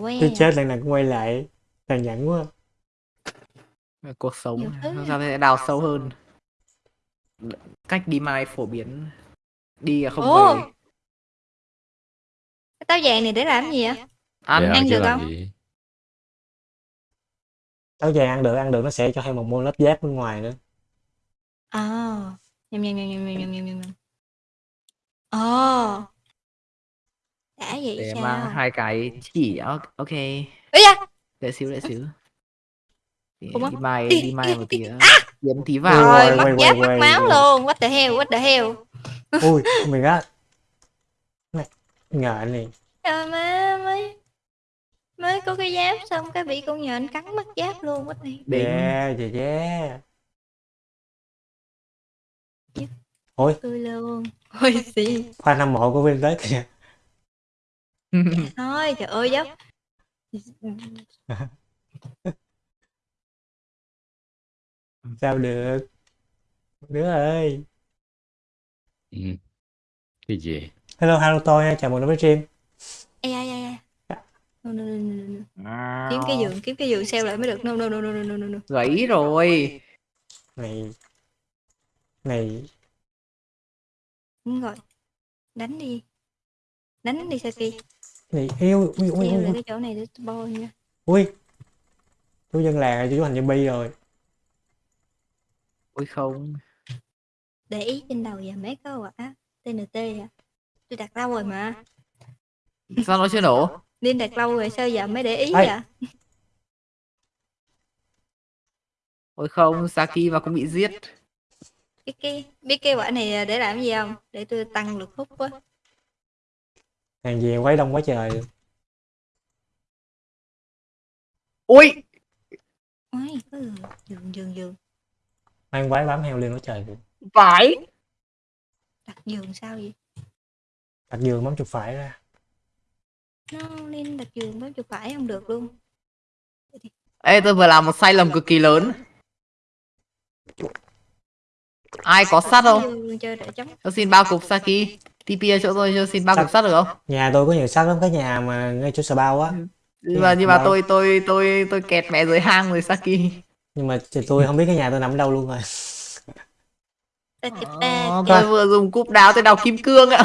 Quê Tôi à? chết lần nào cũng quay lại. Tàn nhẫn quá. cuộc sống ra sẽ đào sâu hơn cách đi mai phổ biến đi là không Ồ! về táo vàng này để làm gì vậy? ăn Để ăn được không? gì? Táo vàng ăn được, ăn được nó sẽ cho thêm một môn lớp giáp bên ngoài nữa. À. Nhầm nhầm nhầm nhầm nhầm nhầm nhầm nhầm. nhầm. Ồ. Đã vậy để sao? mang hai cái chỉ ok ok Ây da! để xíu để xíu Đi- á. mai Đi, mai một tí. À! kiếm tí vào Rồi, quay, mất quay, giáp, mất máu luôn. What the hell, what the hell. Ui, god. Này, ngờ này. Trời má mới mới có cái giáp xong cái bị con nhện cắn mất giáp luôn quá này. Yeah, yeah, yeah. Ôi, Tôi luôn. Ôi xì. fan hâm mộ của Vin tới kìa. Thôi trời ơi dốc. Sao được? Đứa ơi. Ừ. Cái gì? Hello, hello tôi nha, chào mừng đến với stream. Ê ai ai ai. No, no, no, no, no. Kiếm cái giường, kiếm cái giường xeo lại mới được. No no no no no no no. no. gãy rồi Này, này, Đúng rồi. Đánh đi. Đánh đi Saki. Này, yêu, ui, ui, ui, ui, cái chỗ này để tôi bôi nha. ui. Chú dân làng rồi, chú thành zombie rồi. ôi không Để ý trên đầu và mấy cái quả TNT à. Tôi đặt lâu rồi mà. sao nó chưa nổ Liên đặt lâu rồi sao giờ mới để ý Ê. vậy? ôi không Saki mà cũng bị giết Cái cái biết cái quả này để làm gì không? Để tôi tăng lực hút quá. Hàng gì quấy đông quá trời. ôi Ôi, giường, giường, giường. Mang quái bám heo lên quá trời. phải Đặt giường sao vậy? Đặt giường bấm chuột phải ra. Nó lên đặt giường bấm chuột phải không được luôn. ê tôi vừa làm một sai lầm cực kỳ lớn ai có sắt không cho xin ba cục Saki TP ở chỗ tôi cho xin ba cục sắt được không? Nhà tôi có nhiều sắt lắm, cái nhà mà ngay chỗ sờ bao á. nhưng mà nhưng mà tôi tôi tôi tôi kẹt mẹ dưới hang rồi Saki. Nhưng mà tôi không biết cái nhà tôi nằm ở đâu luôn rồi. Ờ, tôi vừa dùng cúp đáo tôi đào kim cương ạ.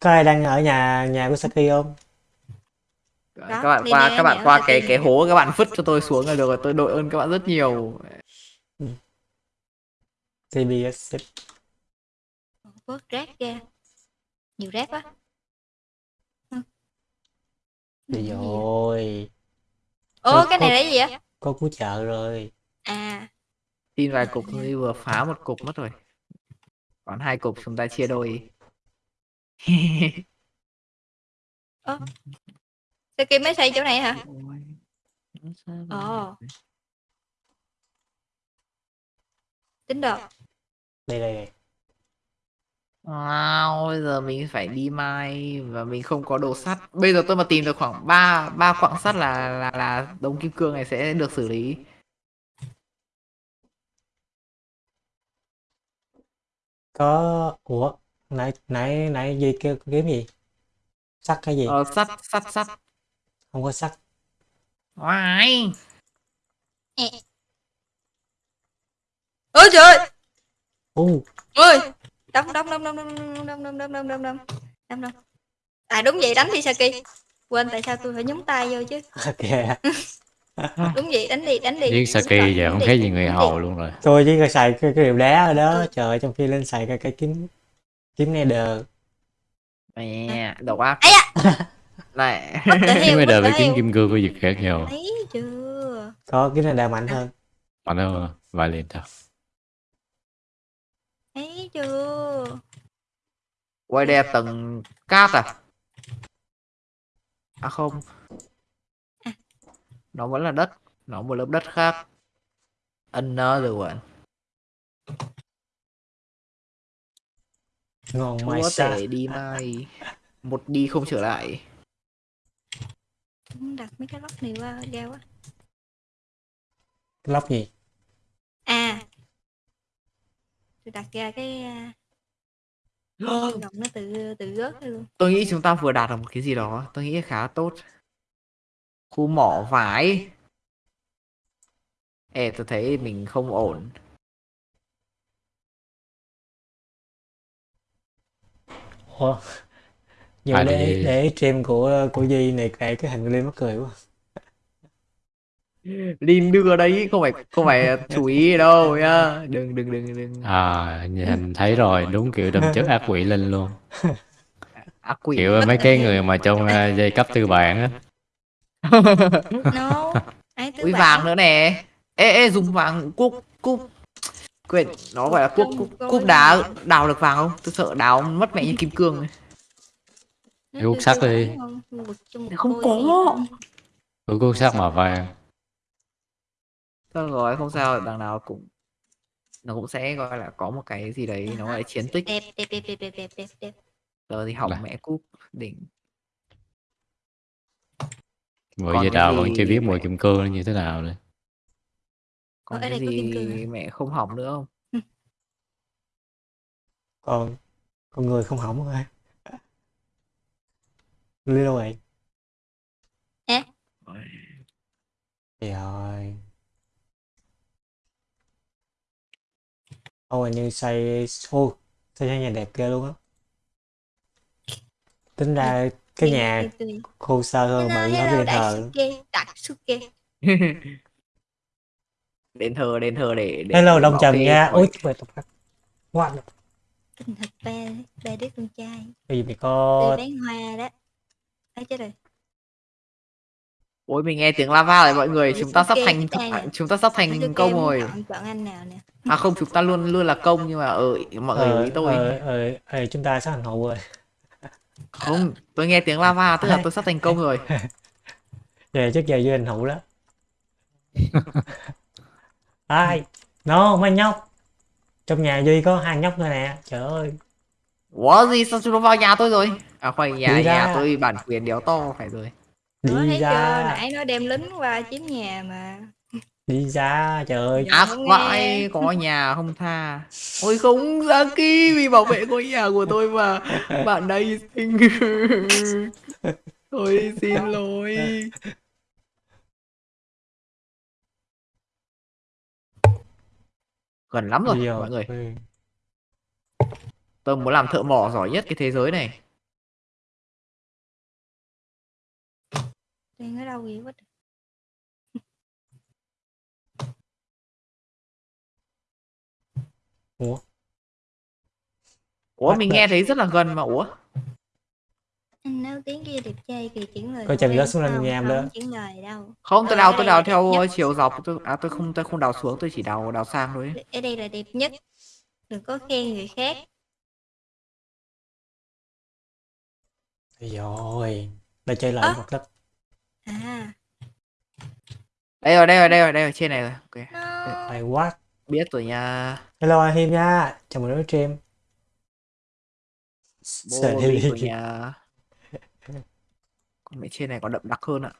Có ai đang ở nhà nhà của Saki không? các bạn qua các bạn qua cái cái hố các bạn vứt cho tôi xuống là được rồi tôi đội ơn các bạn rất nhiều. TBS. Vớt rác ra. Nhiều rác quá. Ừ. Vậy? rồi. Ồ, cái này là gì vậy? Có cứu trợ rồi. À, tin vài cục tôi vừa phá một cục mất rồi còn hai cục chúng ta chia đôi Saki mới xây chỗ này hả? Ồ. Tính được. Đây đây đây. Wow, bây giờ mình phải đi mai và mình không có đồ sắt. Bây giờ tôi mà tìm được khoảng 3 ba quặng sắt là là là đống kim cương này sẽ được xử lý. Có ủa, nãy nãy nãy gì kêu kiếm gì? Sắt cái gì? Ờ, sắt sắt sắt. Không có sắt. Wow. Ôi trời ơi! Ôi! Đâm đâm đâm đâm đâm đâm đâm đâm đâm đâm đâm đâm đâm đâm À đúng vậy đánh đi Saki Quên tại sao tôi phải nhúng tay vô chứ. Đúng vậy đánh đi đánh đi Giết Saki rồi, giờ không khác gì người hầu luôn rồi. Tôi chỉ có xài cái, cái điều đá ở đó, Ừ. trời ơi, trong khi lên xài cái cái kiếm kiếm nether. Mẹ, độc ác. Ấy da! Này. Kiếm giờ the với kiếm kim cương có việc khác nhau. Thấy chưa Có kiếm nether mạnh hơn. Mạnh hơn vài liền thôi. Thấy chưa Quay là tầng cát à? À không. Nó vẫn là đất. Nó một lớp đất khác. Another one. Ngon Chúa mai sa. tể đi mai. Một đi không trở lại. Đặt mấy cái lóc này qua ra quá Cái lóc gì? À Tôi đặt ra cái Gọng nó tự tự rớt luôn Tôi nghĩ chúng ta vừa đạt được một cái gì đó. Tôi nghĩ khá tốt. khu mỏ vải Ê tôi thấy mình không ổn Ủa? Nhưng À, để để stream của của Duy này kể cái hình lên mắc cười quá. Linh đưa đấy không phải không phải chú ý đâu nhá đừng đừng đừng đừng À, nhìn thấy rồi, đúng kiểu đâm chất ác quỷ lên luôn. ác quỷ Kiểu mấy cái người mà trong à, dây cấp tư bản á. no Ui bạn? vàng nữa nè ê ê dùng vàng cúp cúp quên nó gọi là cúp cúp, cúp đá đào được vàng không tôi sợ đào mất mẹ như kim cương Hút kêu sắt đi. không? Có. cuốn sắt màu vàng thôi rồi không sao đằng nào cũng nó cũng sẽ gọi là có một cái gì đấy nó lại chiến tích. Đẹp đẹp đẹp đẹp đẹp đẹp đẹp tớ thì hỏng mẹ cúp đỉnh. Vừa giờ đào vẫn chưa biết mùi kim cương như thế nào nữa còn cái gì mẹ không hỏng nữa không? Còn con người không hỏng rồi. Đi đâu vậy? Hả? Trời ơi. Ôi như xây ô xây nhà đẹp ghê luôn á. Tính ra cái nhà khô sơ hơn bự hơn cái điện thờ. Daisuke. đền thờ đền thờ để, để Hello Đông Trần nha. Ôi what the fuck. What? Tình thật ba, ba đứa con trai. Cái gì mày có bán hoa đó. Ấy chết rồi. Ôi mình nghe tiếng lava rồi mọi người chúng ta sắp thành chúng ta sắp thành công rồi Chọn, chọn anh nào nè. à không chúng ta luôn luôn là công nhưng mà ở mọi người ờ ý tôi ờ ờ ờ, chúng ta sắp thành hậu rồi. không tôi nghe tiếng lava tức là tôi sắp thành công rồi Về trước giờ với anh hữu đó. Ai? No, mấy nhóc. Trong nhà Duy có hai nhóc thôi nè. Trời ơi. Ủa gì sao chúng nó vào nhà tôi rồi à khoan nhà nhà tôi bản quyền đéo to phải rồi Đi Nó thấy chưa, ra. nãy nó đem lính qua chiếm nhà mà. Đi ra. Trời ơi. ác không vãi có nhà không tha ôi không Saki vì bảo vệ ngôi nhà của tôi mà bạn đây xin tôi xin lỗi gần lắm rồi mọi người tôi muốn làm thợ mỏ giỏi nhất cái thế giới này Đang ở đâu vậy quá trời. Ủa? ủa Bắt mình nghe thấy rất là gần mà ủa Anh nói tiếng kia đẹp trai kìa chuyển lời Coi chừng em rớt xuống lên nhà em không đó. chuyển lời đâu. không tôi Ờ, đào tôi đào theo nhất. chiều dọc tôi à tôi không tôi không đào xuống tôi chỉ đào đào sang thôi. Ở đây là đẹp nhất. Đừng có khen người khác. Rồi. Đây chơi lại Ơ. một đất. À, đây rồi đây rồi đây rồi đây rồi trên này rồi ok no. What? biết rồi nha Hello anh Hiêm nha. Chào mừng đến với stream. Sợ đi nha con mẹ trên này có đậm đặc hơn ạ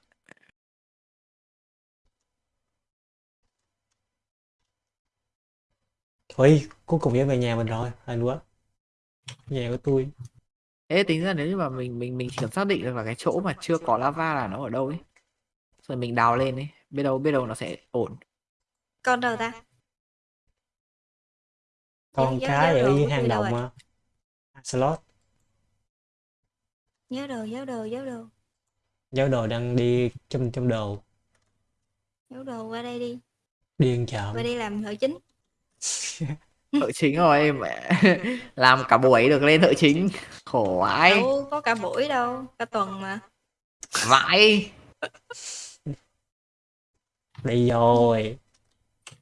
Ôi, cuối cùng về về nhà mình rồi. Anh quá. Nhà của tôi. Thế tính ra nếu như mà mình mình mình chỉ cần xác định được là cái chỗ mà chưa có lava là nó ở đâu ấy rồi mình đào lên ấy biết đâu biết đâu nó sẽ ổn Con đâu ta? Con Nhớ- cái nhớ ở dưới hang động mà. Slot. Nhớ đồ, nhớ đồ, nhớ đồ. Giáo đồ đang đi trong trong đồ. Nhớ đồ qua đây đi. Điên chợ. Qua đây làm thợ chính. thợ chính rồi mẹ làm cả buổi được lên thợ chính khổ vãi Đâu có cả buổi đâu, cả tuần mà. vãi Đi rồi.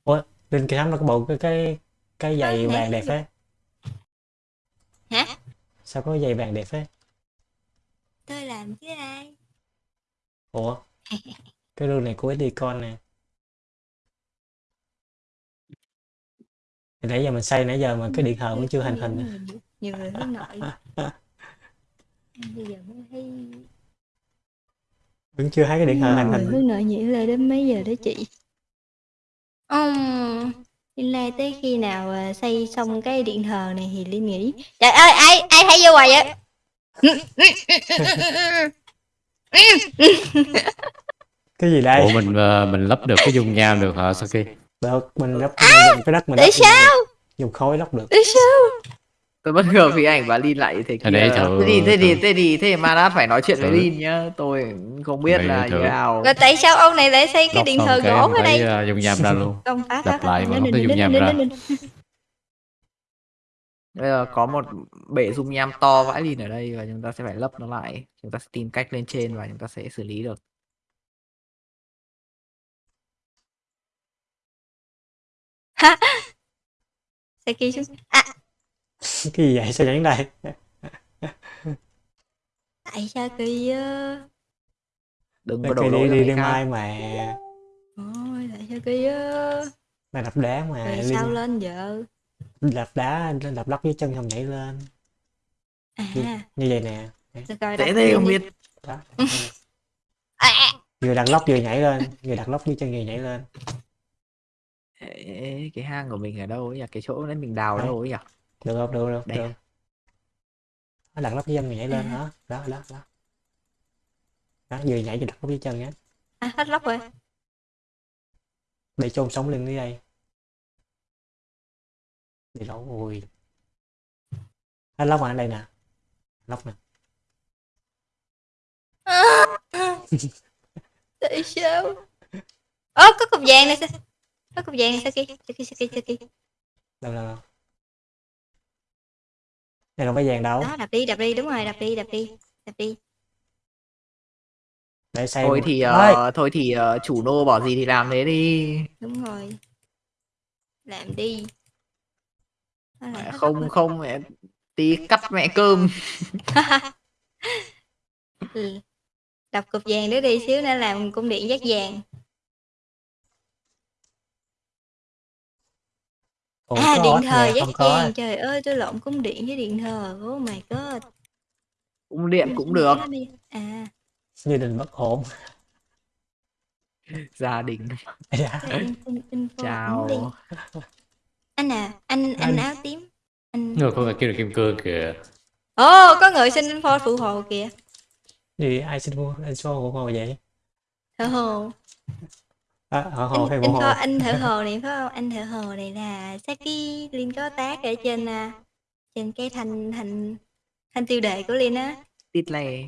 Ủa, Linh Kỳ Thắm nó có bộ cái cái cái giày nè, vàng đẹp thế. Hả? Sao có giày vàng đẹp thế? Tôi làm chứ ai? Ủa? Cái đôi này của Edicon nè. Thì nãy giờ mình xây nãy giờ mà cái điện thờ vẫn chưa thành hình. Nhiều, người hướng nội. Bây giờ mới thấy Vẫn chưa thấy cái điện thờ thành người hình. hướng nội nhảy lên đến mấy giờ đó chị? Um, Linh lai tới khi nào à, xây xong cái điện thờ này thì Linh nghĩ Trời ơi ai ai thấy vô hoài vậy cái gì đây Ủa mình ờ, mình lắp được cái dung nham được hả Saki? Được mình lắp mình dùng cái đất mình Tại sao? dùng khối lắp được Tại sao? tôi bất ngờ vì ảnh và Lin lại thế kia thử- thế thì thế thì thế thì thế mà đã phải nói chuyện với. Lin nhá tôi không biết là thử. như nào Rồi tại sao ông này lại xây cái điện thờ gỗ ở đây? ờ, dung nham ra luôn. Phá Lặp lại mà không có dung nham ra. bây giờ có một bể dung nham to vãi Lin ở đây và chúng ta sẽ phải lấp nó lại chúng ta sẽ tìm cách lên trên và chúng ta sẽ xử lý được Ha. Saki xuống. À, cái gì vậy sao nhảy đây? Tại sao kỳ đừng Đây, có lỗi đi đi đi mai mà. Ôi, tại sao kỳ mày đập đá mà Rồi sao lên vợ? đập đá đập đất với chân không nhảy lên. À, như vậy nè. Thế lên không đi. biết. Đó. À, vừa đặt lóc vừa nhảy lên vừa đặt lóc với chân vừa nhảy lên Ê, cái hang của mình ở đâu ấy nhỉ cái chỗ đấy mình đào Đấy. đâu ấy nhỉ được không được được Đây. được Đó, đặt lóc với chân vừa nhảy lên đó đó đó đó đó vừa nhảy vừa đặt lóc với chân nhé à, hết lóc rồi. để chôn sống lên dưới đây để lỗ ui hết lóc mà ở đây nè lóc nè Tại sao? Ơ, có cục vàng này sao? Có cục vàng Saki. Saki, Saki, Saki. đâu đâu đâu đây không phải vàng đâu Đó, đập đi, đập đi, đúng rồi, đập đi, đập đi. Đập đi. để xây thôi một- thì ờ, thôi thì ờ, chủ nô bảo gì thì làm thế đi Đúng rồi. Làm đi. Lóc không không mẹ tí cắt mẹ cơm Ừ. Đập cục vàng nữa đi xíu nữa làm cung điện giác vàng. Ủa, à, có điện ớt thờ nè, giác không có vàng. Trời ơi, tôi lộn cung điện với điện thờ. Oh my god. cung điện cũng được À, gia đình bất ổn gia đình Dạ. cho info chào ảnh đi. Anh à, anh anh Anh. áo tím. Anh Người có người kêu là kim cương kìa. Ồ, có người xin info phụ hồ kìa. gì ai xin mua anh số của hồ vậy Thợ hồ. À, họ hồ hay Anh, bộ anh, hồ kho, anh thợ hồ này phải không? Anh thợ hồ này là Saki Linh có tác ở trên à, trên cái thanh thanh thanh tiêu đề của Linh á. tít lè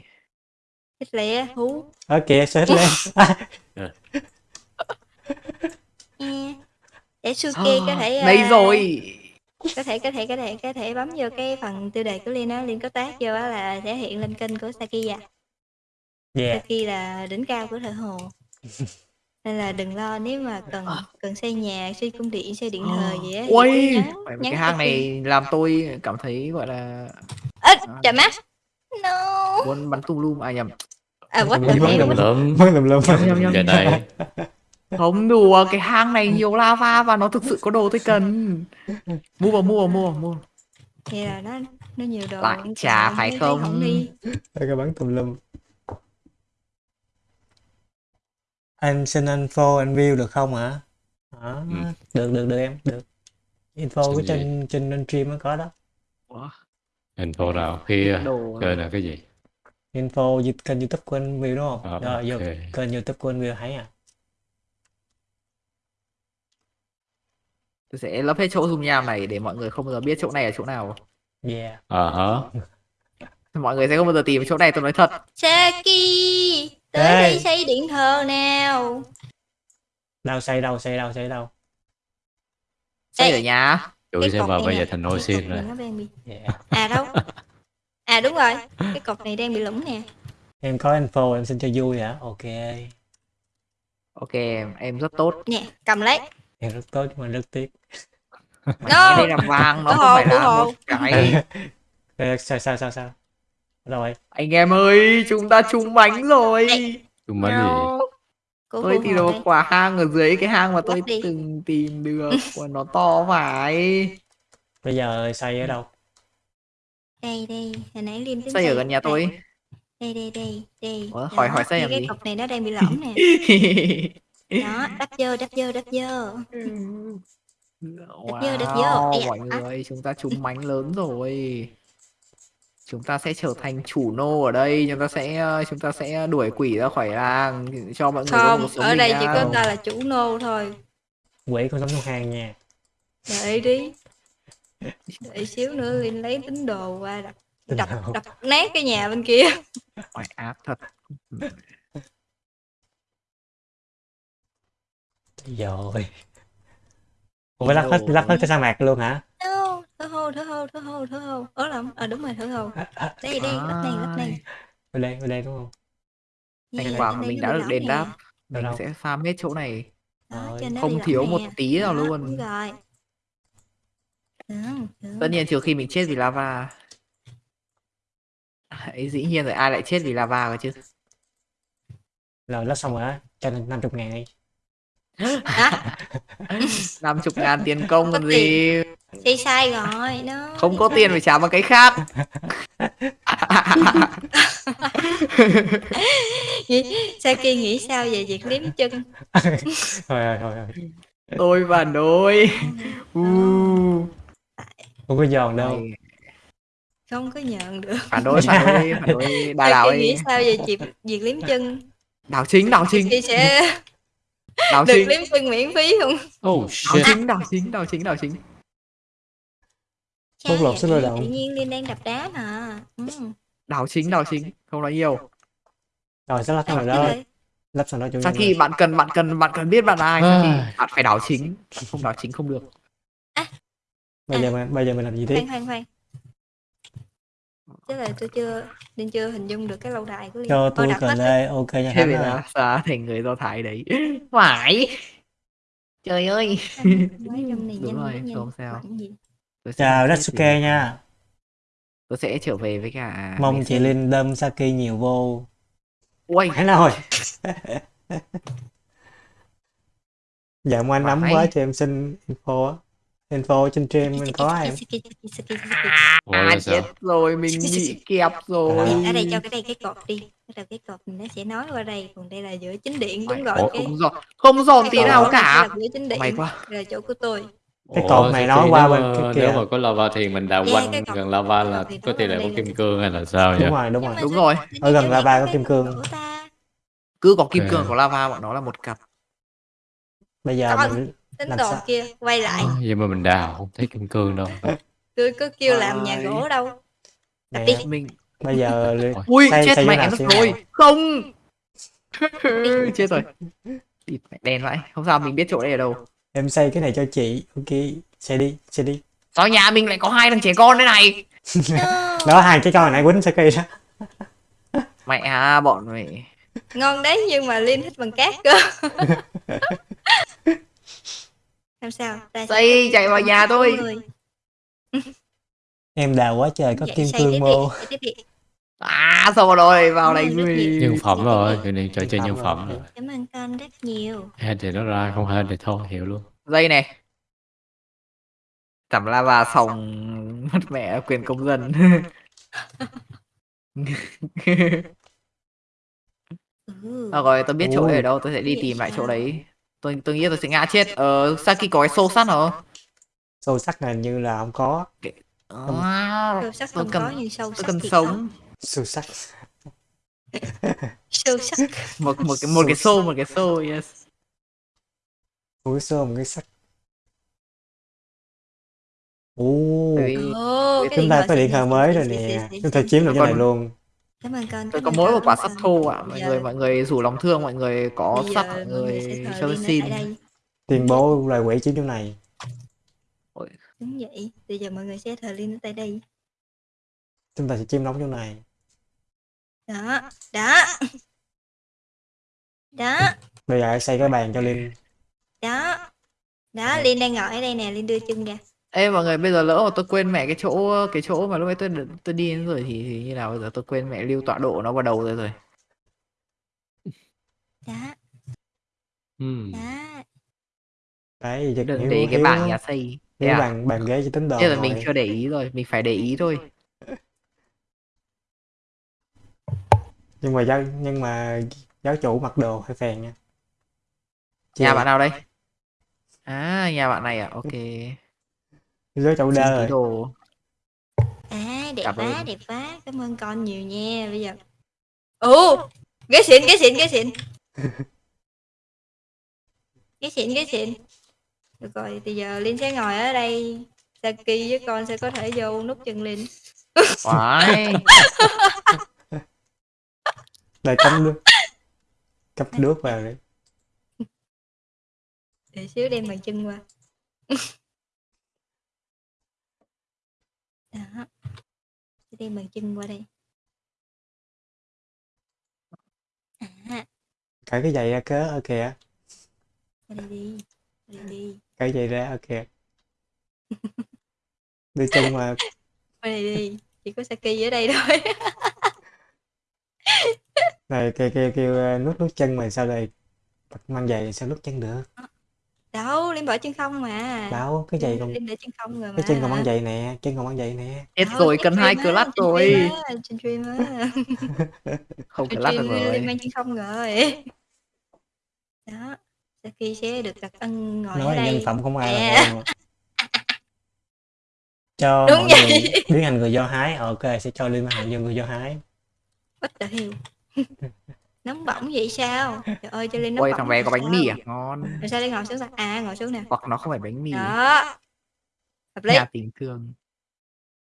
Thích lẹ hú. ở kìa sao hết lên E. Để Suki có thể à, đây rồi có thể có thể có thể có thể bấm vô cái phần tiêu đề của Linh á, Linh có tác vô á là sẽ hiện lên kênh của Saki à. yeah Saki là đỉnh cao của thợ hồ. Nên là đừng lo nếu mà cần cần xây nhà, xây cung điện, xây điện thờ gì á thì ui cứ nhắn, Vậy mà nhắn cái hang này làm tôi cảm thấy gọi là Ơ, chà mắt. No. muốn bắn tung lum à nhầm À what Bắn lum hell? lum. what- Lượm mới lùm lùm nhầm nhầm nhầm về đây. không đùa cái hang này nhiều lava và nó thực sự có đồ tôi cần mua vào mua vào mua vào mua Thì là nó nó nhiều đồ. Lại thấy- phải không? đi. Đây cái bắn tùm lum anh xin info anh view được không hả? Đó, Ừ. được được được em được. Info Xin gì? trên trên trên stream mới có đó. Ủa, Info nào? khi đồ kênh là cái gì? info kênh youtube của anh view đúng không? Ờ, rồi vô ok. kênh youtube của anh view thấy à? Tôi sẽ lấp hết chỗ dung nham này để mọi người không bao giờ biết chỗ này là chỗ nào. Yeah. Ờ hả? mọi người sẽ không bao giờ tìm chỗ này tôi nói thật. Saki, tới đây xây điện thờ nào. đâu xây đâu xây đâu xây đâu xây nhà Chửi Cái sẽ vào bây giờ thành xin này rồi. bị yeah. À đâu? À đúng rồi, cái cột này đang bị lủng nè. em có info em xin cho vui hả ok ok em em rất tốt Nè, cầm lấy. em rất tốt nhưng mà rất tiếc Mày No. đây là vàng nó không phải là một cái sao sao sao sao rồi anh em ơi chúng ta trúng bánh rồi Chung bánh gì? Tôi tìm hồ được quả hang ở dưới cái hang mà tôi từng tìm được và nó to phải bây giờ xây ở đâu Đây đây, hồi nãy Liên xây ở gần nhà tôi Đây đây đây, đây. Ủa, hỏi- hỏi xây thì làm cái gì? cột này nó đang bị lõm nè. Đó, đắp vô, đắp vô, đắp vô. vô, đập vô. Ây da, mọi người chúng ta trúng bánh lớn rồi chúng ta sẽ trở thành chủ nô ở đây chúng ta sẽ ờ, chúng ta sẽ đuổi quỷ ra khỏi làng cho mọi người không ở đây chỉ có ta là chủ nô thôi. Quỷ con sống trong hang nha. Đợi đi. Đợi xíu nữa Linh lấy tín đồ qua đập đập đập nát cái nhà bên kia. Oai ác thật. Rồi ủa lắp hết lắp hết cái sa mạc luôn hả? No, thở hô thở hô thở hô thở hô. Ở lắm à đúng rồi thở hô. Đây đây lắp này lắp này. Bên đây bên đây đúng không? Thành quả của mình nó đã được đền đáp. Mình sẽ farm hết chỗ này. Đó, Không thiếu một tí nào Đó, luôn. rồi. Tất nhiên trừ khi mình chết vì lava. Ấy dĩ nhiên rồi ai lại chết vì lava cơ chứ? Rồi lắp xong rồi á. Cho nên năm chục ngàn đi? năm chục ngàn tiền công còn gì? Xây sai rồi nó không có tiền phải trả bằng cái khác. Saki nghĩ sao về việc liếm chân? Thôi thôi thôi thôi. Tôi và nôi u. Không có giòn đâu. Không có nhận được. Phản đối phản đối phản đối. Đà đảo Saki nghĩ sao về việc việc liếm chân? Đảo chính đảo chính sẽ đảo được chính liếm chân miễn phí không? Oh đảo shit. chính đảo chính đảo chính đảo chính Bóc lột sức lao vậy? động. tự nhiên Linh đang đập đá mà ừ. đảo chính đảo chính không nói nhiều. Rồi sẽ lắp Đập đó? lắp xong đó nhân khi bạn cần bạn cần bạn cần biết bạn là ai. bạn phải đảo chính không đảo chính không được. Bây giờ mình bây giờ mình làm gì tiếp? Khoan khoan khoan chứ là tôi chưa Linh chưa hình dung được cái lâu đài của Linh cho tôi đặt cờ lê ok nha thế ơi. là xa thành người do thái đấy phải trời ơi. Đúng rồi, không sao. Chào vì- nha. tôi sẽ trở về với cả mong chị Linh đâm Saki nhiều vô. Ui, Hãy nào rồi? Dạ mà anh nắm quá cho em xin info á info trên stream mình có em à chết rồi mình bị kẹp rồi. Ở đây cho cái đây cái cột đi. Đầu cái cột mình nó sẽ nói qua đây. Còn đây là giữa chính điện đúng rồi. Cái không giòn không giòn tí nào cả. giữa chính điện quá. là chỗ của tôi. Cái cột này nói qua bên kia. Nếu mà có lava thì mình đào quanh gần lava là có tỷ là lệ có kim cương hay là sao đúng vậy? rồi đúng rồi. Đúng rồi. Ở gần lava có kim cương. cứ có kim cương của lava bọn nó là một cặp. Bây giờ mình tín Làm đồ sao? kia quay lại. Ờ, vậy mà mình đào không thấy kim cương đâu. tôi có kêu làm nhà gỗ đâu. Nè, đi. mình bây giờ ui xây- chết xây mẹ mất rồi. không. Chết rồi. Địt mẹ đen vậy không sao mình biết chỗ đây ở đâu. Em xây cái này cho chị. Ok xây đi xây đi. Sao nhà mình lại có hai thằng trẻ con thế này? Đó hai cái con này quýnh Saki đó. Mẹ à bọn mày. Ngon đấy nhưng mà liên thích bằng cát cơ làm sao? Sẽ Xây, chạy vào nhà tôi. Em đào quá trời có Vậy kim cương mô à sao rồi vào đây. Nhân phẩm rồi, cái này trò chơi Nhân phẩm rồi. cảm ơn con rất nhiều. Hên thì nó ra, không hên thì thôi, hiểu luôn. dây này. Tẩm lava xong mất mẹ quyền công dân. Ừ. à, rồi tôi biết chỗ ở đâu tôi sẽ đi tìm lại chỗ đấy tôi tôi nghĩ tôi sẽ ngã chết. Ờ Saki có cái xô sắt hả sâu sắc này như là không có. À, sâu sắc tôi không cần có nhưng sâu tôi sắc cần thì sống sâu sắc. Sâu sắc. Một một cái một cái xô một cái xô yes. Một cái xô một cái sắc. Ồ, cái chúng ta có điện thoại mới rồi nè. chúng ta chiếm được cái này luôn cảm ơn con tôi có mỗi một quả sắt thô ạ. Mọi Giờ- người mọi người rủ lòng thương mọi người có sắt mọi người ở xin tuyên bố loài quỷ chiếm chỗ này. Đúng vậy. Bây giờ mọi người sẽ thờ Linh ở tại đây. Chúng ta sẽ chiếm đóng chỗ này. Đó đó. Đó. Bây giờ hãy xây cái bàn cho linh. Đó. Đó Linh đang ngồi ở đây nè. Linh đưa chân ra Ê mọi người bây giờ lỡ mà tôi quên mẹ cái chỗ cái chỗ mà lúc ấy tôi tôi đi đến rồi thì, thì như nào bây giờ? Tôi quên mẹ lưu tọa độ nó vào đầu rồi. Rồi đó Hmm. đó đấy đừng để cái hiếu bảng nhà xây. Hiếu à? bàn bàn ghế cho tính đồ thế là mình chưa để ý rồi mình phải để ý thôi. Nhưng mà giáo nhưng mà giáo chủ mặc đồ hơi phèn nha. Nhà Chê. bạn nào đây? À nhà bạn này à? Ok chủ Xin đơ rồi đồ. À đẹp Cảm quá ơn. đẹp quá. Cảm ơn con nhiều nha bây giờ. Ồ ghế xịn ghế xịn ghế xịn. Ghế xịn ghế xịn. Được rồi thì giờ Linh sẽ ngồi ở đây. Saki với con sẽ có thể vô nút chân Linh. Oái. Đây cắm nước. Cắm nước vào đấy. để xíu đem bàn chân qua đó. Sẽ đem bàn chân qua đây. À. Cởi cái giày ra cớ ở kìa. qua đây đi qua đây đi. Cởi giày ra ở kìa. Đưa chân mà. Qua đây đi chỉ có Saki ở đây thôi. Này kêu kêu kêu ờ, nút nút chân mà sao đây mang giày sao nút chân được đâu Linh bỏ chân không mà. Đâu cái giày còn Linh để chân không rồi mà cái chân còn mang giày nè chân còn mang giày nè. Hết Đâu, rồi, trên cần hai stream á, clutch trên rồi. á, trên stream á. Không trên clutch được stream rồi. Mang chân không rồi. Đó Saki sẽ được đặc ân ngồi ở nói nhân phẩm không ai À. là em cho Đúng mọi vậy. người biến thành người do hái. Ok sẽ cho liên hoàn nhân người do hái. What the hell nóng bỏng vậy sao? Trời ơi cho Linh nóng Ôi bỏng thằng bé có bánh sao? mì à? Ngon. rồi sao Linh ngồi xuống sao à ngồi xuống nè. Hoặc nó không phải bánh mì. đó. Hợp lý. Nhà tình thương.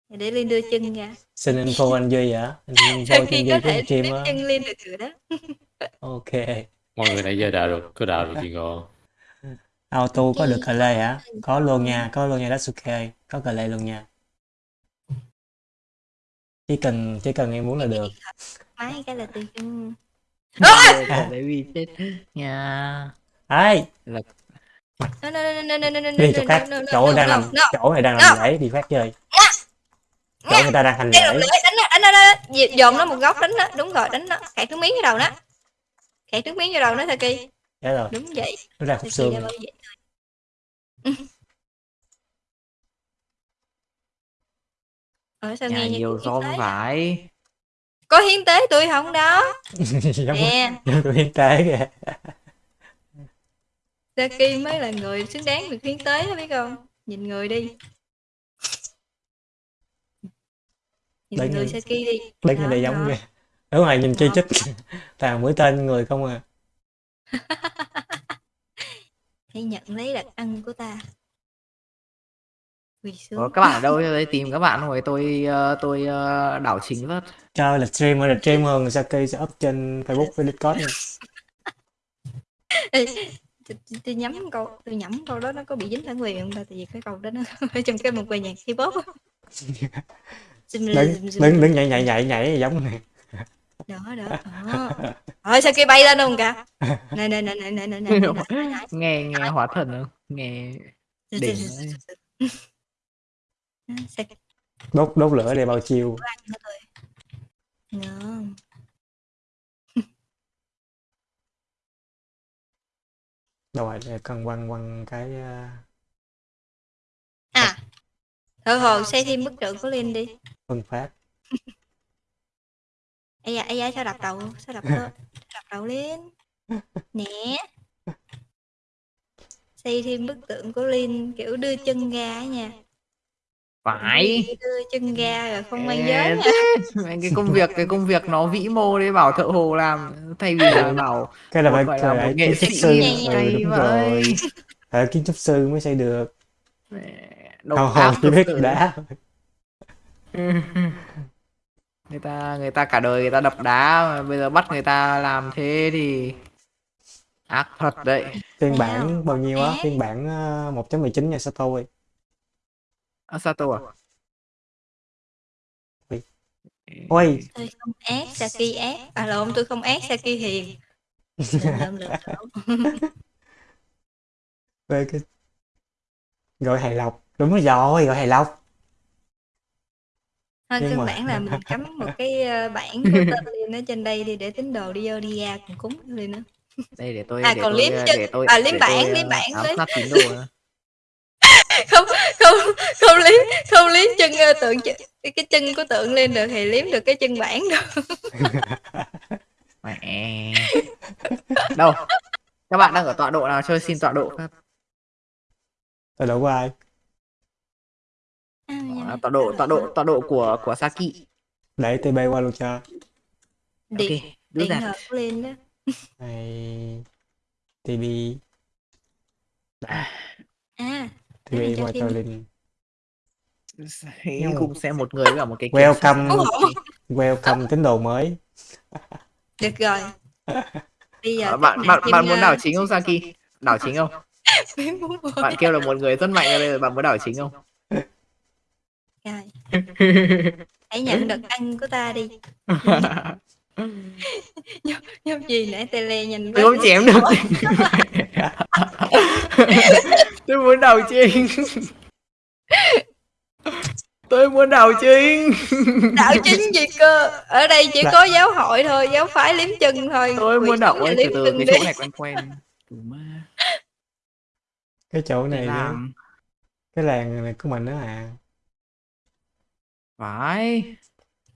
để Linh đưa chân ra. Xin info anh Duy hả anh info Saki trên Duy thể stream á. chân Linh được rồi đó? Ok. Mọi người nãy giờ đào được có đào được gì ngon. Auto có được cờ lê hả? có luôn nha có luôn nha Datsuke có cờ lê luôn nha. Chỉ cần chỉ cần em muốn là được. máy cái là từ chân à, ờ, baby chết. Nha ai? Là đi chỗ khác chỗ đang làm chỗ này đang làm lễ đi khác chơi. Chỗ người ta đang hành lễ. đánh nó đánh nó dồn nó một góc đánh nó đúng rồi đánh nó kẹt nước miếng vô đầu nó kẹt nước miếng vô đầu nó thôi kỳ. Dạ đúng vậy. Nó ra khúc xương ở sao nghe vô không phải có hiến tế tôi không đó? Giống nè. giống tôi hiến tế kìa. Saki mới là người xứng đáng được hiến tế đó biết không? Nhìn người đi. Nhìn Đứng người. Saki đi. Đứng ở đây giống kìa. Ở ngoài nhìn chi Đó. chích. Toàn mũi tên người không à. Hãy nhận lấy đặc ân của ta Quỳ ờ, các bạn ở đâu? Đây tìm các bạn rồi tôi uh, tôi uh, đảo chính vớt. Trời là streamer là streamer người Saki sẽ up trên Facebook với Discord nha. tôi nhắm câu tôi nhắm câu đó nó có bị dính bản quyền không ta? Tại vì cái câu đó nó trong cái một bài nhạc K-pop đứng đứng đứng nhảy nhảy nhảy nhảy giống này. Đó đó thôi sao kia bay lên không cả? Này này này này này này nghe nghe hóa thần không? Nghe dạ, dạ, đỉnh dạ, đốt đốt lửa để bao chiêu ngon rồi để cần quăng quăng cái uh, à thợ hồ xây thêm bức tượng của Linh đi. Phân phát. Ai da ai da sao đập đầu sao đập sao đập đầu lên nè. Xây thêm bức tượng của Linh kiểu đưa chân ra nha Phải. đưa chân ra rồi không mang giới cái công việc cái công việc nó vĩ mô đấy bảo thợ hồ làm thay vì là bảo cái là phải phải là một nghệ kiến trúc sĩ. sư. Nhảy ừ, vậy. rồi. Phải kiến trúc sư mới xây được. Áp hầu chỉ biết đá người ta người ta cả đời người ta đập đá mà bây giờ bắt người ta làm thế thì ác thật đấy. Phiên bản bao nhiêu á? phiên bản uh, 1.19 nha Sato ơi à, Sato à. Ôi. tôi không ác Saki ác. À lộn tôi không ác Saki hiền. Về cái gọi hài lộc. Đúng rồi gọi hài lộc. Thôi căn mà- bản là mình cắm một cái ờ, bảng của tên Linh ở trên đây đi để tính đồ đi vô đi ra cùng cúng Linh nữa đây để tôi À, để còn tôi liếm ờ, chân- để tôi à, liếm để bản, tôi, liếm ờ, bản ám với. sát tín đồ nữa. Không không không liếm không liếm chân ờ, tượng ch- cái, cái chân của tượng lên được thì liếm được cái chân bản được. Mẹ. Đâu? Các bạn đang ở tọa độ nào? Chơi xin tọa độ các tôi đổ qua ai À, nhưng Đó, mà tọa độ tọa độ không? tọa độ của của Saki. Để TB qua luôn cho. điện ok do điện của Linh đó Này TB à Để mình cho thêm- Linh. Hãy cùng xem một người với cả một cái. Welcome. welcome tín đồ mới. được rồi. Bây giờ các bạn bạn bạn muốn ờ, đảo chính không Saki đảo chính không? Bạn kêu là một người rất mạnh ở đây rồi bạn muốn đảo chính không? Rồi, hãy nhận được ăn của ta đi nhóc gì nãy tele nhìn tôi không chém được. tôi muốn đảo chính tôi muốn đảo chính đạo chính gì cơ? Ở đây chỉ có giáo hội thôi giáo phái liếm chân thôi. Tôi muốn đảo xuống ơi là từ liếm từ chân cái đi. chỗ này quen quen. Ma. Cái chỗ này á, làm. Cái làng này của mình đó à. phải.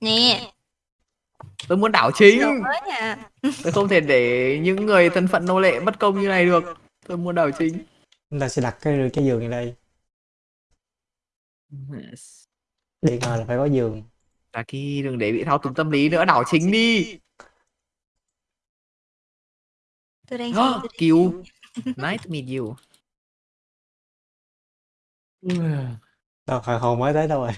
Nè tôi muốn đảo chính. tôi không thể để những người thân phận nô lệ bất công như này được. Tôi muốn đảo chính. Chúng ta sẽ đặt cái cái giường này đây. Điện thờ là phải có giường. Saki đừng để bị thao túng tâm lý nữa đảo chính đi. Tôi đang Kill Nice to meet you. Đâu hồi hồ mới tới đâu rồi.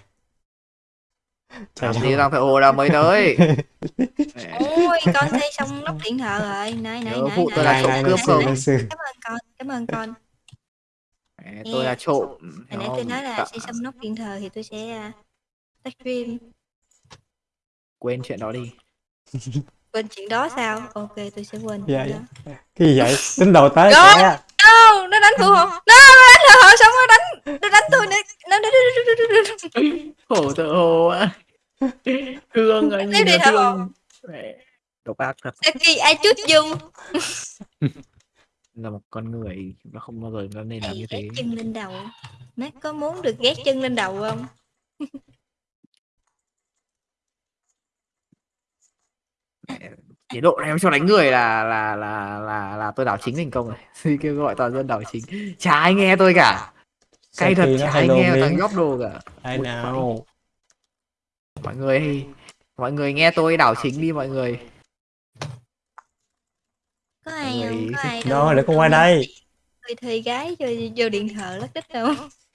Trời làm ơi. gì đang phải ồ đâu mới tới. Ôi con xây xong nóc điện thờ rồi. Này này Nhớ này phụ tôi này là trộm cướp xưa. cảm ơn con cảm ơn con. Mẹ, tôi là trộm. hồi nãy tôi nói là Cả- xây xong nóc điện thờ thì tôi sẽ tắt stream. Quên chuyện đó đi. Quên chuyện đó sao? Ok tôi sẽ quên Dạ, dạ. Cái gì vậy? Tính đồ tới Rồi. No nó đánh phụ hộ no nó đánh phụ hộ xong nó đánh nó đánh tôi nữa nó nó nó khổ tự hồ ạ thương à Tiếp nhìn đi là thợ thương. Mẹ, độc ác thật. Saki ai chút dung? Là một con người nó không bao giờ nó nên làm như ghét thế. chân lên đầu? Má có muốn được ghét chân lên đầu không? Mẹ, chế độ này cho đánh người là là là là là tôi đảo chính thành công rồi. Kêu gọi toàn dân đảo chính. Chả ai nghe tôi cả. Cay thật chả ai lồn nghe thằng nhóc đồ cả. Ai nào? mọi người mọi người nghe tôi đảo chính đi mọi người. Có ai không? Có ai để con qua đây. tôi thuê gái cho vô điện thờ lắc đích đâu.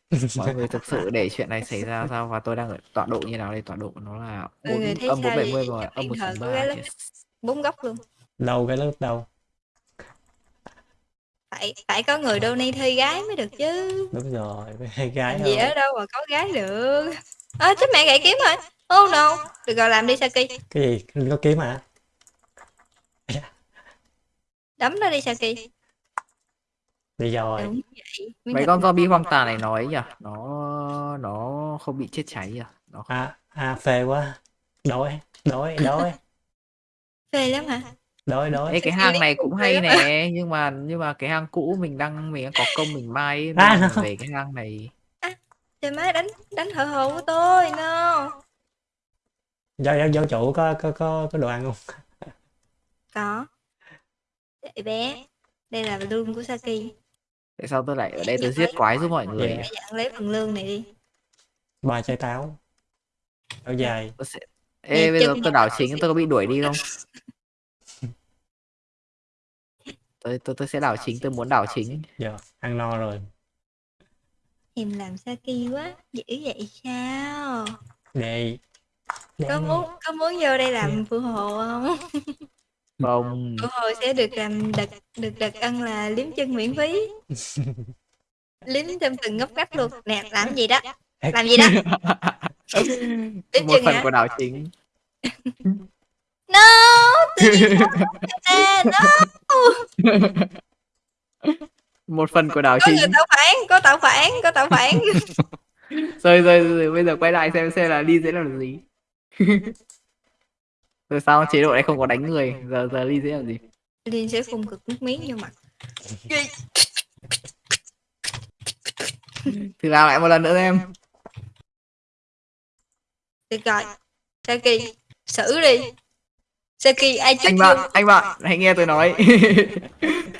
Mọi người thực sự để chuyện này xảy ra sao? Và tôi đang ở tọa độ như nào đây? Tọa độ nó là người bốn âm bốn bảy mươi Trong âm một ba. Bốn góc luôn. Đâu cái lớp đâu? phải phải có người donate thuê gái mới được chứ. Đúng rồi, hai gái làm gì ở đâu mà có gái được. À, chết mẹ gãy kiếm rồi oh no. Được rồi làm đi Saki. Cái gì? Có kiếm hả? đấm nó đi Saki. Đi rồi. đúng vậy. Mấy con zombie hoang tàn này nói nhỉ? Nó nó không bị chết cháy à? Nó không... À, à phê quá. Đói, đói, đói, phê lắm hả? Đói, đói. Ê, cái hang này cũng hay nè nhưng mà nhưng mà cái hang cũ mình đang mình đang có công mình mai ấy, À, nó- về cái hang này. Trời má đánh đánh thợ hồ của tôi no. Giáo, giáo chủ có, có, có, có đồ ăn không? có. Để bé. Đây là lương của Saki. Tại sao tôi lại ở đây tôi giết quái giúp mọi người dặn lấy phần lương này đi. Ba chai táo. Áo dài. tôi sẽ... Ê, bây giờ chân tôi đảo chính tôi có bị đuổi đi không tôi tôi tôi sẽ đảo chính tôi muốn đảo chính. Giờ, ăn no rồi. em làm Saki quá dữ vậy sao? Đây. Có muốn có muốn vô đây làm phụ hồ không? Không. Phụ hồ sẽ được làm đặc được đặc ân là liếm chân miễn phí. Liếm trong từng ngóc ngách luôn. Nè làm gì đó? Làm gì đó? Liếm một chân phần hả? của đảo chính no à, no. Một phần của đảo có chính. người tạo phản có tạo phản có tạo phản. Rồi, rồi rồi bây giờ quay lại xem xem là ly sẽ làm gì. Rồi sao chế độ này không có đánh người giờ giờ ly sẽ làm gì? Liên sẽ phun cực nước miếng vô mặt. Thì làm lại một lần nữa em được rồi Saki xử đi Saki ai chút anh bạn anh bạn hãy nghe tôi nói.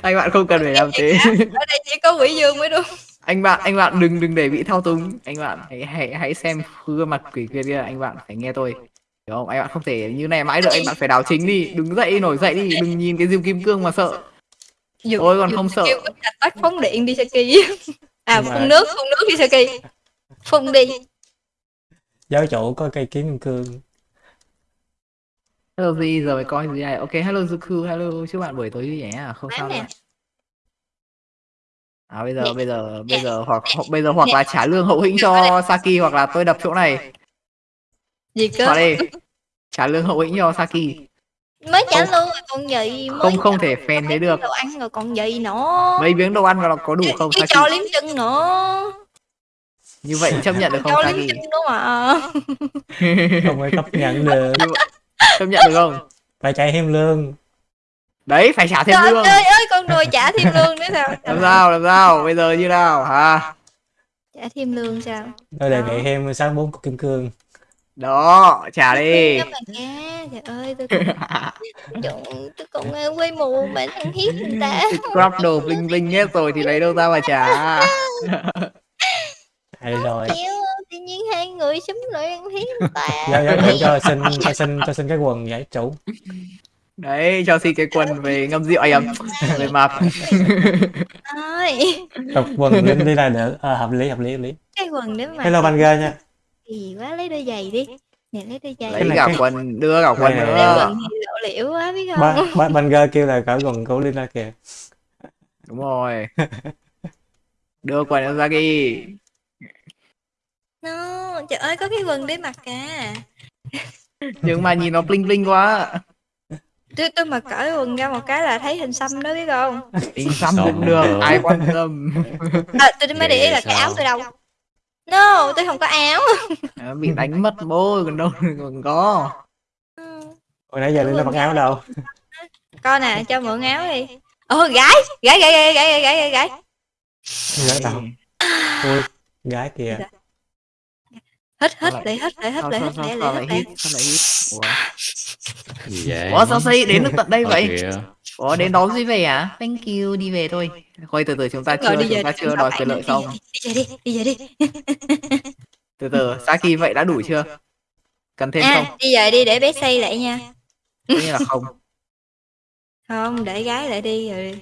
Anh bạn không cần phải làm thế. Ở đây chỉ có quỷ dương mới đúng. Anh bạn anh bạn đừng đừng để bị thao túng. Anh bạn hãy hãy hãy xem gương mặt quỷ kia kia anh bạn phải nghe tôi. Hiểu không? Anh bạn không thể như này mãi được anh bạn phải đảo chính đi. Đứng dậy nổi dậy đi. Đừng nhìn cái diêm kim cương mà sợ. Dùng, Tôi còn không sợ. bắt phóng điện đi Saki à Nhưng mà- phun nước phun nước đi Saki phun đi. Giáo chủ có cây kiếm kim cương hello gì giờ phải coi gì này ok hello Zuku hello chúc bạn buổi tối vui vẻ à không sao đâu. À bây giờ bây giờ bây giờ hoặc hoặc bây giờ hoặc là trả lương hậu hĩnh cho Saki hoặc là tôi đập chỗ này. Gì cơ? Vào đây trả lương hậu hĩnh cho Saki. Mới trả lương rồi còn gì mới không không thể phèn mấy thế được. đồ ăn rồi còn gì nữa. Mấy miếng đồ ăn là có đủ không Saki? cho liếm chân nữa. Như vậy chấp nhận được không cho Saki? liếm chân nữa mà không phải chấp nhận được chấp nhận được không? Phải chạy thêm lương. Đấy phải trả thêm trời lương. ơi ơi con đùi trả thêm lương nữa sao? Làm sao làm sao? Bây giờ như nào? Hả? Trả thêm lương sao? Tôi đề nghị thêm sáu bốn cục kim cương. Đó trả đi. trời ơi tôi Trời, tôi còn ờ, quê mù mà ăn hiếp người ta. Scrap đồ bling bling hết rồi thì lấy đâu ra mà trả? Hay rồi nhiên hai người xúm lại ăn hiếp người ta. Giáo chủ cho xin cho xin cho xin cái quần giải chủ đấy cho xin cái quần về ngâm rượu ấy về mập Ôi, tập quần lên đi là được à, hợp lý hợp lý hợp lý. Cái quần đấy mà hello ban girl nha. gì quá lấy đôi giày đi. Nè lấy đôi giày. Lấy này cả cái- quần đưa cả quần này này. nữa quần lộ liễu quá biết không? Ba, ba, ban girl kêu là cởi quần của Lina kìa. Đúng rồi. Đưa quần cho Zaki No, trời ơi có cái vần để mặc cả à. Nhưng mà nhìn nó bling bling quá. Tôi tôi mà cởi quần ra một cái là thấy hình xăm đó biết không? Hình xăm cũng được, ai quan tâm. À, tôi mới để ý là cái áo tôi đâu. No, tôi không có áo. À, bị đánh mất bố còn đâu còn có. Hồi nãy giờ lên là mặc áo đâu? Coi nè, cho mượn áo đi. Ồ, gái, gái, gái, gái, gái, gái, gái. Gái đâu? Ôi, gái kìa. Dạ hít hít lại- lại hít lại hít sao hít sao lại hít hít sao lại hít? ủa? Gì vậy? Ủa sao xây đến được tận đây Ờ, vậy? ủa đến đón gì về à? Thank you đi về thôi. Thôi từ từ chúng ta chưa chúng ta chưa đòi quyền lợi xong. đi về đi đi về đi. Từ từ Saki vậy đã đủ chưa? Cần thêm à không? đi về đi để bé xây lại nha. Nhiên là không. Không để gái lại đi rồi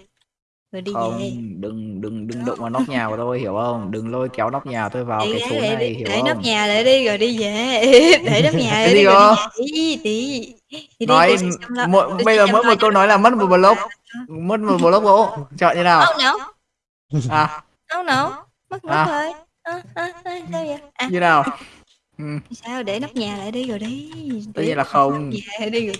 rồi đi không về. đừng đừng đừng động vào nóc nhà của tôi hiểu không? Đừng lôi kéo nóc nhà tôi vào để cái lại này đi hiểu để nóc không? nhà lại đi rồi đi về. Để nóc nhà Cái lại đi rồi đi về đi đi đi nói mỗi, bây giờ mỗi một câu nói là mất một block. mất một block gỗ. Chọn như nào? Không não à. Không não mất mất À. thôi. À, à, sao vậy? Như nào? Ừ, sao? Để nóc nhà lại đi rồi đi. Tất Để nhiên là không. nóc lại đi rồi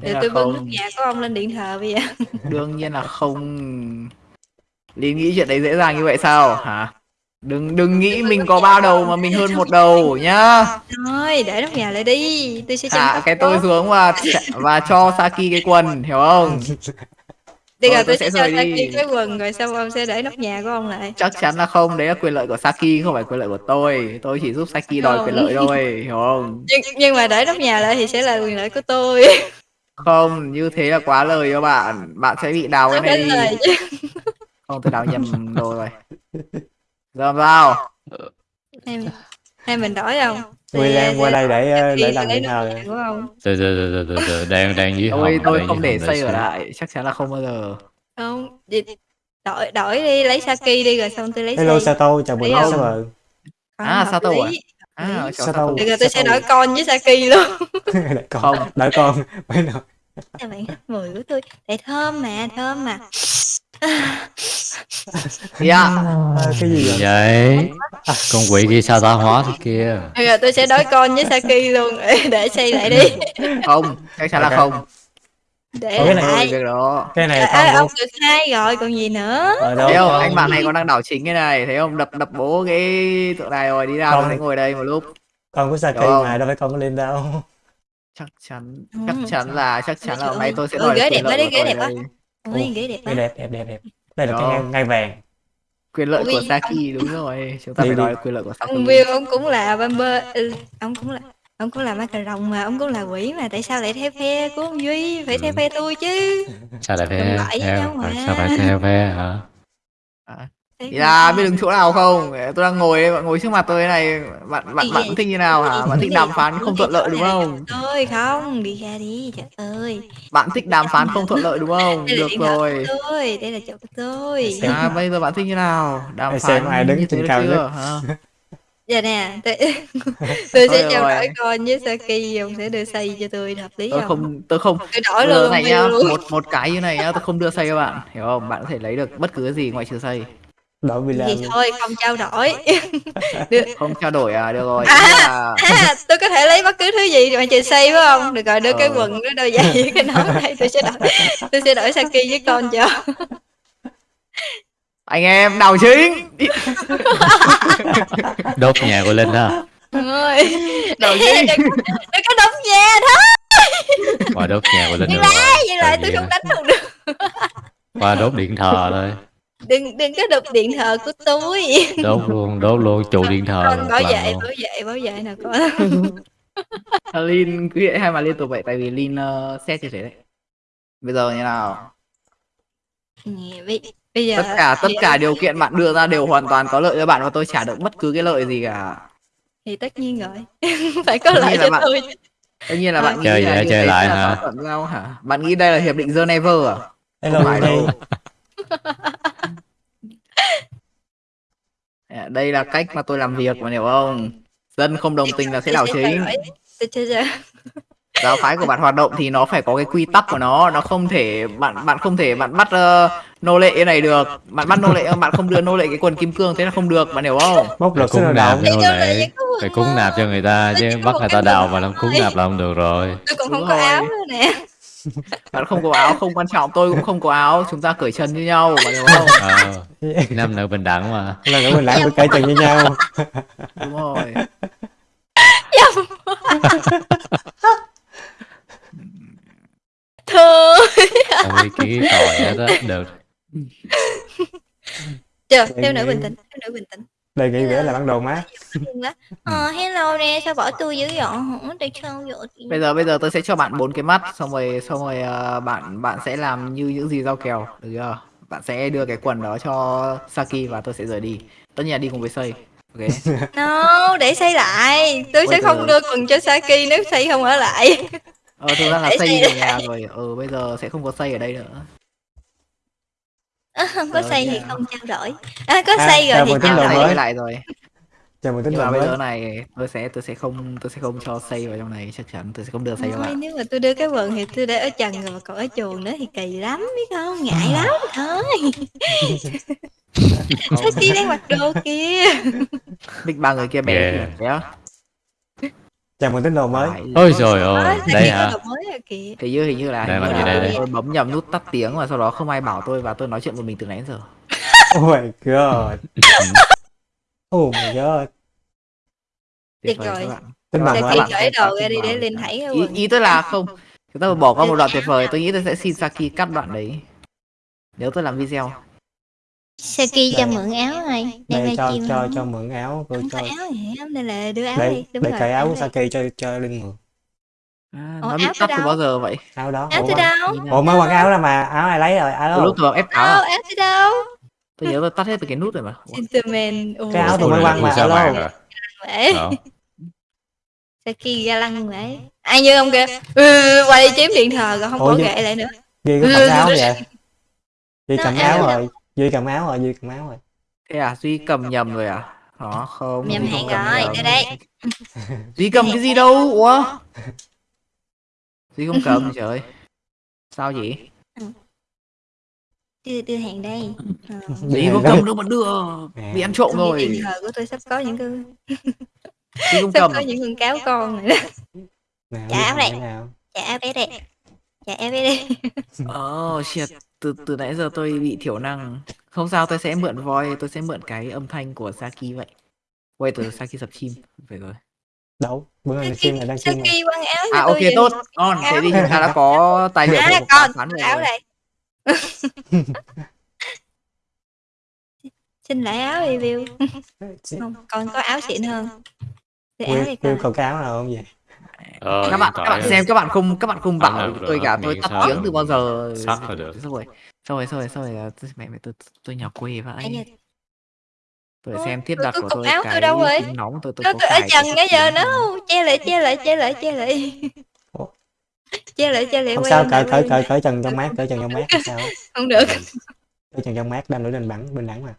để tôi bưng nóc không. nhà của ông lên điện thờ bây giờ. Đương nhiên là không. Lý nghĩ chuyện đấy dễ dàng như vậy sao? Hả? Đừng đừng nghĩ mình có ba đầu mà mình hơn một đầu nhá. thôi để nóc nhà lại đi. Tôi sẽ hạ cái tôi xuống và và cho Saki cái quần hiểu không? Thôi, rồi tôi sẽ cho. Saki cái quần rồi xong ông sẽ để nóc nhà của ông lại. Chắc chắn là không đấy là quyền lợi của Saki không phải quyền lợi của tôi. Tôi chỉ giúp Saki đòi Không. quyền lợi thôi hiểu không? Nhưng nhưng mà để nóc nhà lại thì sẽ là quyền lợi của tôi không như thế là quá lời cho bạn. Bạn sẽ bị đào cái Không này đi không tôi đào nhầm đồ rồi. Giờ làm sao? Mình- hay mình đổi không? William qua đây để ờ, để làm lấy điện nóc thờ nhà của ông từ từ từ từ từ đang đang dưới tôi hòm tôi đang không để xây ở lại chắc chắn là không bao giờ. Không đổi đổi đi lấy Saki đi rồi xong tôi lấy hello. Sato chào buổi Thấy tối không? Saber Không, À, Sato à? À Sao đâu? Bây giờ tôi sẽ Sato. đổi con với Saki luôn. Đợi con Không. đợi con mới nói các bạn mùi của tôi tại thơm mà thơm mà. Dạ. Cái gì vậy? Vậy. Con quỷ kia sao ta hóa thế kia. Bây giờ tôi sẽ đổi con với Saki luôn. Để xây lại đi. Không chắc chắn là không để Ủa, cái này- lại việc đó cái này con ông được hai rồi còn gì nữa? Đâu thấy không? Con- anh bạn này còn đang đảo chính cái này. Thấy không? Đập đập bố cái tượng này rồi đi ra Không. sẽ ngồi đây một lúc. Con của Saki Hiểu không? mà đâu phải con của Linh đâu. Chắc chắn Ừ. chắc chắn là chắc chắn là hôm nay tôi sẽ ơi, đòi ghế quyền đẹp của ghế đẹp quá. ghế đẹp đẹp đẹp đẹp đẹp. Đây là cái ngai, vàng. Quyền lợi Ui, của Saki đúng rồi. Chúng ta phải đòi quyền lợi của Saki. Ông Will ông cũng là bumper ừ, ông cũng là ông cũng là ma cà rồng mà ông cũng là quỷ mà tại sao lại theo phe của ông duy phải theo Ừ. phe tôi chứ sao lại với theo nhau mà. sao phải theo phe hả Thì là biết đứng chỗ nào không? Tôi đang ngồi đây, bạn ngồi trước mặt tôi thế này, bạn bạn bạn thích như nào hả? Bạn thích đàm phán không thuận lợi đúng không? Tôi không, đi ra đi, trời ơi. Bạn thích đàm phán không thuận lợi đúng không? Được rồi. tôi, đây là chỗ của tôi. À, bây giờ bạn thích như nào? Đàm phán xem ai đứng như trên thế cao chưa? nhất. Giờ nè, tôi, tôi sẽ trao rồi. đổi con với Saki, ông sẽ đưa xây cho tôi hợp lý Tôi không? không tôi không Tôi đổi giờ luôn này nhá, luôn. một một cái như này nhá, tôi không đưa xây cho bạn, hiểu không? Bạn có thể lấy được bất cứ cái gì ngoại trừ xây. đổi villa Thì luôn. thôi, không trao đổi. được. Không trao đổi à, được rồi. À. Là À, tôi có thể lấy bất cứ thứ gì mà trừ xây phải không? Được rồi, đưa cái Ờ. quần, cái đôi giày với cái nón đây, tôi sẽ đổi, tôi sẽ đổi Saki với con cho. Anh em đào chính. đốt nhà của linh ha Đào đừng chính. đừng có đóng nhà thôi. qua đốt nhà của linh rồi lại, dừng lại, tôi không đánh được. qua đốt điện thờ thôi Đừng đừng có đục điện thờ của tôi. đốt luôn đốt luôn trụ điện thờ Con bảo vệ, bảo vệ, bảo vệ nào con. Lin cứ hiện hai mà liên tục vậy tại vì Lin uh, xét như thế đấy. Bây giờ như nào? Nè, bây, bây giờ Tất cả tất cả điều kiện bạn đưa ra đều hoàn toàn có lợi cho bạn và tôi trả được bất cứ cái lợi gì cả. thì tất nhiên rồi. Phải có lợi cho bạn- tôi. Tất nhiên là Thôi. bạn nghĩ Chơi là chơi lại là hả? nhau hả? Bạn nghĩ đây là hiệp định Geneva à? Hello Không phải đâu. À, Đây là cách mà tôi làm việc mà hiểu không? Dân không đồng tình là sẽ đảo chính. đổi. Tôi chưa giờ. Giáo phái của bạn hoạt động thì nó phải có cái quy tắc của nó nó không thể bạn bạn không thể bạn bắt ờ, nô lệ này được. Bạn bắt nô lệ bạn không đưa nô lệ cái quần kim cương thế là không được bạn hiểu không? Bốc sức cúng nạp nô lệ phải cúng nạp cho người ta chứ bắt người ta đào mà làm cúng nạp là không được rồi. Tôi Đúng không có áo nữa nè. bạn không có áo không quan trọng tôi cũng không có áo chúng ta cởi chân như nhau bạn hiểu không? Ờ nam nữ bình đẳng mà. Là nữa mình lãng phải cởi chân với nhau. Đúng rồi Không ý kiến tội hết á được Chờ, theo nữ bình tĩnh, theo nữ bình tĩnh. đề nghị vẽ là bản đồ má. Ờ, hello nè, sao bỏ tôi dữ vậy? Hả? Tại sao vậy? bây giờ bây giờ tôi sẽ cho bạn bốn cái mắt xong rồi xong rồi ờ, bạn bạn sẽ làm như những gì giao kèo được chưa bạn sẽ đưa cái quần đó cho Saki và tôi sẽ rời đi tất nhiên là đi cùng với xây ok No, để xây lại. Tôi Ôi sẽ không đưa quần cho Saki nếu xây không ở lại. ờ thực ra là Để xây xây về nhà rồi ừ bây giờ sẽ không có xây ở đây nữa không có xây thì nha. không trao đổi. À, có À, xây rồi chào thì mừng trao đồ đổi. mới. lại rồi chào mừng tín nhưng đồ mà bây mới giờ này tôi sẽ tôi sẽ không tôi sẽ không cho xây vào trong này chắc chắn tôi sẽ không đưa xây cho Thôi, bạn nếu mà tôi đưa cái quần thì tôi để ở trần rồi mà còn ở chuồng nữa thì kỳ lắm biết không ngại lắm thôi Saki đang mặc đồ kia Big ba người kia bé Yeah. kìa bé chào mừng tín đồ mới. Ôi trời ơi đây hả? Kìa hình như hình như là Đây, hình như gì đây, đây? tôi bấm nhầm nút tắt tiếng và sau đó không ai bảo tôi và tôi nói chuyện một mình từ nãy đến giờ. Oh my god. Oh my god. Tuyệt vời các bạn. cởi xem đồ ra đi để lên thấy cái ý, ý tôi là không. Chúng ta bỏ qua một đoạn tuyệt vời tôi nghĩ tôi sẽ xin Saki cắt đoạn đấy. Nếu tôi làm video Saki cho mượn áo này đây cho cho cho mượn áo cô cho có áo hết nên là đưa áo để đi. Đúng để rồi cởi áo của đây. Saki cho cho linh mượn? À, Ủa, nó áo từ đâu? bao giờ vậy? Áo đó. Áo từ đâu? Ủa mới mặc áo ra mà áo ai lấy rồi áo lúc đâu tôi ép áo đâu à? áo từ đâu? Tôi nhớ tôi tắt hết từ cái nút rồi mà. Gentleman Cái áo tôi mới này quăng mà, vậy Ờ. Saki ga lăng vậy? Ai như ông kia ừ, quay đi chiếm điện thờ rồi không nhưng- ghệ lại nữa. Duy có cầm áo vậy? Nó cầm áo áo đâu? rồi Duy cầm áo rồi Duy cầm áo rồi. Thế à duy cầm nhầm rồi à? Đó không Nhầm hẹn rồi, đây đây. duy cầm cái gì đâu? Ủa? Duy không cầm trời sao vậy? Đưa đưa hàng đây. Ờ. duy không cầm đâu mà đưa. Bị ăn trộm Tôi rồi. điện thờ của tôi sắp có những cái duy không sắp cầm có những con cáo con rồi đó. Nào Duy áo cái nào? Trả bé đây trả bé đây Oh shit, từ từ nãy giờ tôi bị thiểu năng. Không sao, tôi sẽ mượn voi, tôi sẽ mượn cái âm thanh của Saki vậy. Quay từ Saki sập chim. Phải rồi. đâu bữa nay chim này đang chim này Saki quăng áo cho À ok tốt, ngon. Thế thì chúng ta đã có tài liệu à phán rồi. áo đây xin lại áo review không con có áo xịn hơn Đưa áo còn cái áo nào không vậy Ờ, Các bạn, các bạn xem, các bạn không, các bạn không bảo tôi rồi, cả, tôi tắt tiếng từ bao giờ. Sắc là được. Xong rồi, xong rồi, xong rồi, xong rồi, tôi- mẹ mẹ tôi tôi nhỏ quê vậy. tôi Ôi, xem thiết tôi- đặt tôi của tôi áo tôi đâu rồi? nóng tôi tôi ở trần cái cái giờ nó che lại che lại che lại che lại che lại che lại không quay sao cởi cởi cởi cởi trần trong mát cởi trần trong mát không sao. Không được. Cởi trần trong mát đam lưỡi lên bắn bình đẳng mà.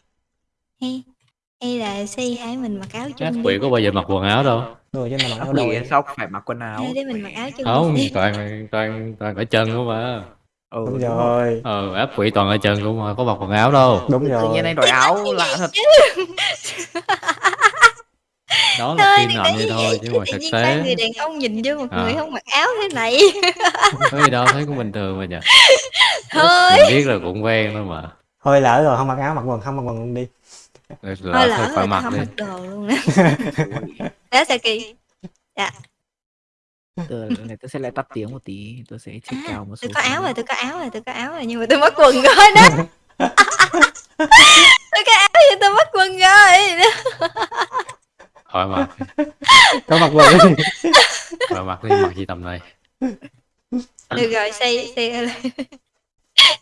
Hay là xây hai mình mặc áo chung quỷ có bao giờ mặc quần áo đâu đùa chứ mà mặc Ác áo đôi. sao phải mặc quần áo? Đứa mình mặc áo chung không toàn toàn toàn ở chân không mà ừ, đúng rồi. ờ ác quỷ toàn ở chân không mà có mặc quần áo đâu. Đúng tự rồi. nhiên anh đổi áo lạ thật. Đó là phim có vậy như thôi chứ mà tự thực ba người tế đàn ông nhìn vô một À. người không mặc áo thế này. Có gì đâu thấy cũng bình thường mà nhỉ thôi. Mình biết là cũng quen thôi mà. Thôi lỡ rồi không mặc áo mặc quần không mặc quần luôn đi lỡ thôi thôi lỡ phải rồi tao mặc không đi. mặc đồ luôn á. Đó Saki tôi, này tôi sẽ lại tắt tiếng một tí tôi sẽ check à, cao một số tôi có áo rồi tôi có áo rồi tôi có áo rồi nhưng mà tôi mất quần rồi đó. Tôi có áo nhưng tôi mất quần rồi. Khỏi mặc có mặc quần đi. Khỏi mặc đi mặc gì tầm này. Được rồi xây xây lại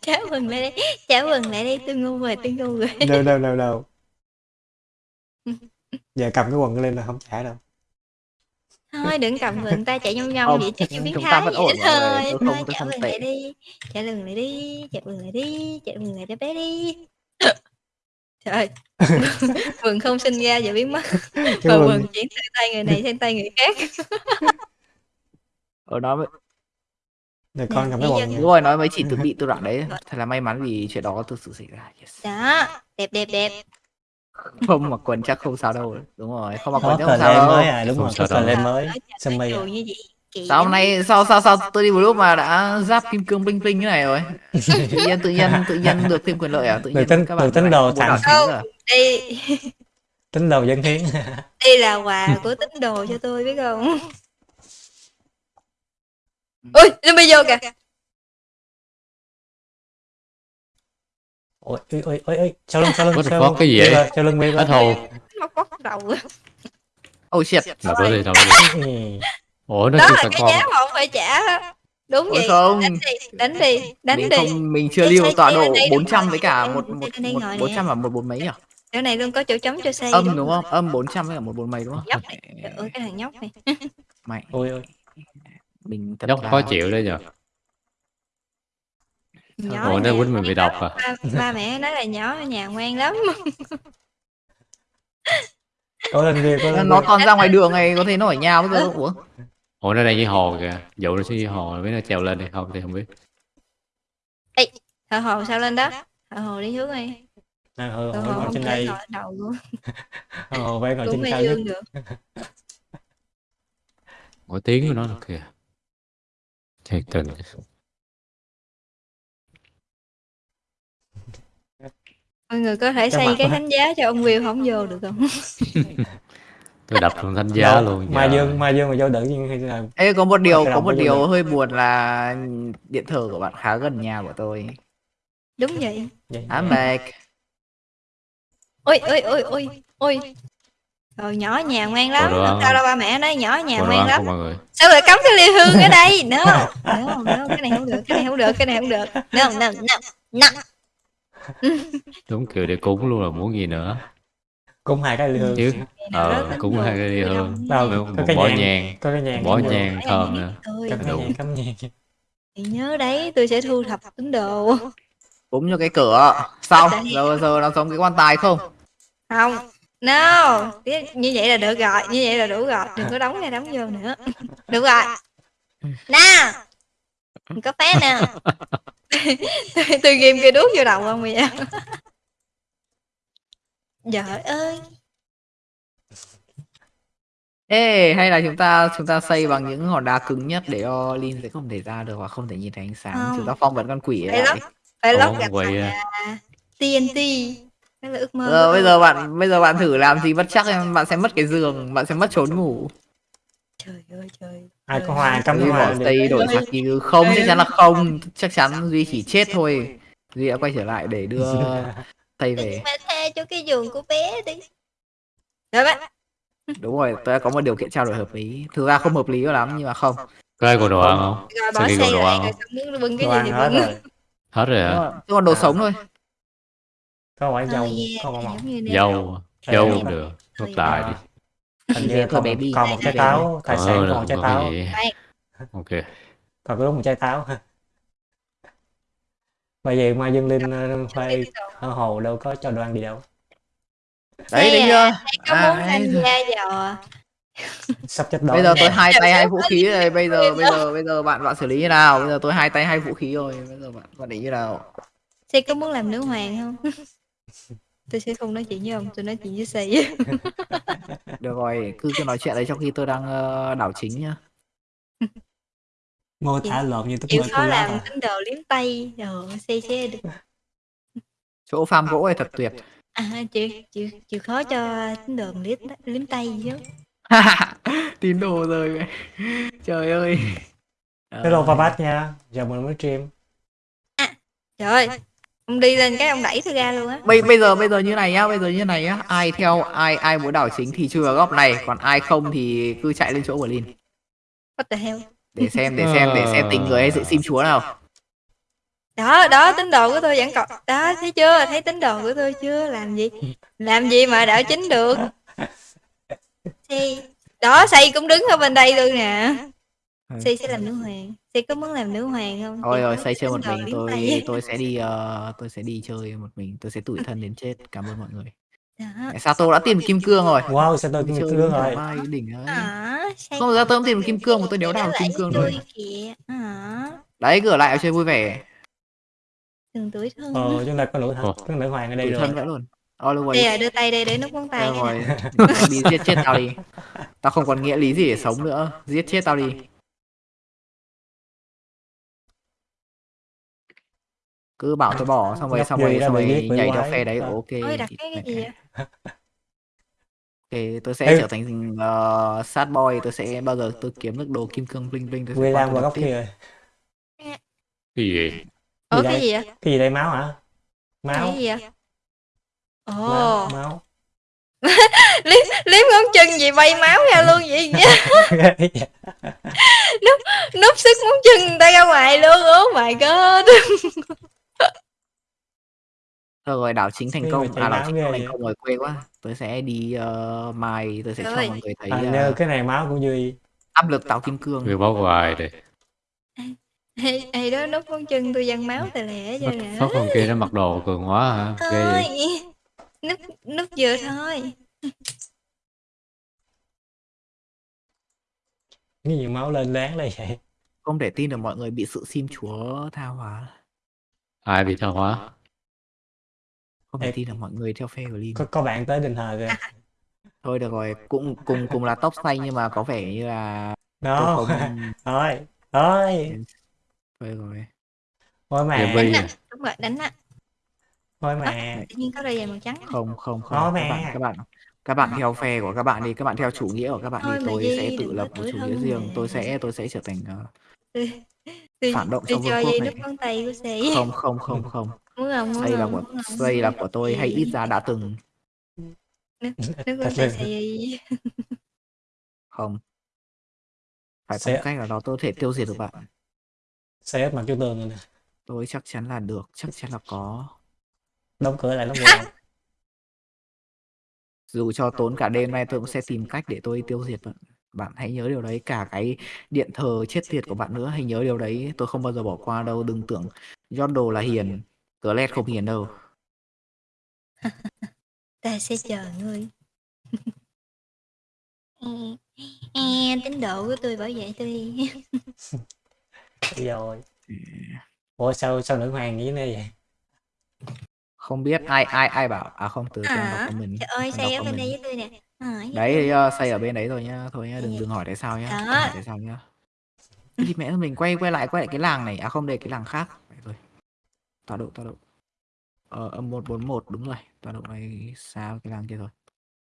trả quần lại đây trả quần lại đây tôi ngu rồi tôi ngu rồi. Đâu đâu đâu đâu giờ cầm cái quần lên là không trả đâu. Thôi đừng cầm người ta chạy nhông nhông Không, vậy chắc chưa biến thái vậy người, thôi. tôi không- thôi tôi trả quần tệ. lại đi trả quần lại đi trả quần lại đi trả quần lại cho bé đi. Trời quần không sinh ra giờ biến mất. Cái và quần quần chuyển từ tay người này sang tay người khác. Ở đó mới- rồi con cầm cái Nè, quần đúng rồi nói mới chỉ tự bị tự đoạn đấy. Thật là may mắn vì chuyện đó thực sự xảy ra. Yes. đó đẹp đẹp đẹp không mặc quần chắc không sao đâu. Đúng rồi không mặc quần chắc không sao lên đâu. mới à đúng Không rồi đâu. lên mới mi đồ à. sao hôm nay sao sao sao tôi đi một lúc mà đã giáp kim cương bling bling như này rồi? Tự nhiên tự nhiên tự nhiên được thêm quyền lợi à? Tự nhiên tính- các bạn tính đồ à? đây tính đầu dân hiến đây là quà của tín đồ cho tôi biết không? Ui zombie vô kìa ôi ôi ôi ôi ôi sau lưng sau lưng sau fuck, lưng cái gì vậy? sau lưng đi hết hồn móc bóc đầu oh shit. Đọc đó đi Ừ. ủa nó đó chưa là con. giá mà ông phải trả. Đúng Ôi vậy. không. đánh đi đánh đi đánh mình đi. không mình chưa lưu tọa độ lên đây, 400 đúng với cả một một nè. 400 và một bốn mấy à? Chỗ này luôn có chỗ trống cho xây âm đúng không? Âm 400 với cả một bốn mấy đúng không? Nhóc này. Ơi cái thằng nhóc này. Mày ôi ôi. Mình thật nhóc là khó chịu đấy nhờ nhỏ ủa nó quýnh mình bị độc à. ba, ba mẹ nói là nhỏ ở nhà ngoan lắm. Có lên kia có lên nó toàn ra ngoài đường này có thể nó ở nhà bây giờ ủa. Ủa nó đang dưới hồ kìa. Dụ nó xuống dưới hồ biết nó trèo lên hay không thì không biết. Thợ hồ sao lên đó? Thợ hồ đi hướng đi. À, hồ ngồi không trên đây. đầu luôn. Hồi phải ngồi trên cao nhất. mỗi tiếng của nó là kìa. Thiệt tình mọi người có thể Cho xây mặt cái quá. thánh giá cho ông Will không? Vô được không? Tôi đập thằng thanh giá luôn mai giờ. dương mai dương mà vô đỡ nhưng hay là Ê có một điều có một điều hơi buồn là điện thờ của bạn khá gần nhà của tôi. Đúng vậy. Vậy I'm back. Ôi ôi ôi ôi ôi. Rồi nhỏ ở nhà ngoan lắm. Ăn sao không? đâu ba mẹ nói nhỏ nhà còn ngoan lắm. mọi người. Sao lại cắm cái ly hương ở đây? No no no cái này không được cái này không được cái này không được. No no no no đúng kiểu để cúng luôn là muốn gì nữa. Cũng hai cái ly hương. Chứ nào ờ cúng hai cái ly hương. Đâu, có cái bó nhang. có cái nhang vô. nhang thơm nữa. Đủ. nhang cắm nhang. Thì nhớ đấy tôi sẽ thu thập tín đồ Búng cho cái cửa. Xong giờ giờ nó giống cái quan tài không? Không. No như vậy là được rồi như vậy là đủ rồi. Đừng có đóng ra đóng vô nữa. Được rồi. Nè Đừng có phép nè. Tôi, tôi ghim cây đuốc vô đầu không bây giờ? Trời ơi. Ê hay là chúng ta chúng ta xây bằng những hòn đá cứng nhất để cho Lin sẽ không thể ra được và không thể nhìn thấy ánh sáng. Không. chúng ta phong vẫn con quỷ ấy Phải lại. phải quậy bằng à. là TNT. Đó là ước mơ Giờ bây giờ bạn bây giờ bạn thử làm gì bất chắc em bạn sẽ mất cái giường bạn sẽ mất trốn ngủ. Trời ơi trời ai trời có hoa bỏ đi. xây đổi sắc như không chắc chắn là không. Chắc chắn Duy chỉ chết thôi. Duy đã quay trở lại để đưa Tây Đừng về. mà cho cái giường của bé đi. Rồi bác đúng rồi tôi đã có một điều kiện trao đổi hợp lý. Thực ra không hợp lý lắm nhưng mà không. Có ai còn đồ ăn không? Rồi bỏ đồ lại ăn rồi không xong muốn bưng cái gì thì hết bưng. rồi. Hết rồi Đúng hả chứ còn đồ sống thôi. Có quả dầu Châu Ờ, cũng được. Nốt tài đi. Hình như thôi còn, baby, còn một trái táo. Tài Còn sản còn một trái có táo. Ok. còn có đúng một trái táo. Bởi vậy mai dương linh ờ, khoai ở hồ đâu có cho đồ ăn gì đâu. Đấy à, chưa có À, muốn đấy tham rồi. gia vào sắp chết đói bây giờ tôi hai Dạ, tay hai dạ, vũ dạ, khí dạ, rồi bây dạ, giờ dạ. bây giờ bây giờ bạn bạn xử lý như nào? Bây giờ tôi hai tay hai vũ khí rồi. Bây giờ bạn bạn định như nào? Xe có muốn làm nữ hoàng không? tôi sẽ không nói chuyện với ông, tôi nói chuyện với Xe. được rồi cứ cứ nói chuyện đấy trong khi tôi đang ờ, đảo chính nhá. Mô tả lộn như Chịu tôi khó lắm làm à tín đồ liếm tay, rồi Xe sẽ được. chỗ farm gỗ này thật tuyệt. À, chịu, chịu, chịu khó cho tín đồ liếm, liếm tay chứ. tín đồ rồi. Mày. trời ơi. Hello Ờ, Papat nha. Giờ mình mới stream. Trời ơi, ông đi lên cái ông đẩy tôi ra luôn á. bây bây giờ bây giờ như này nhá bây giờ như này nhá ai theo ai ai muốn đảo chính thì vào góc này còn ai không thì cứ chạy lên chỗ của Lin What the hell? để xem để xem để xem tình người hay sự sim chúa nào Đó, đó, tín đồ của tôi vẫn còn... Đó, thấy chưa? Thấy tín đồ của tôi chưa? Làm gì? Làm gì mà đảo chính được? Xe... Đó, Xây cũng đứng ở bên đây luôn nè. Xây sẽ làm nữ hoàng. Xây có muốn làm nữ hoàng không? thôi Xây rồi say chơi một mình tôi tay. tôi sẽ đi ờ, tôi sẽ đi chơi một mình tôi sẽ tủi thân đến chết. Cảm ơn mọi người. Đó. Sao tôi đã tìm được kim cương rồi? Wow sao tôi Đi kim cương rồi? Mai đỉnh ấy. À, không ra tôi không tìm được kim cương mà tôi đéo đào kim cương rồi. À, đấy gửi lại chơi vui vẻ. Đừng tuổi thân. ờ chúng ta có nữ có nữ hoàng ở đây tủi rồi. thân vậy luôn always Đây à, đưa tay đây để nút ngón tay rồi đi giết chết tao đi. Tao không còn nghĩa lý gì để sống nữa. Giết chết tao đi cứ bảo tôi bỏ xong rồi xong rồi xong rồi nhảy theo quái. phe đấy Ờ. ok Ôi, đặt cái cái gì vậy? ok tôi sẽ Ê. trở thành uh, sad boy tôi sẽ bao giờ tôi kiếm được đồ kim cương bling bling tôi sẽ qua vào góc kia rồi Cái gì? Gì cái đây? gì vậy? cái gì đây máu hả máu Cái gì vậy? máu Ồ, máu liếm, liếm ngón chân gì bay máu ra luôn vậy? Núp sức ngón chân người ta ra ngoài luôn. Oh my god. Rồi đảo chính thành Cái công à đảo chính thành vậy. công rồi quê quá tôi sẽ đi uh, mai tôi sẽ cho mọi người thấy à, uh, như cái này máu của duy áp lực tạo kim cương Người báo hoài đây. Ê, ê đó nút ngón chân tôi văng máu tè lẻ cho Nó nè. phát con kia nó mặc đồ cường quá hả? Ghê Thôi. vậy. Nút nút vừa thôi. cái gì máu lên láng đây vậy không thể tin được mọi người bị sự sim chúa tha hóa Ai bị tha hóa? Không thể tin được mọi người theo phe của Lin có có bạn tới đình thờ kìa. Thôi được rồi cũng cùng cùng là tóc xanh nhưng mà có vẻ như là đó không thôi thôi thôi rồi. Thôi mà? Đúng rồi, đánh á. thôi mà. Tự nhiên có đôi giày màu trắng. không không Có không các bạn các bạn các bạn theo phe của các bạn đi. Các bạn theo chủ nghĩa của các bạn đi. Tôi sẽ tự lập có một chủ nghĩa riêng. tôi sẽ tôi sẽ trở thành ờ, Tôi, phản động trong vương quốc này. không không không không Muốn không? Muốn xây là của không? xây là của tôi hay ít ra đã từng. Tay sự. xe. không. Phải có một cách nào đó tôi có thể tiêu diệt được bạn. Xe mặt vô tường rồi nè. Tôi chắc chắn là được chắc chắn là có. Đóng cửa lại cửa lại. Dù cho tốn cả đêm nay tôi cũng sẽ tìm cách để tôi tiêu diệt bạn. Bạn hãy nhớ điều đấy cả cái điện thờ chết tiệt của bạn nữa hãy nhớ điều đấy. Tôi không bao giờ bỏ qua đâu đừng tưởng Yondo là hiền Glad không hiền đâu. Ta sẽ chờ ngươi. e, tín độ của tôi bảo vệ tôi. Rồi. Ủa sao sao nữ hoàng như thế này vậy? Không biết ai ai ai bảo? À không từ tôi đọc À, comment trời ơi, đọc ở bên đây với tôi nè. À, đấy uh, xây ở bên đấy rồi nhá. Thôi nhá đừng đừng hỏi tại sao nhá. Đó. đừng hỏi tại sao nhá. Thì mẹ mình quay quay lại quay lại cái làng này. À không đây cái làng khác tọa độ tọa độ ờ âm một bốn một đúng rồi tọa độ này xa cái làng kia rồi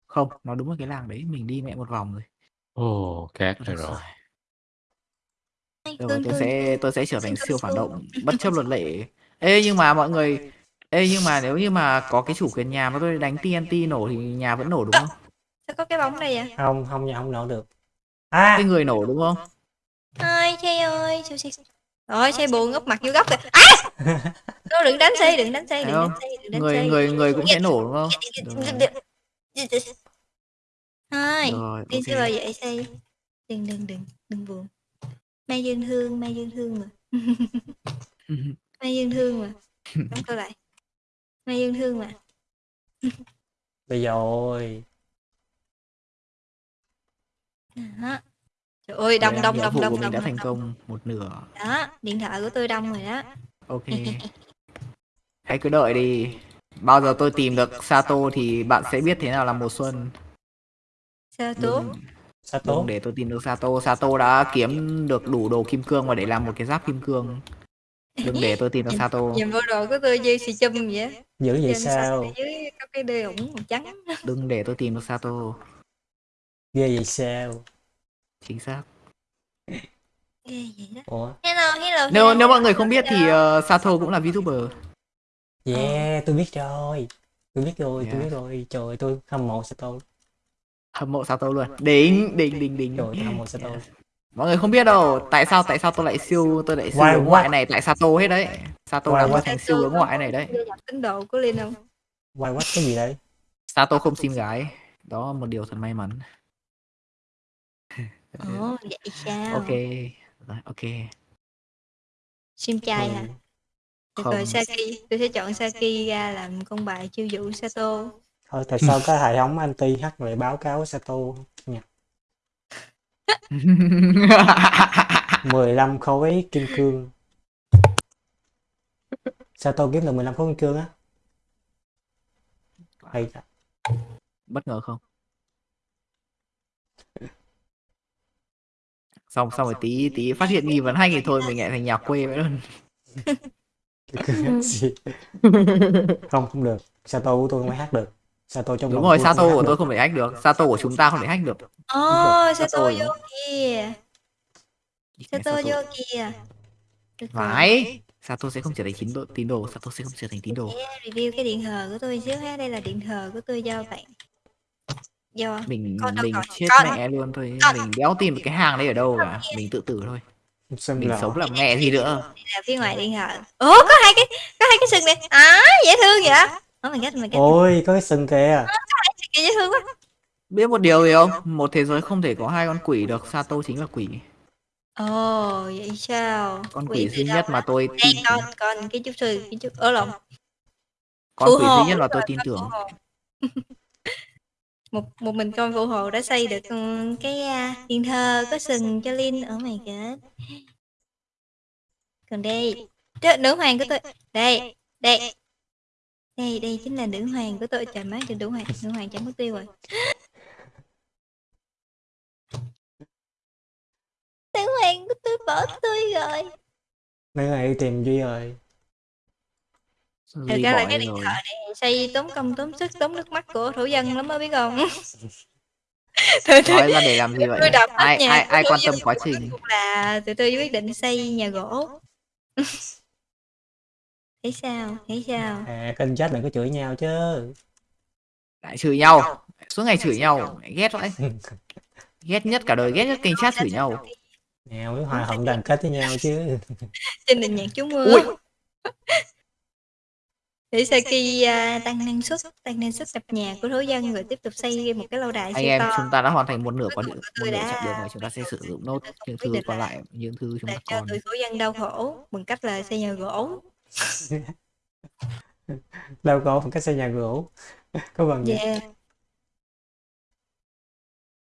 không nó đúng là cái làng đấy mình đi mẹ một vòng rồi Ồ, cát Được rồi rồi. Rồi, tôi sẽ tôi sẽ trở thành siêu phản động bất chấp luật lệ. Ê nhưng mà mọi người Ê nhưng mà nếu như mà có cái chủ quyền nhà mà tôi đánh TNT nổ thì nhà vẫn nổ đúng không? Sao có cái bóng đây vậy? không không nhà không nổ được à Cái người nổ đúng không? Ôi, xe ơi, xe... Rồi, xe buồn ngóc mặt vô góc kìa. À! Thôi đừng đánh xe, đừng đánh xe, đừng đánh xe, đừng đánh Người xe. người người cũng sẽ nổ đúng không? Thôi, sẽ ok vào dậy say. Đừng đừng đừng, đừng buồn. Mai Dương Thương, Mai Dương Thương mà. Mai Dương Thương mà. Đóng câu lại. Mai Dương Thương mà. bây giờ ôi Đó. Trời ơi, đông đông đông đông của mình đã đông thành đông. công một nửa. Đó, điện thoại của tôi đông rồi đó. ok. Hãy cứ đợi đi. Bao giờ tôi tìm được Sato thì bạn sẽ biết thế nào là mùa xuân. Sao tốt đừng để tôi tìm được Sato. Sato đã kiếm được đủ đồ kim cương và để làm một cái giáp kim cương. Đừng để tôi tìm được Sato. Nhìn bộ đồ của tôi như xì chum vậy á. dữ vậy sao? ở dưới có cái đê ủng màu trắng. đừng để tôi tìm được Sato. Ghê vậy sao chính xác. Ghê vậy đó. ủa? Hello, hello. nếu hello. nếu mọi người không biết thì uh, Sato cũng là VTuber. Yeah tôi biết rồi. Tôi biết rồi tôi Yeah. biết rồi. Trời ơi, tôi hâm mộ sao tôi hâm mộ Sato luôn. Đỉnh đỉnh đỉnh đỉnh trời tôi hâm mộ sao tôi mọi người không biết đâu tại sao tại sao tôi lại siêu tôi lại siêu Why hướng ngoại what? này? Tại Sato hết đấy. Sato Why làm tôi what? thành siêu hướng ngoại này đấy. Tôi đọc tín đồ của Linh không? quay quách cái gì đấy Sato không xin gái. Đó là một điều thật may mắn Ồ, vậy sao? ok rồi ok Sim trai hả? Ừ. Được Không. rồi, Saki. Tôi sẽ chọn Saki ra làm con bài chiêu dụ Sato. thôi tại sao cái hệ thống anti hack lại báo cáo Sato nha 15 khối kim cương Sato kiếm được 15 khối kim cương á hay thật. bất ngờ không xong xong rồi tí tí phát hiện nghi vấn hay thì thôi mình lại thành nhà quê vậy luôn. Không không được. Sato của tôi không thể hack được. Sato trong đúng rồi Sato của tôi được. không thể hack được. Sato của chúng ta không thể hack được. Ồ, Sato vô kìa. Sato vô kìa. Phải Sato sẽ không trở thành tín đồ. Tín đồ Sato sẽ không trở thành tín đồ. Review cái điện thờ của tôi xíu ha. Đây là điện thờ của tôi do bạn. Do mình Con đâu mình rồi? chết Con. mẹ luôn thôi Con. mình đéo tìm cái hàng đấy ở đâu cả mình tự tử thôi Xem mình là sống làm mẹ gì nữa là phía ngoài điện thờ. Ủa, có hai cái có hai cái sừng này. À, dễ thương vậy. Oh my god, oh my god. ôi có cái sừng kìa Kìa dễ thương quá. biết một điều gì không một thế giới không thể có hai con quỷ được Sato chính là quỷ Ồ, vậy sao? con Quỷ duy nhất mà tôi Đây tin con con cái chút sư cái chút ở lộn con quỷ duy nhất mà tôi tin tưởng một một mình con phụ hồ đã xây được ừ, cái à, điện thờ có sừng cho Linh ở mày kìa còn đây đó, nữ hoàng của tôi đây đây đây đây chính là nữ hoàng của tôi. Trời má trời nữ hoàng nữ hoàng chẳng mất tiêu rồi. Nữ hoàng của tôi bỏ tôi rồi. Nữ hoàng đi tìm Duy rồi thật ra là cái đi điện rồi? thờ này xây tốn công tốn sức tốn nước mắt của thổ dân lắm á biết không? Tôi- nói ra để làm gì vậy? ai nhà ai ai quan tâm quá trình? là tụi tôi quyết định xây nhà gỗ. Thấy sao? Thấy sao? À kênh chat đừng có chửi nhau chứ. Lại chửi nhau? Suốt ngày chửi nhau? Ghét vậy. Ghét nhất cả đời ghét nhất kênh chat chửi nhau. nào mới hòa thuận đoàn kết với nhau chứ. Trên nền nhạc chú mưa. Ui. Để Saki à, tăng năng suất tăng năng suất đập nhà của thổ dân rồi tiếp tục xây một cái lâu đài anh em to. chúng ta đã hoàn thành một nửa quá một nửa đã chặng đường này chúng ta sẽ sử dụng nốt những thứ còn là lại những thứ chúng để ta cho còn. tụi thổ dân đau khổ bằng cách là xây nhà gỗ. Đâu có một cái xây nhà gỗ. Có bằng gì? Yeah.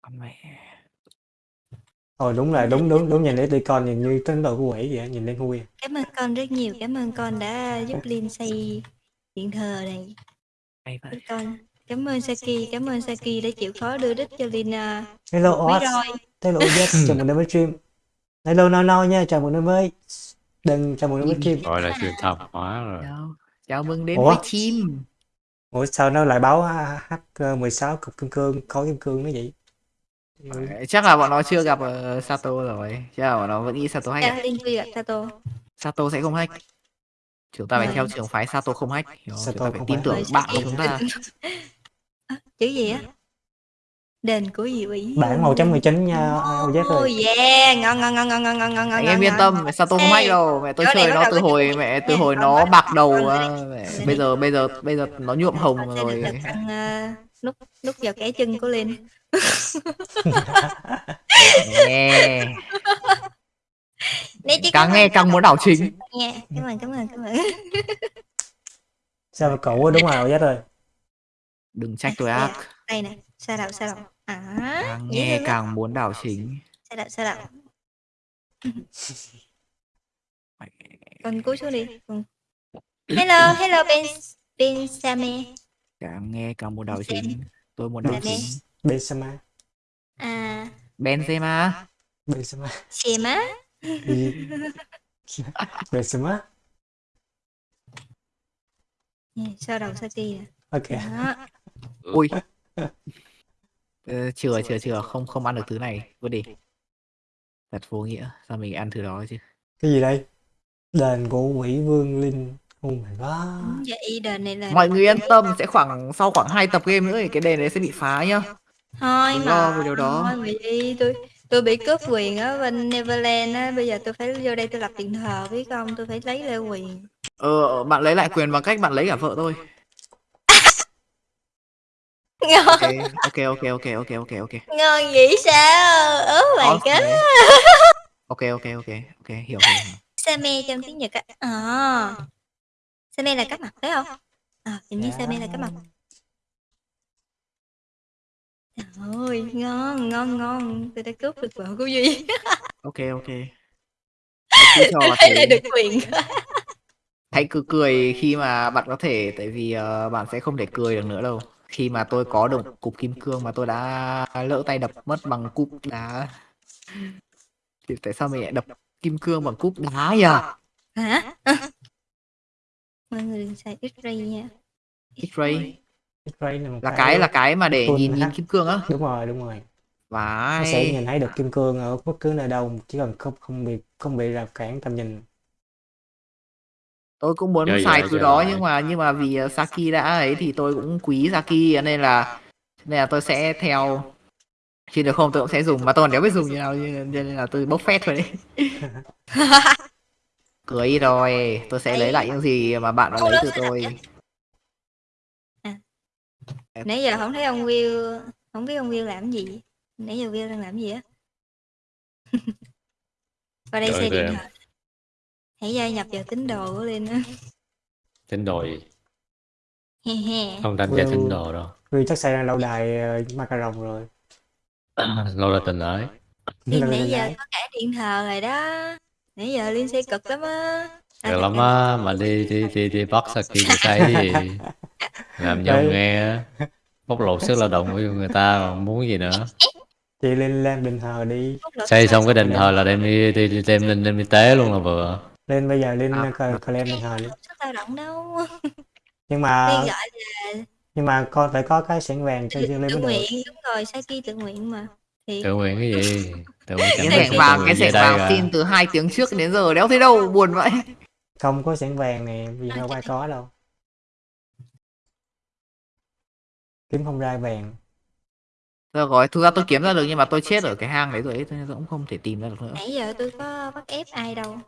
con mẹ. Ồ đúng rồi đúng đúng đúng nhìn để tụi con nhìn như tín đồ của quỷ vậy nhìn lên hui cảm ơn con rất nhiều cảm ơn con đã giúp Linh xây điện thờ này. Hay vậy. Con cảm ơn Saki cảm ơn Saki đã chịu khó đưa đích cho Linh à, hello Oz. hello Oz. Chào mừng đến với stream. Hello no no nha. Chào mừng đến với đừng chào mừng đến với stream. gọi là truyền thông hóa rồi. Chào chào mừng đến Ủa? với chim ủa sao nó lại báo h 16 cục kim cương khối kim cương nó vậy? Ừ. chắc là bọn nó chưa gặp uh, Sato rồi. Chắc là bọn nó vẫn nghĩ Sato hack? Chào Linh Quy gặp Sato. Sato sẽ không hack chúng ta phải theo trường phái Sato không hack hiểu không? chúng Sato ta phải tin tưởng Rồi, bạn của chúng ta. À, chữ gì á? Đền của Diệu ủy Bản 1.19 nha OZ Oh ơi. yeah, ngon ngon ngon ngon ngon ngon ngon anh ngon, em yên tâm mẹ sao tôi không hack đâu. Mẹ tôi chơi nó từ hồi mẹ từ hồi nó bạc đầu à, rồi bây giờ bây giờ bây giờ nó nhuộm hồng rồi. ăn ờ, nút nút vào kẻ chân của Linh. nghe Nè chị càng nghe càng muốn đảo chính nha. Cảm ơn cảm ơn cảm ơn. Sao mà quá, đúng rồi OZ ơi. đừng trách tôi À, ác Đây nè, sao đậu sao đậu. À, càng nghe càng muốn đảo chính Sao đậu sao đậu. Con cúi xuống đi. Hello, hello Ben Ben Same. càng nghe càng muốn đảo chính tôi muốn đảo chính Benzema. À. À, Benzema Benzema. Sema. Gì? Benzema. Nè, Sao đầu sao ti nè. Ok. Đó. ui Ờ, chừa chừa chừa không không ăn được thứ này vứt đi thật vô nghĩa sao mình ăn thứ đó chứ Cái gì đây? Đền của quỷ vương linh. Oh my god. Đúng vậy đền này là mọi người yên tâm sẽ khoảng sau khoảng hai tập game nữa thì cái đền đấy sẽ bị phá nhá thôi Đừng mà lo về điều đó. thôi vì đi tôi tôi bị cướp quyền ở bên Neverland á bây giờ tôi phải vô đây tôi lập điện thờ biết không? Tôi phải lấy lại quyền. Ờ bạn lấy lại quyền bằng cách bạn lấy cả vợ tôi. Ngon. Ok ok ok ok ok ok ok. Ngon vậy sao? My Awesome. god ok ok ok ok hiểu hiểu, hiểu. Same trong tiếng Nhật á. À. Same là các mặt phải không? À, hình như Same là các mặt Trời ơi ngon ngon ngon. Tôi đã cướp được vợ của Duy. Ok ok. Cho là thấy lại được quyền. Hãy cứ cười khi mà bạn có thể tại vì ờ, bạn sẽ không thể cười được nữa đâu. Khi mà tôi có được cục kim cương mà tôi đã lỡ tay đập mất bằng cúp đá. Thì tại sao mình lại đập kim cương bằng cúp đá nhỉ? Hả? Mọi người xài X-ray nha. X-ray X-ray là một là cái là cái mà để nhìn nhìn kim cương á. Đúng rồi, đúng rồi. và Nó sẽ nhìn thấy được kim cương ở bất cứ nơi đâu chỉ cần không không bị không bị rào cản tầm nhìn. tôi cũng muốn Chơi xài lại, thứ chơi đó lại. nhưng mà nhưng mà vì ờ, Saki đã ấy thì tôi cũng quý Saki nên là nên là tôi sẽ theo. Khi được không tôi cũng sẽ dùng mà tôi còn đéo biết dùng như nào nên là tôi bốc phét thôi đấy. Cười rồi tôi sẽ lấy lại những gì mà bạn đã lấy từ tôi nãy giờ không thấy ông Will không biết ông Will làm gì nãy giờ Will đang làm gì á qua đây Trời xe điện em. thoại hãy gia nhập vào tín đồ của Linh á Tín đồ gì? Không tham gia tín đồ đâu. Vì chắc xây ra lâu đài uh, macaron rồi. Lâu là tình ái. Nãy đài giờ có cả điện thờ rồi đó nãy giờ Linh xe cực lắm á Được lắm á, mà đi đi đi đi bắt Saki để xây gì làm nhau Đấy. nghe á. bóc lột sức lao động của người ta còn muốn gì nữa Chị lên lên đền thờ đi. Xây xong cái đền thờ là đem đi, đi, đi đem lên đem đi tế luôn là vừa Lên bây giờ lên À. claim đền thờ đi. Sức lao động đâu Nhưng mà nhưng mà con phải có cái sẻn vàng cho lên tự mới được. nguyện đúng rồi Saki tự nguyện mà thì tự nguyện cái gì tự nguyện cái tự vàng cái đây vàng cả. xin từ hai tiếng trước đến giờ đéo thấy đâu buồn vậy Không có sẻn vàng này, vì đâu ai có đâu. Kiếm không ra vàng. Rồi rồi, thực ra tôi kiếm ra được nhưng mà tôi chết ở cái hang đấy rồi ấy, tôi cũng không thể tìm ra được nữa. nãy giờ tôi có bắt ép ai đâu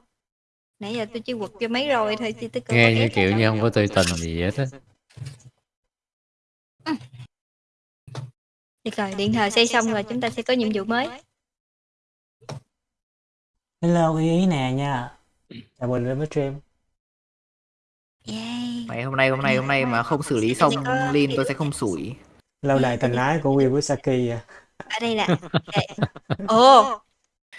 nãy giờ tôi chỉ quật cho mấy rồi thôi chứ tôi có nghe như kiểu như không có tươi tình gì hết á Được rồi, điện thờ xây xong rồi chúng ta sẽ có nhiệm vụ mới. Hello ý nè nha. Chào mừng đến với stream. Yay. Mày hôm nay hôm nay hôm nay mà không xử lý xong Lin tôi sẽ không sủi. Lâu đài tình ái của Will với Saki à. Ở đây là đây. Ồ.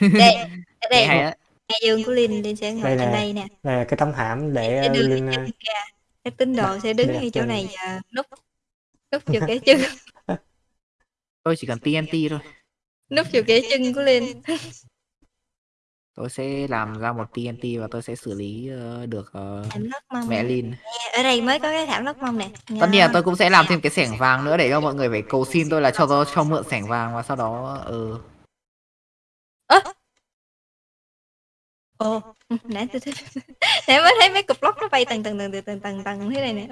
Đây, ở đây dương của Linh, Linh sẽ ngồi Đây trên nè. đây nè. Đây là cái tấm hãm để uh, cái uh. Các tín đồ sẽ đứng ngay chỗ này và núp núp vào cái chân, Tôi chỉ cần TNT thôi. núp vào cái chân của Linh. Tôi sẽ làm ra một TNT và tôi sẽ xử lý ờ, được mông. mẹ Lin. Ở đây mới có cái thảm lót mông nè. Tất nhiên là tôi cũng sẽ làm thêm cái sẻng vàng nữa để cho mọi người phải cầu xin tôi là cho tôi cho mượn sẻng vàng và sau đó ừ, Ồ, ừ, nãy tôi thấy nãy mới thấy mấy cục lót nó bay tầng tầng tầng tầng tầng tầng thế này nè.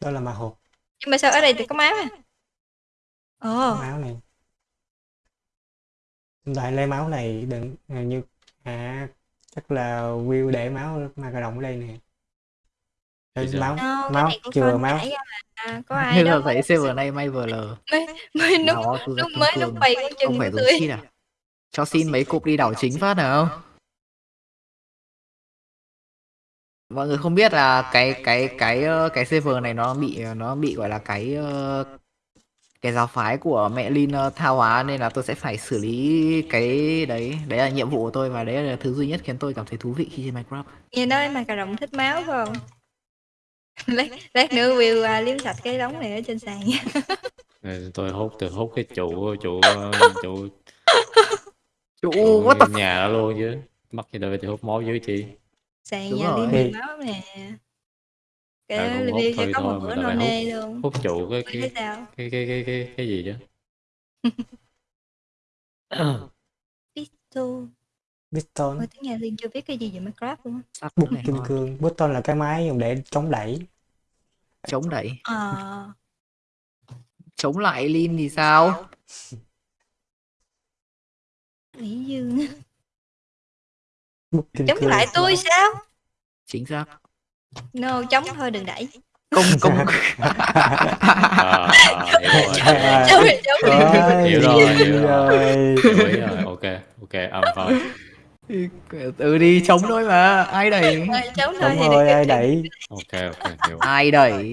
Đó là ma hộp. Nhưng mà sao ở đây thì có máu à? ồ máu này đại lấy máu này đừng như à chắc là Will để máu ma cà rồng ở đây nè. Sao? máu no, cái máu chừa máu. mà có ai đâu thấy server này may vừa lờ. Mới lúc tôi lúc rất mới lúc bày con Không chừng phải tươi cheat à Cho xin mấy cục đi đảo chính phát nào. Mọi người không biết là cái cái cái ờ, cái server này nó bị nó bị gọi là cái ờ, cái giáo phái của mẹ Lin ờ, tha hóa nên là tôi sẽ phải xử lý cái đấy. Đấy là nhiệm vụ của tôi và đấy là thứ duy nhất khiến tôi cảm thấy thú vị khi chơi Minecraft. Nghe nói mà cà rồng thích máu phải không? Lát lát nữa Will à, liếm sạch cái đống này ở trên sàn. Nha tôi hút tôi hút cái trụ trụ ờ, trụ. Chủ trụ the f- nhà đó luôn chứ. Mắc gì đâu tôi hút máu dưới chi. Sàn Đúng nhà rồi. liếm Thì- bị máu nè À, cái cũng hút thôi có thôi, một mà bữa phải nê luôn. hút trụ cái cái cái cái cái cái, cái gì chứ? Pistol Piston Ôi tiếng nhà Liên chưa biết cái gì về Minecraft luôn á. Bút kim ngon. cương Piston là cái máy dùng để chống đẩy. Chống đẩy. Ờ. Chống lại Lin thì sao? Lý Dương. Bút kim Chống cương lại tôi sao? Chính xác No chống thôi đừng đẩy. Công công à, hiểu rồi. Hiểu rồi, hiểu rồi. hiểu ok ok âm fine ừ đi chống thôi mà. Ai đẩy? Chống thôi rồi ai đẩy? Ok ok hiểu. Ai đẩy?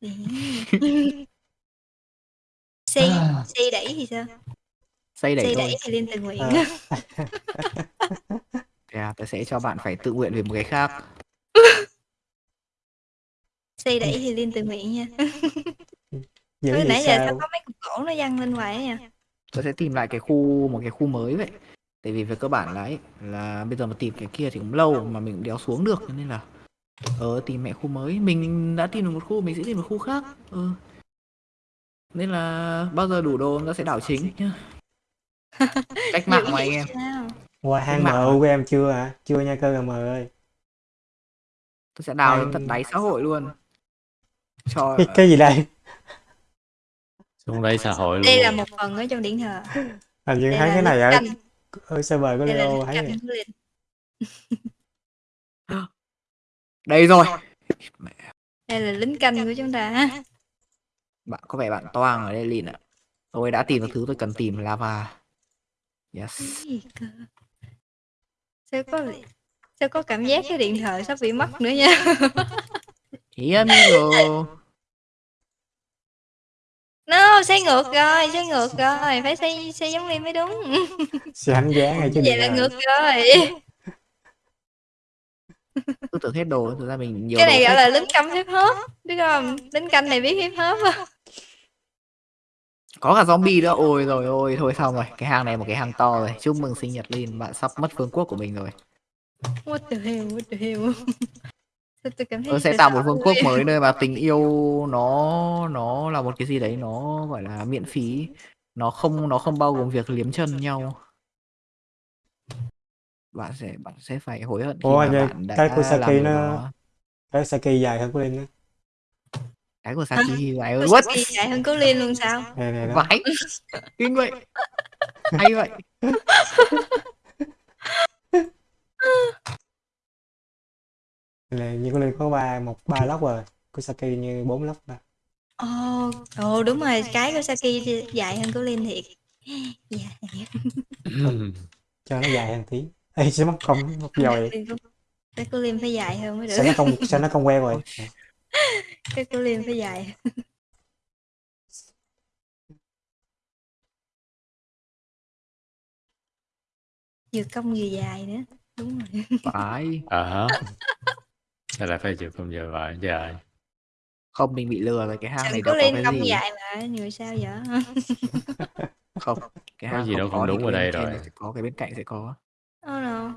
Si Si đẩy thì sao? Xây đẩy thôi. đẩy thì Liên tự nguyện. Ờ. à, tôi sẽ cho bạn phải tự nguyện về một cái khác Si đẩy thì Liên tự nguyện nha. Dữ Thôi vậy nãy giờ sao sao? có mấy cục gỗ nó văng lên hoài á nha. Tôi sẽ tìm lại cái khu một cái khu mới vậy. Tại vì về cơ bản là ấy là bây giờ mà tìm cái kia thì cũng lâu mà mình cũng đéo xuống được cho nên là ờ tìm mẹ khu mới. Mình đã tìm được một khu mình sẽ tìm một khu khác. Ừ. Nên là bao giờ đủ đồ nó sẽ đảo chính nhá. Cách mạng mà anh em. sao? Qua hang MU của em chưa hả? Chưa nha cơ m ơi. Tôi sẽ đào đến tận đáy xã hội luôn cho cái, cái gì đây? Xuống đây xã hội Đây là luôn. một phần ở trong điện thờ hình như Đây thấy cái này ở ở server của Leo thấy đây rồi. Đây là lính canh của chúng ta bạn có vẻ bạn toang ở đây lìn ạ. Tôi đã tìm được thứ tôi cần tìm lava. Yes. Sao có Sao có cảm giác cái điện thoại sắp bị mất nữa nha Ý amigo No xây ngược rồi Xây ngược rồi. Phải xây xây giống Liêm mới đúng. Sẽ hành giá ngay chứ Vậy là rồi. ngược rồi. Tôi tưởng hết đồ thực ra mình nhiều Cái này gọi là lính canh hip hop Biết không? Lính canh này biết hip hop không? có cả zombie nữa ôi rồi ôi thôi xong rồi. Cái hang này một cái hang to rồi. Chúc mừng sinh nhật Lin bạn sắp mất vương quốc của mình rồi. What the hell What the hell Sao tôi cảm thấy tôi sẽ tạo một vương quốc mới nơi mà tình yêu nó nó là một cái gì đấy nó gọi là miễn phí. Nó không nó không bao gồm việc liếm chân nhau. Bạn sẽ bạn sẽ phải hối hận khi Ủa, mà bạn đã cái Kusaki làm điều nó- đó. cái Saki dài hơn của Linh cái của Saki dài hơn. Ủa, what? Saki chạy hơn cố Liên luôn sao? Này này đó vãi. Kinh vậy. Hay vậy là như của Linh có ba một ba lốc rồi của Saki như bốn lốc ba Ồ Ồ đúng rồi Cái của Saki thì dài hơn cố Liên thiệt. Dạ cho nó dài hơn tí. Ê, sẽ mất công mất dòi Cái cố Liên phải dài hơn mới sao được nó không sao nó không quen rồi Cái cố Liên phải dài Vừa cong vừa dài nữa. Đúng rồi. Phải. Ờ hả sao lại phải chịu không giờ vậy trời không mình bị lừa rồi cái hang Chẳng này có đâu có lên cái gì? dài mà người sao vậy? Không cái Có hang gì đâu không có thì đúng cái ở đây trên rồi. này sẽ có cái bên cạnh sẽ có. Oh no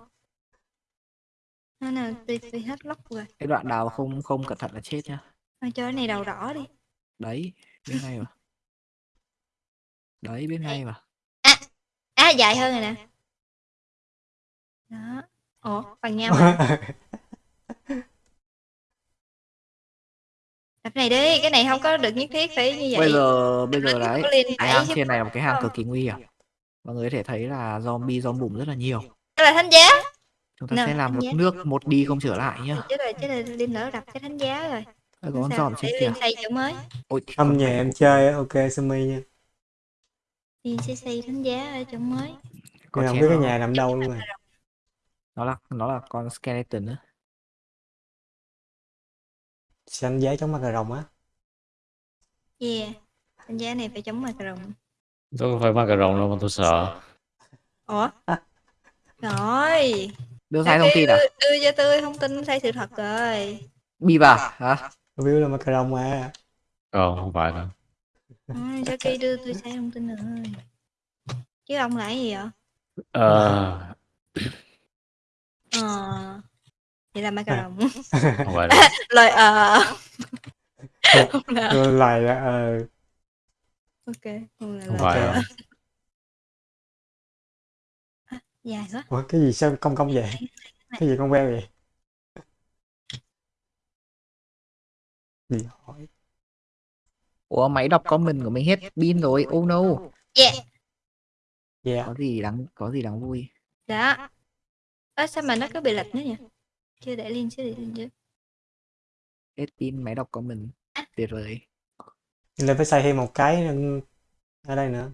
Nó tôi, tôi hết lóc rồi. Cái đoạn đào không không cẩn thận là chết nhá. Thôi cho cái này đầu đỏ đi. Đấy bên ngay mà. Đấy bên ngay mà. À dài hơn rồi nè. Đó. Ủa bằng nhau mà Đập này đi, cái này không có được nhất thiết phải như vậy. bây giờ bây giờ đấy cái hang trên này là một cái hang cực kỳ nguy hiểm mọi người có thể thấy là zombie zombie bùm rất là nhiều Đây là thánh giá. chúng ta Nào, sẽ làm một nhé. nước một đi không trở lại nhá Chết rồi, chết rồi, Linh lỡ đập cái thánh giá rồi. Ôi, có con giòm trên kìa xây chỗ mới. ôi Âm nhà em chơi á, ok Sumi nha. Linh sẽ xây thánh giá ở chỗ mới. Nhưng không biết cái nhà nằm đâu luôn rồi. nó là nó là con skeleton nữa Xanh giấy chống mặt cà rồng á. Yeah. Thánh giá này phải chống mặt rồng. tôi không phải ma cà rồng đâu mà tôi sợ Ủa? Rồi. đưa sai thông tin à đưa, cho tôi thông tin sai sự thật rồi. bi vào hả View là mặt cà rồng mà. còn không phải đâu À, sao khi đưa tôi sai thông tin rồi. Chứ ông là cái gì vậy? ờ Ờ. Vậy là ma cà rồng. không phải ờ. Không là ờ ok. Không là không phải ờ. Dài quá. Ủa, cái gì sao công công vậy? Cái gì con queo vậy? Đi hỏi. ủa máy đọc comment của mình hết pin rồi oh no Yeah. Dạ. có gì đáng có gì đáng vui Đó. Ơ sao mà nó cứ bị lệch nữa nhỉ? Chưa để liên chưa để liên chưa. hết pin máy đọc comment tuyệt vời Nên phải xây thêm một cái nữa ở đây nữa.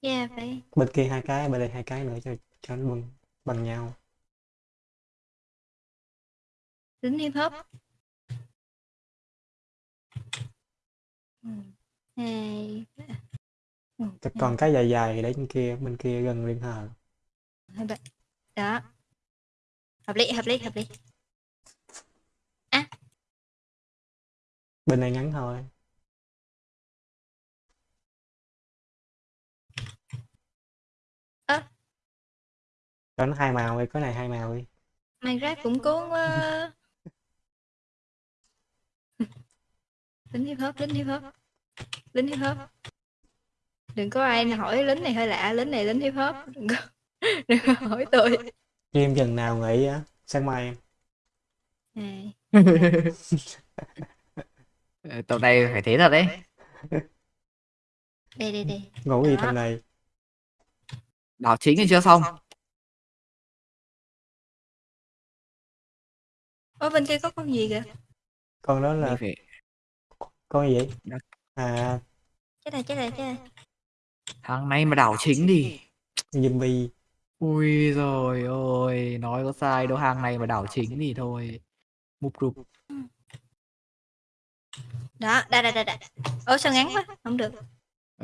Yeah, phải. Bên kia hai cái, bên đây hai cái nữa cho cho nó bằng bằng nhau. Tính hip hop. Ừ. Hai. Ừ, còn cái dài dài để bên kia, bên kia gần liên hờ. Đó. Hợp lý, hợp lý, hợp lý. Bên này ngắn thôi. Ơ. Cho nó hai màu đi, cái này hai màu đi. Minecraft cũng cuốn quá. lính hip hop, lính hip hop. Lính hip hop. Đừng có ai hỏi lính này hơi lạ, lính này lính hip hop. Đừng có, đừng có hỏi tôi. Game chừng nào nghỉ á? Sáng mai em. Này. Ờ, tập này phải thế thật đấy Đây, đây, đây. Ngủ gì tầm này? đảo chính thì chưa xong Ở bên kia có con gì kìa? Con đó là phải con gì vậy? Đó. À, Chết này, chết này, chết này. tháng nay mà đảo chính đi zombie. Ui rồi ôi nói có sai đâu hàng này mà đảo chính thì thôi mục rụp Đó, đây, đây, đây, đây. Ủa sao ngắn quá? Không được.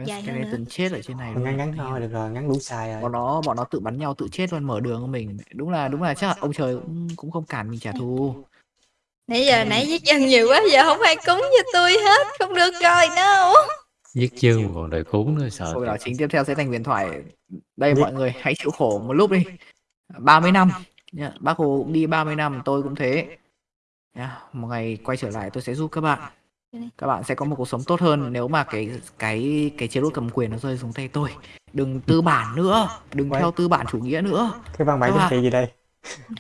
Dài hơn skeleton chết ở trên này Ngắn luôn ngắn thôi, được rồi, ngắn đủ xài rồi. bọn nó bọn nó tự bắn nhau tự chết luôn mở đường cho mình đúng là đúng là chắc là ông trời cũng cũng không cản mình trả thù Nãy giờ nãy giết dân nhiều quá, giờ không ai cúng cho tôi hết. Không được rồi, no. Giết mà còn đợi cuốn nữa sợ Rồi đảo chính tiếp theo sẽ thành huyền thoại. Đây mọi người hãy chịu khổ một lúc đi. 30 năm. Nhá, bác hồ cũng đi 30 năm tôi cũng thế. Nhá, một ngày quay trở lại tôi sẽ giúp các bạn. Các bạn sẽ có một cuộc sống tốt hơn nếu mà cái cái cái chế độ cầm quyền nó rơi xuống tay tôi. Đừng tư bản nữa đừng Quay. theo tư bản chủ nghĩa nữa. Cái chính bạn- trị gì đây?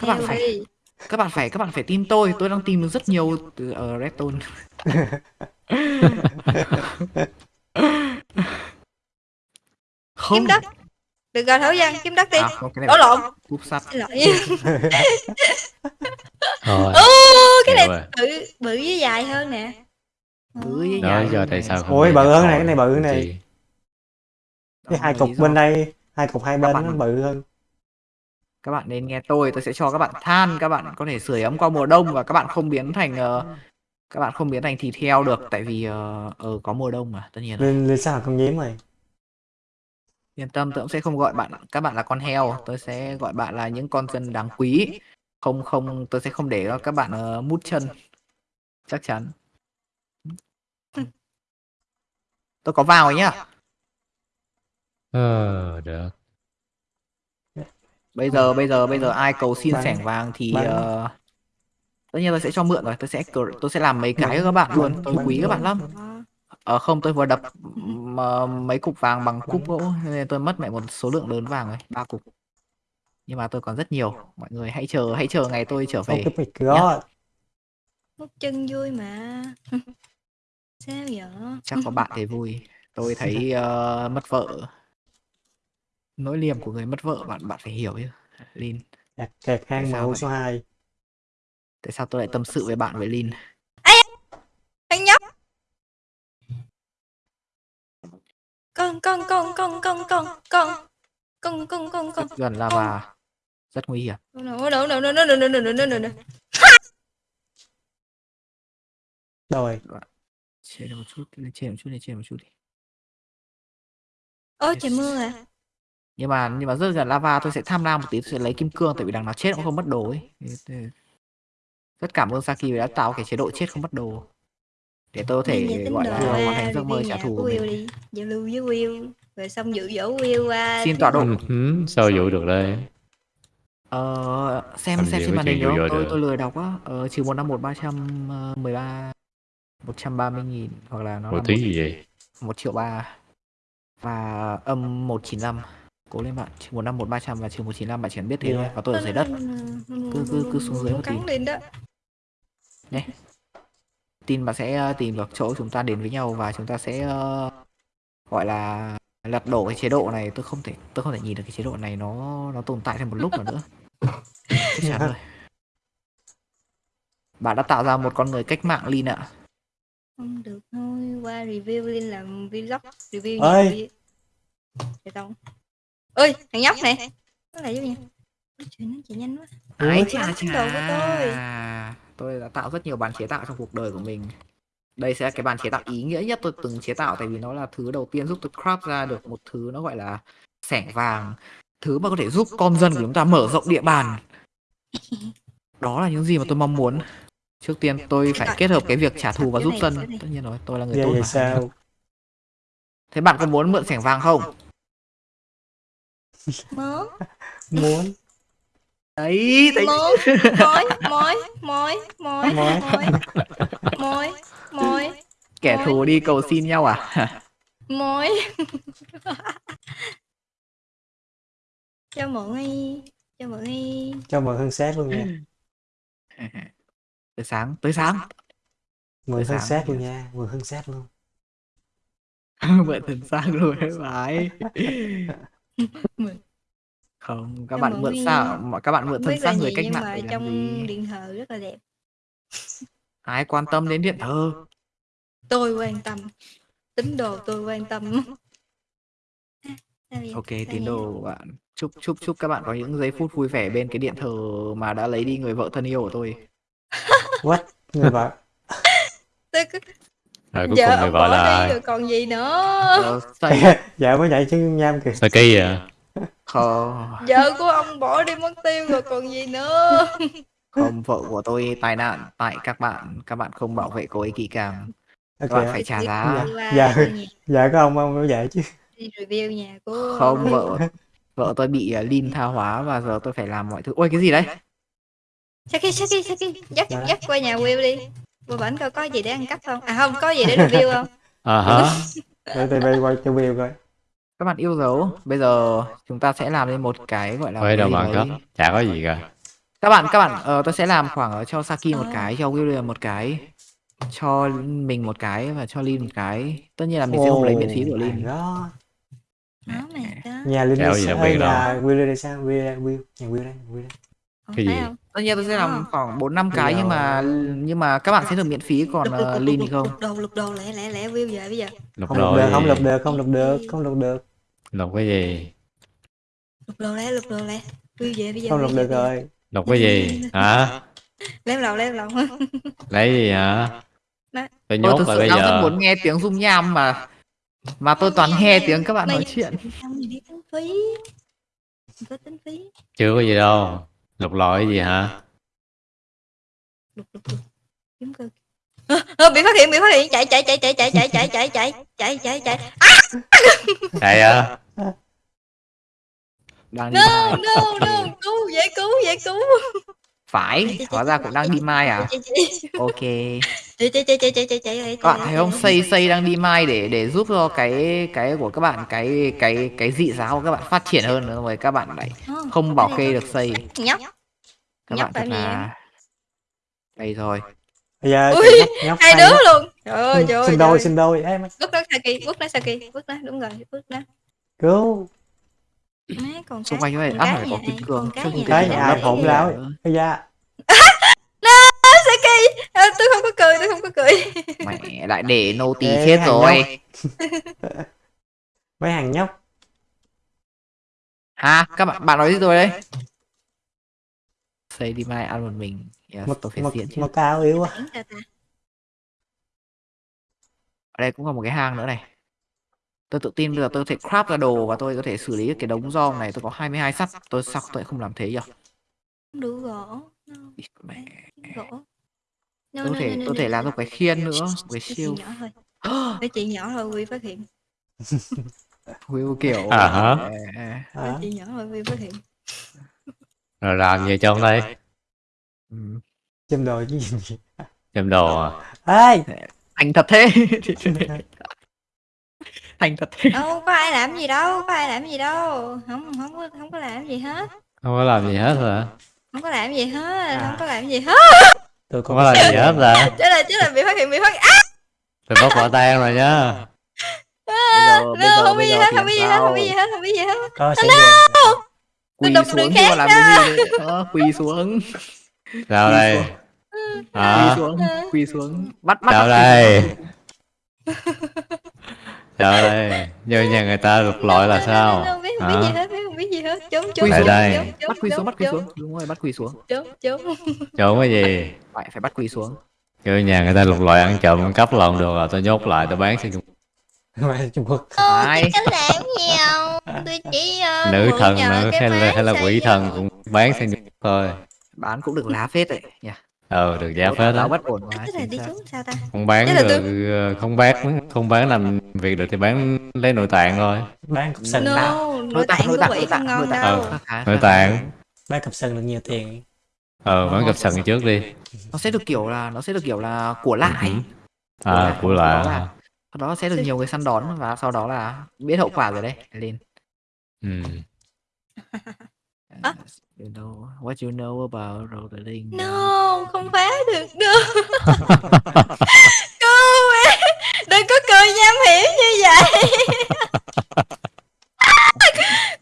Các bạn phải- các bạn phải các bạn phải tin tôi. Tôi đang tìm được rất nhiều từ ở redstone không Kiếm đất. Được rồi, thổ dân, kiếm đất đi. à, Đổ lộn. cúp sắt Xin lỗi. thôi Ô, cái này rồi. bự, bự với dài hơn nè. Bự với đó dài giờ hơn tại sao không Ôi, bự hơn này, cái này bự làm này. Cái Đó hai cục bên đây, hai cục hai bên nó bự hơn. các bạn nên nghe tôi tôi sẽ cho các bạn than các bạn có thể sưởi ấm qua mùa đông và các bạn không biến thành ờ, các bạn không biến thành thịt heo được tại vì ờ ờ, có mùa đông mà tất nhiên Lên lên sao là con nhím rồi. yên tâm tôi cũng sẽ không gọi bạn các bạn là con heo tôi sẽ gọi bạn là những con dân đáng quý. Không không tôi sẽ không để cho các bạn ờ, mút chân. Chắc chắn. Tôi có vào nhá. Ờ được. Bây giờ bây giờ bây giờ ai cầu xin sẻng vàng thì ờ, tất nhiên tôi sẽ cho mượn rồi tôi sẽ tôi sẽ làm mấy cái cho các bạn luôn tôi quý các bạn lắm Ờ, Ờ không tôi vừa đập mà mấy cục vàng bằng cúp gỗ nên tôi mất mẹ một số lượng lớn vàng rồi ba cục nhưng mà tôi còn rất nhiều mọi người hãy chờ hãy chờ ngày tôi trở về god. Hút chân vui mà. Sao vậy? chắc có bạn thì vui tôi thấy ờ, mất vợ nỗi liềm của người mất vợ bạn bạn phải hiểu chứ Lin Kẹt, kẹt hang vậy? số 2 tại sao tôi lại tâm sự với bạn với Lin Thằng nhóc. Con con con con con con con con con con con. gần lava rất nguy hiểm no no no. rồi trên một chút lên trên một chút lên trên một chút đi Ôi trời mưa à. nhưng mà nhưng mà rất gần lava tôi sẽ tham lam một tí tôi sẽ lấy kim cương tại vì đằng nào chết cũng không mất đồ ấy rất cảm ơn Saki vì đã tạo cái chế độ chết không mất đồ để tôi có về thể gọi là hoàn thành giấc mơ trả thù của mình đi. Giao lưu với Will. Rồi xong dụ dỗ Will qua. xin tọa độ Ừ, sao dụ được đây Ờ, xem xem trên màn hình không? Tôi tôi lười đọc á. Ờ, trừ một năm một ba trăm ờ, mười ba một trăm ba mươi nghìn hoặc là nó là tí một, gì vậy một triệu ba và âm một chín năm cố lên bạn trừ một năm một ba trăm và trừ một chín năm bạn chỉ cần biết thế thôi và tôi ở dưới đất Cứ- cứ- cứ xuống dưới một tí. Đó. tin bạn sẽ ờ, tìm được chỗ chúng ta đến với nhau và chúng ta sẽ ờ, gọi là lật đổ cái chế độ này tôi không thể tôi không thể nhìn được cái chế độ này nó nó tồn tại thêm một lúc nào nữa chắc chắn rồi bạn đã tạo ra một con người cách mạng Lin ạ Không được thôi. Qua review lên làm vlog. Review Ơi. tao. Ơi thằng nhóc này. Nó lại giúp nha. Ôi trời nó chạy nhanh quá. Ủa, chà chà. tôi. Tôi đã tạo rất nhiều bàn chế tạo trong cuộc đời của mình. Đây sẽ là cái bàn chế tạo ý nghĩa nhất tôi từng chế tạo tại vì nó là thứ đầu tiên giúp tôi craft ra được một thứ nó gọi là sẻng vàng. Thứ mà có thể giúp con dân của chúng ta mở rộng địa bàn. Đó là những gì mà tôi mong muốn. Trước tiên tôi phải kết hợp cái việc trả thù và giúp dân. Tất nhiên rồi, tôi là người tốt mà. sao Thế bạn có muốn mượn sẻng vàng không? Mớ. muốn Đấy, thấy mối, mối, mối, mối, mối, mối, mối, mối. Kẻ thù đi cầu xin nhau à? Mối. cho mượn đi, cho mượn đi. Cho mượn hương xét luôn nha. tới sáng, tới sáng. Mượn hương xét luôn nha, mượn hương xét luôn. mượn hương xác luôn phải. mượn không các Cho bạn mượn sao mà các bạn mượn thân xác người cách nhưng mạng để làm trong gì điện thờ rất là đẹp. ai quan tâm đến điện thờ Tôi quan tâm. Tín đồ tôi quan tâm. Sao vậy? ok Sao tín vậy? đồ của bạn chúc chúc chúc các bạn có những giây phút vui vẻ bên cái điện thờ mà đã lấy đi người vợ thân yêu của tôi what người vợ Tôi cứ... rồi cuối Giờ cùng người vợ là đi ai rồi còn gì nữa. dạ mới nhảy chân nham kìa Saki à không Vợ của ông bỏ đi mất tiêu rồi còn gì nữa. không vợ của tôi tai nạn tại các bạn các bạn không bảo vệ cô ấy kỹ càng ok các bạn phải trả giá Dạ. Dạ. Dạ có ông ông mới vậy chứ đi review nhà của không vợ vợ tôi bị uh, lin tha hóa và giờ tôi phải làm mọi thứ ôi cái gì đấy Saki Saki Saki dắt Dạ. dắt qua nhà Will đi. Qua bển coi có gì để ăn cắp không? À không, có gì để review không? à hả để tôi bay qua cho Will coi các bạn yêu dấu bây giờ chúng ta sẽ làm lên một cái gọi là Ôi cái đâu mà có chả có gì cả. Các bạn các bạn ờ, tôi sẽ làm khoảng ờ, cho Saki một cái cho William một cái cho mình một cái và cho Lin một cái. Tất nhiên là mình sẽ không lấy miễn phí của Lin. nhà đặc biệt nhà Will đây sao Will Will nhà Will đây Will đây Không Cái gì? không? tất nhiên tôi sẽ Ờ. làm khoảng bốn năm cái nhưng mà giờ- nhưng mà các bạn sẽ được miễn phí còn Lục, lục, lục, Lin lục, thì không Lục đồ lục đồ lẹ lẹ lẹ Will về bây giờ. lục không lục được không lục được không lục được không lục được lục cái gì Lục đồ lẹ lục đồ lẹ. Will về bây giờ. không Will lục về được bây giờ. rồi lục cái gì hả Lem lầu lem lầu. lấy gì hả tôi tôi nhốt thực sự bây đang rất giờ muốn nghe tiếng rung nham mà mà tôi toàn nghe tiếng các bạn nói chuyện Không gì đi tính phí. Không có tính phí. chưa có gì đâu lục lọi gì hả Lục lục lục. Kiếm cơ. Ờ, ờ, bị phát hiện bị phát hiện chạy chạy chạy chạy chạy chạy chạy chạy chạy chạy chạy chạy chạy à đang đi no no no cứu dễ cứu dễ cứu phải hóa ra cũng đang đi mai à? ok. Các bạn thấy không xây xây đang đi mai để để giúp cho cái cái của các bạn cái cái cái dị giáo của các bạn phát triển hơn nữa rồi các bạn lại không bảo kê được xây các bạn thật là đây rồi. Bây giờ Ui, nhóc, hai hay đứa luôn. Trời ơi trời ơi xin đôi xin đôi má, bước đó Saki bước đó Saki bước đó đúng rồi bước đó. Cứu má còn xung cái quanh vậy con ăn cái phải có kim cương. con chứ cái không nhà hổn hổm láo láo bây giờ Saki à, tôi không có cười tôi không có cười. Mẹ lại để nô tỳ chết rồi. mấy thằng nhóc. À các bạn bạn nói gì tôi đấy? Xây đi mai ăn một mình. Yes, một phải một, chứ. một cao yếu quá ở đây cũng có một cái hang nữa này tôi tự tin bây giờ tôi có thể craft ra đồ và tôi có thể xử lý cái đống rong này. Tôi có 22 sắt tôi sao tôi không làm thế nhỉ không đủ gỗ. No, mẹ. Gỗ. No, tôi có thể tôi có thể làm được cái khiên nữa cái siêu cái chị nhỏ thôi quy phát hiện. Will kiểu À hả? cái à, chị nhỏ thôi quy phát hiện. Rồi làm gì trong đây? Ừ. châm đồ chứ gì. Châm đồ à? Ê! Thành thật thế thành thật đâu có ai làm gì đâu có ai làm gì đâu. Không không có không có làm gì hết. Không có làm gì hết hả? Không có làm gì hết À. không có làm gì hết. Tôi không có làm gì hết là chết là chết là bị phát hiện bị phát hiện. À, tôi bắt quả tang rồi nhá. Bây giờ bây no, giờ không biết gì hết không biết gì hết không biết gì hết không biết gì hết. Có sẽ quỳ xuống khác làm cái gì ờ, quỳ xuống. Sao đây. quỳ xuống quỳ xuống. Bắt bắt bắt đây đây như nhà người ta lục lọi là sao? Không biết không biết gì hết biết không biết gì hết. Trốn trốn xuống. đây. bắt quỳ xuống bắt quỳ trốn, xuống. Đúng rồi bắt quỳ xuống. Trốn trốn. Trốn cái gì? Phải phải bắt quỳ xuống. Kêu nhà người ta lục lọi ăn trộm ăn cắp lộn được rồi tôi nhốt lại tôi bán sang Trung Mày Trung Quốc. Ai? có làm gì không tôi chỉ uh, nữ thần nữa hay là hay là quỷ thần cũng bán sang Trung Quốc thôi. Bán cũng được lá phết đấy. Nhỉ ờ được giá phết quá tức là đi xuống sao ta? Không bán là được ờ, không bán không bán làm việc được thì bán lấy nội tạng thôi. Bán cục sừng no nội tạng của quỷ không ngon nội tạng. khá- khá- nội tạng. Bán cục sừng được nhiều tiền. Ờ bán cặp sừng trước đi. Nó sẽ được kiểu là nó sẽ được kiểu là của lại Ừ. à của Đó lạ là- sau đó sẽ được nhiều người săn đón và sau đó là biết hậu quả rồi đấy lên. Ừ. You know what you know about rolling no không phá được đâu cứu em đừng có cười nham hiểm như vậy.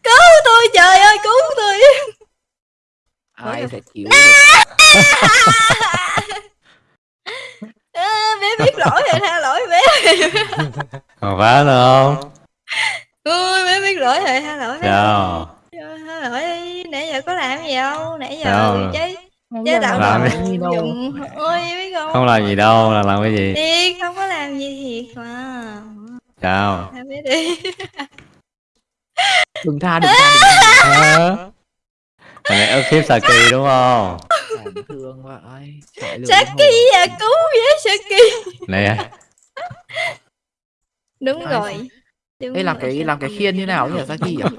Cứu tôi trời ơi cứu tôi. Ai sẽ chịu à, bé biết lỗi rồi tha lỗi bé. Còn phá nữa không? Ui bé biết lỗi rồi tha lỗi bé đi nãy giờ có làm gì đâu nãy giờ Sao? chế chế tạo Làm đồ đi. dùng ôi biết không? Không làm gì đâu là làm cái gì? Thiệt không có làm gì thiệt mà. Sao? Tha bé đi đừng tha đừng tha? Thằng này ức hiếp Saki đúng không? Đáng thương quá lửa Saki à cứu với Saki. Này đúng rồi. đúng Ê, làm rồi, cái- làm cái khiên như nào nhỉ, Saki à?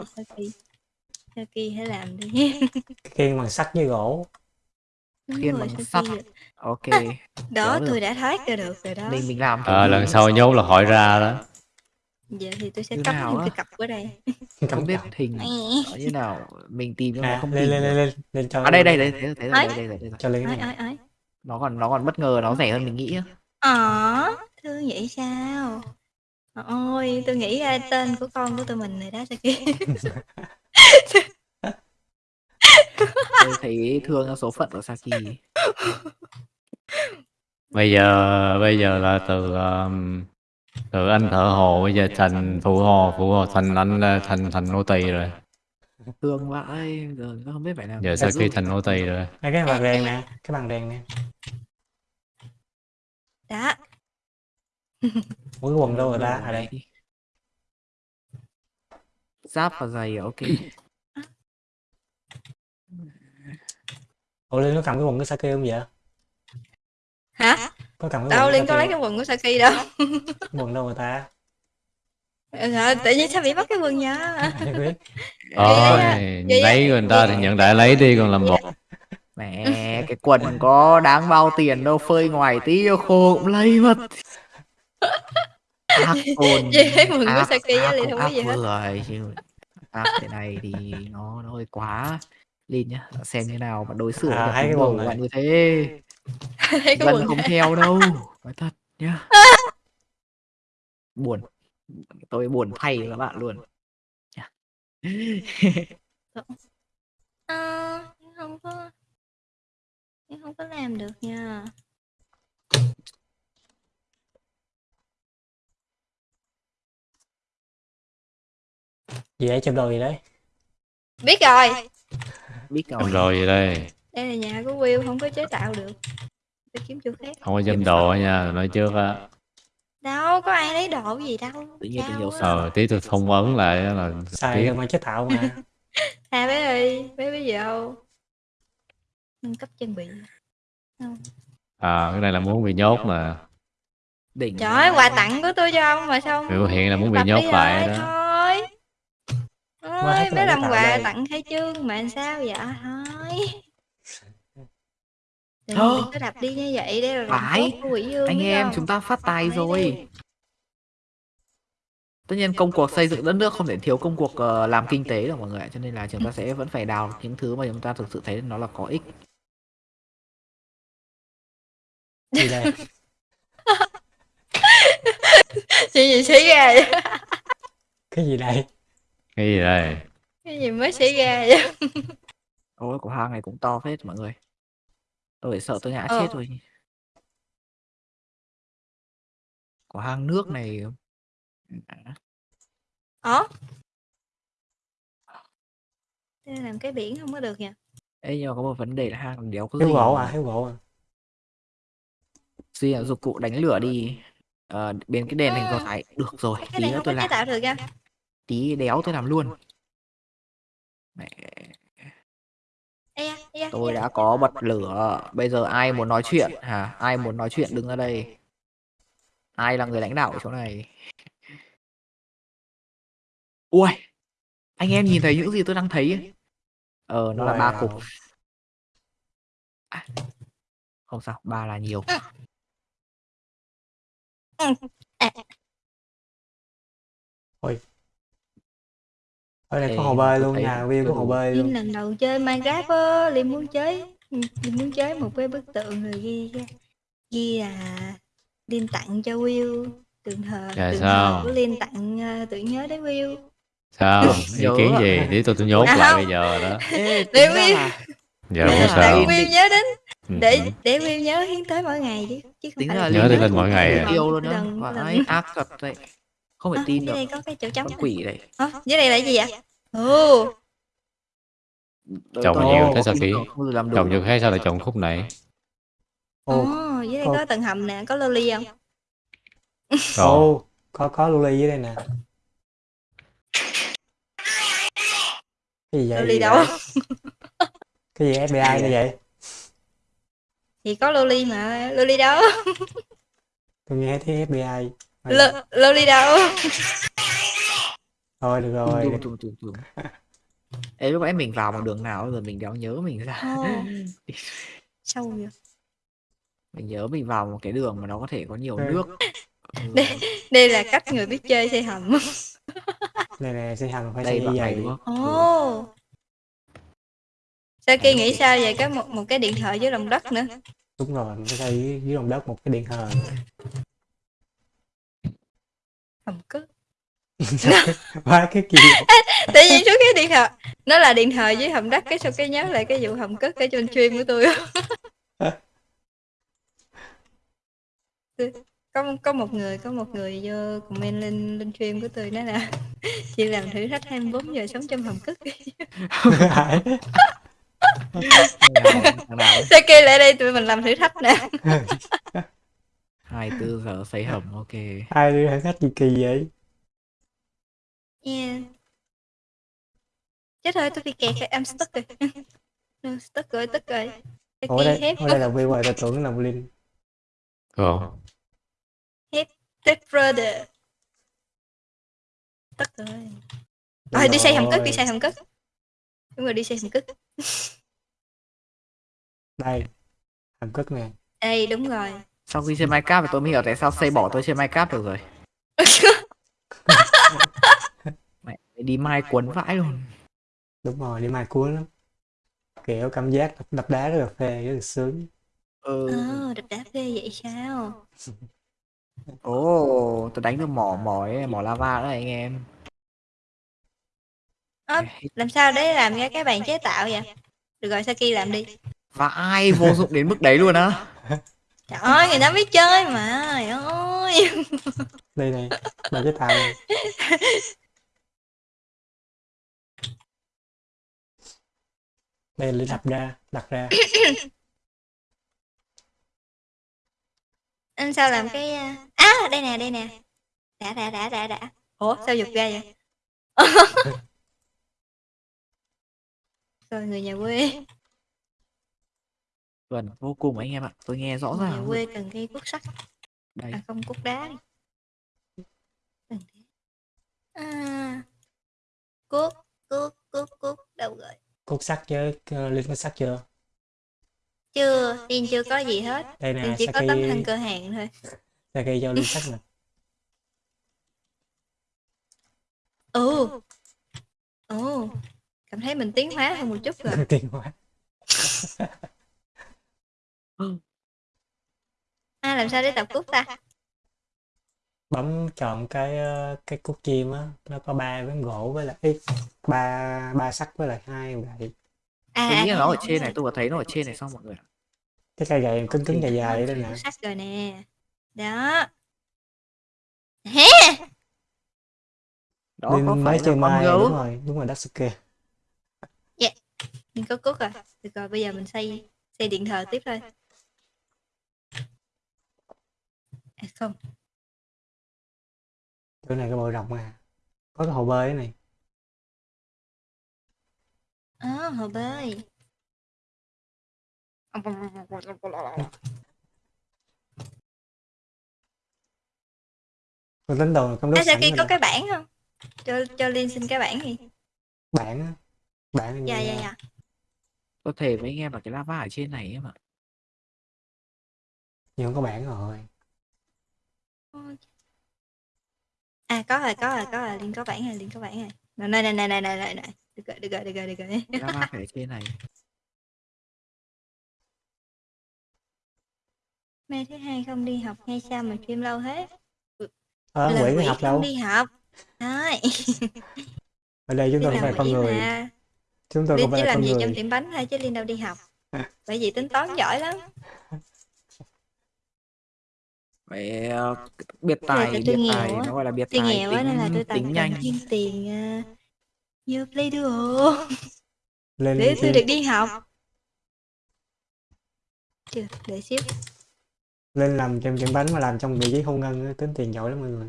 Saki hãy làm đi khiên bằng sắt với gỗ. Đúng Khiên rồi, bằng sắt. ok đó tôi đã thoát ra được rồi đó. Mình mình làm ờ kiểu lần sau nhốt là hỏi ra đó. Giờ thì tôi sẽ Như cắm á? cái cặp ở đây. Không biết hình như nào. Mình tìm nhưng mà à, không lên tìm lên lên lên lên cho à đây đây đây đây đây đây, đây, cho lên cái này. nó còn nó còn bất ngờ nó rẻ hơn mình nghĩ á. ờ thương vậy sao? Ôi tôi nghĩ ra tên của con của tụi mình rồi đó Saki tôi thấy thương cho số phận của Saki. Bây giờ bây giờ là từ um, từ anh thợ hồ bây giờ thành phụ hồ phụ hồ thành anh thành thành nô tỳ rồi. Thương vãi giờ nó không biết phải làm giờ. Saki thành nô tỳ rồi. Đây, cái bằng đèn nè cái bằng đèn nè. Đó mỗi cái quần đâu rồi ta? À đây giáp và giày ok. Ủa lên nó cầm cái quần của Saki không vậy? Hả? Có cầm cái đâu của có lấy cái quần của Saki đâu. Quần đâu rồi ta? Hả? tự nhiên sao bị bắt cái quần biết. Ôi, vậy- lấy người ta thì nhận đại lấy đi còn làm bộ. Mẹ cái quần có đáng bao tiền đâu phơi ngoài tí khô cũng lấy mất ôn Vậy quần của ác- Saki á, liền cũng không có ác gì hết. vừa chứ thế này thì nó nó hơi quá Linh nhá. Xem như nào mà đối xử À, với hai cái quần này. bạn như thế. Dân quần không theo đâu nói thật nhá. Buồn. Tôi buồn thay các bạn luôn. Nhá. Nhưng không có không có làm được nha gì đấy chụp đồ gì đấy? Biết rồi. Biết rồi. rồi vậy đây? Đây là nhà của Will không có chế tạo được. Phải kiếm chỗ khác. Không có dâm đồ nha, nói trước á. Đâu có ai lấy đồ gì đâu. Tự nhiên sợ. Ờ, tí tôi thông ấn lại là tiếc. cơ mà chế tạo mà. À bé ơi bé bây giờ. Đâu nâng cấp trang bị. À, cái này là muốn bị nhốt mà. Đỉnh trời ơi quà tặng của tôi cho ông mà sao Biểu hiện là muốn bị nhốt lại rồi, đó mới lại làm quà đây. tặng khai trương mà sao vậy? Thôi. Đừng, Thôi. có đập đi như vậy là lòng Phải. anh em không? chúng ta phát tài rồi. Tất nhiên công cuộc xây dựng đất nước không thể thiếu công cuộc ờ, làm kinh tế đâu mọi người ạ cho nên là chúng ta sẽ vẫn phải đào những thứ mà chúng ta thực sự thấy nó là có ích. Gì đây. Chuyện gì xảy ra vậy. Cái gì đây Cái gì đây? Cái gì mới xảy ra vậy? Ôi của hang này cũng to phết mọi người. Tôi phải sợ tôi ngã Ờ. chết rồi của hang nước này ủa? Thế làm cái biển không có được nha Ê nhưng mà có một vấn đề là hang đéo có thiếu gì gỗ à thiếu gỗ à. Suy là dụng cụ đánh lửa đi. Ờ, bên cái đèn hình Ừ. có thái được rồi cái tí này nữa không tôi làm. tạo được nha tí đéo tôi làm luôn. Mẹ, tôi đã có bật lửa. bây giờ ai muốn nói chuyện? hả? Ai muốn nói chuyện? Đứng ra đây. Ai là người lãnh đạo ở chỗ này? Ui anh em nhìn thấy những gì tôi đang thấy? Ấy. ờ nó là ba cục. À, không sao ba là nhiều ở đây Ê, có hồ bơi luôn nhà view chưa có hồ bơi Linh luôn lần đầu chơi Minecraft á, Linh muốn chơi Linh muốn chơi một cái bức tượng rồi ghi ra ghi là Linh tặng cho Will tượng thờ Dạ tượng sao? thờ của tặng uh, tưởng nhớ đến Will Sao ý nhớ kiến gì Tí tôi tôi nhốt À, lại không. bây giờ đó Để Will- Giờ Đấy không sao Will nhớ đến Ừ. để để Will nhớ hiến tới mỗi ngày chứ chứ không tính phải là Nhớ Linh mỗi ngày à. yêu luôn Lần- vãi lần. ác thật đấy không thể à, tin dưới được đây có cái chỗ trống con quỷ đấy Ờ, dưới đây là gì vậy? Ồ. Trồng tôi nhiều thế sao kỹ? Trồng như khác sao lại trồng khúc này? Ồ ô dưới đây có- có tầng hầm nè có loli không? Còn ô có có luli dưới đây nè. Cái gì vậy? Loli đâu? Cái gì FBI như vậy? Thì có loli mà loli đâu? Tôi nghe thấy FBI Lo- loli đâu? Thôi được rồi. Tùm tùm tùm tùm. Ê lúc nãy mình vào một đường nào rồi mình đéo nhớ mình ra. Ồ. sâu vậy? Mình nhớ mình vào một cái đường mà nó có thể có nhiều nước. Đây- đây là cách người biết chơi xây hầm. Này nè xây hầm phải đây xây này vậy. đúng không? Ồ. Sao kia nghĩ sao về cái một một cái điện thoại dưới lòng đất nữa? Đúng rồi phải xây dưới, dưới lòng đất một cái điện thờ hầm cất quá cái gì tự nhiên số cái điện thoại nó là điện thoại dưới hầm đất cái sao cái nhớ lại cái vụ hầm cất ở trên stream của tôi có có một người có một người vô comment lên lên stream của tôi nói là chị làm thử thách 24 giờ sống trong hầm cất sao kêu lại đây tụi mình làm thử thách nè 24 giờ xây hầm ok. Ai đi thử khách gì kỳ vậy? Yeah. chết rồi tôi bị kẹt rồi em stuck rồi. No, stuck rồi stuck rồi. Ủa đây hết. ủa đây là view rồi ta tưởng là linh Còn Dead brother. Stuck rồi. Đúng rồi đi xây hầm cất đi xây hầm cất. Đúng rồi đi xây hầm cất. Đây. Hầm cất nè. Đây đúng rồi sau khi chơi Minecraft thì tôi mới hiểu tại sao xây bỏ tôi chơi Minecraft được rồi mẹ đi mai cuốn vãi luôn đúng rồi đi mai cuốn lắm kiểu cảm giác đập, đập đá rất là phê rất là sướng Ừ. Ờ, đập đá ghê vậy sao? Ồ, tôi đánh được mỏ mỏ ấy, mỏ lava đó anh em. Ơ, làm sao để làm ra cái bàn chế tạo vậy? Được rồi, Saki làm đi. Và ai vô dụng đến mức đấy luôn á? Trời ơi, người ta biết chơi mà. Trời ơi. đây này bà chế tạo này đây là đặt ra đặt ra Anh sao làm cái à, à đây nè, đây nè. Đã đã đã đã đã. Ủa, sao giật ra vậy? Rồi người nhà quê, Vâng, vô cùng anh em ạ. Tôi nghe rõ nhà ràng luôn. quê cần cây cuốc sắt, Đây, à không cuốc đá. đi. Cần thế. À. Cuốc, cuốc, cuốc, cuốc đâu rồi? cốt sắt chứ ờ, linh có sắt chưa Chưa, Tiên chưa có gì hết. đây nè chỉ có tấm thân Saki cơ hàng thôi. Saki cho linh sắt nè Ồ. Ồ. Cảm thấy mình tiến hóa hơn một chút rồi. tiền À làm sao để tập cuốc ta? bấm chọn cái ờ, cái cúc chim á nó có ba ván gỗ với lại ít ba ba sắt với lại hai gậy À, tôi à, nghĩ là thấy nó ở rồi, trên này, rồi. tôi có thấy nó ở trên này xong mọi người ạ. cái cây gậy cứng cứng dài dài đây nè cuốc sắt rồi nè. Đó. Hé. Đó có linh phải mới là chơi con mai gấu. đúng rồi đúng rồi Datsuke Mình có cuốc rồi. Được rồi, bây giờ mình xây xây điện thờ tiếp thôi. À, không. chỗ này cái bờ rộng à có cái hồ bơi này À, hồ bơi. tôi tính đồ À, đốt sẵn Saki rồi có cái bảng không? Cho cho Liên xin cái bảng đi. bản á bản Dạ như, dạ dạ. Tôi thể với anh em là cái lava ở trên này em ạ. nhưng không có bản rồi À có rồi, có rồi, có rồi, Liên có bảng rồi, Liên có bảng rồi. Này này này này này này này. Được rồi, được rồi, được rồi, được rồi. Cái lava phải trên này. Mai thứ hai không đi học hay sao mà stream lâu thế? ờ Là quỷ quỷ cái học không đâu đi học. Đấy. ở đây chúng tôi không phải con người mà. chúng tôi không phải chỉ là làm con gì trong người tiệm bánh thôi chứ Liên đâu đi học. Bởi vì tính toán giỏi lắm. Vậy ờ, biệt tài, biệt nghèo tài, nó gọi là biệt Tôi tài nghèo quá nên là tính tôi tính nhanh. thêm tiền uh, vô Play Duo để tôi chi- được đi học. Chưa, để xíu. lên làm trong tiệm bánh mà làm trong vị trí thu ngân tính tiền giỏi lắm mọi người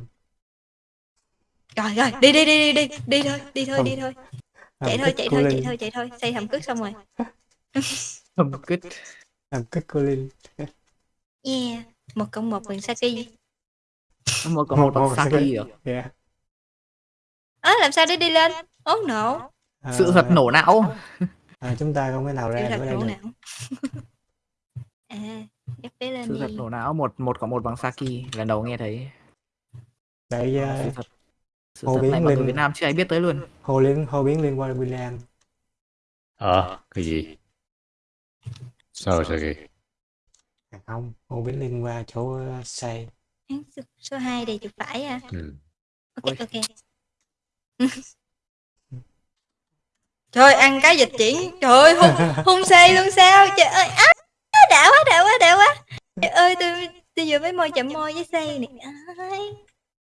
Rồi rồi, đi đi đi đi đi, đi thôi, đi thôi, Không. đi thôi. Chạy thôi, chạy thôi, chạy Linh thôi, chạy thôi, xây hầm cước xong rồi. Thầm cứt. làm kích cô Linh Yeah, một cộng một bằng Saki. Một có một bằng Saki được. yeah. Ơ làm sao để đi lên? Oh no, Ờ, Sự thật nổ não. à, chúng ta không thể nào sự ra được đây nổ được não. à, lên Sự thật nổ não một một có một bằng Saki. Lần đầu nghe thấy. Sự uh, thật. Sự Hồ thật Biến này mà người Linh. Việt Nam chưa ai biết tới luôn. hồ liên hồ biến liên quan Bình Lan Ờ, cái gì? Sao sao kì? À, không hồ biến liên qua chỗ uh, xây số, số 2 đây chụp phải à. Ừ. Ok Ôi. ok. Trời ăn cái dịch chuyển. Trời ơi hung hung xê luôn sao? Trời ơi á đã quá đã quá đã quá. Trời ơi tôi tôi vừa mới môi chậm môi với xê này. Ai,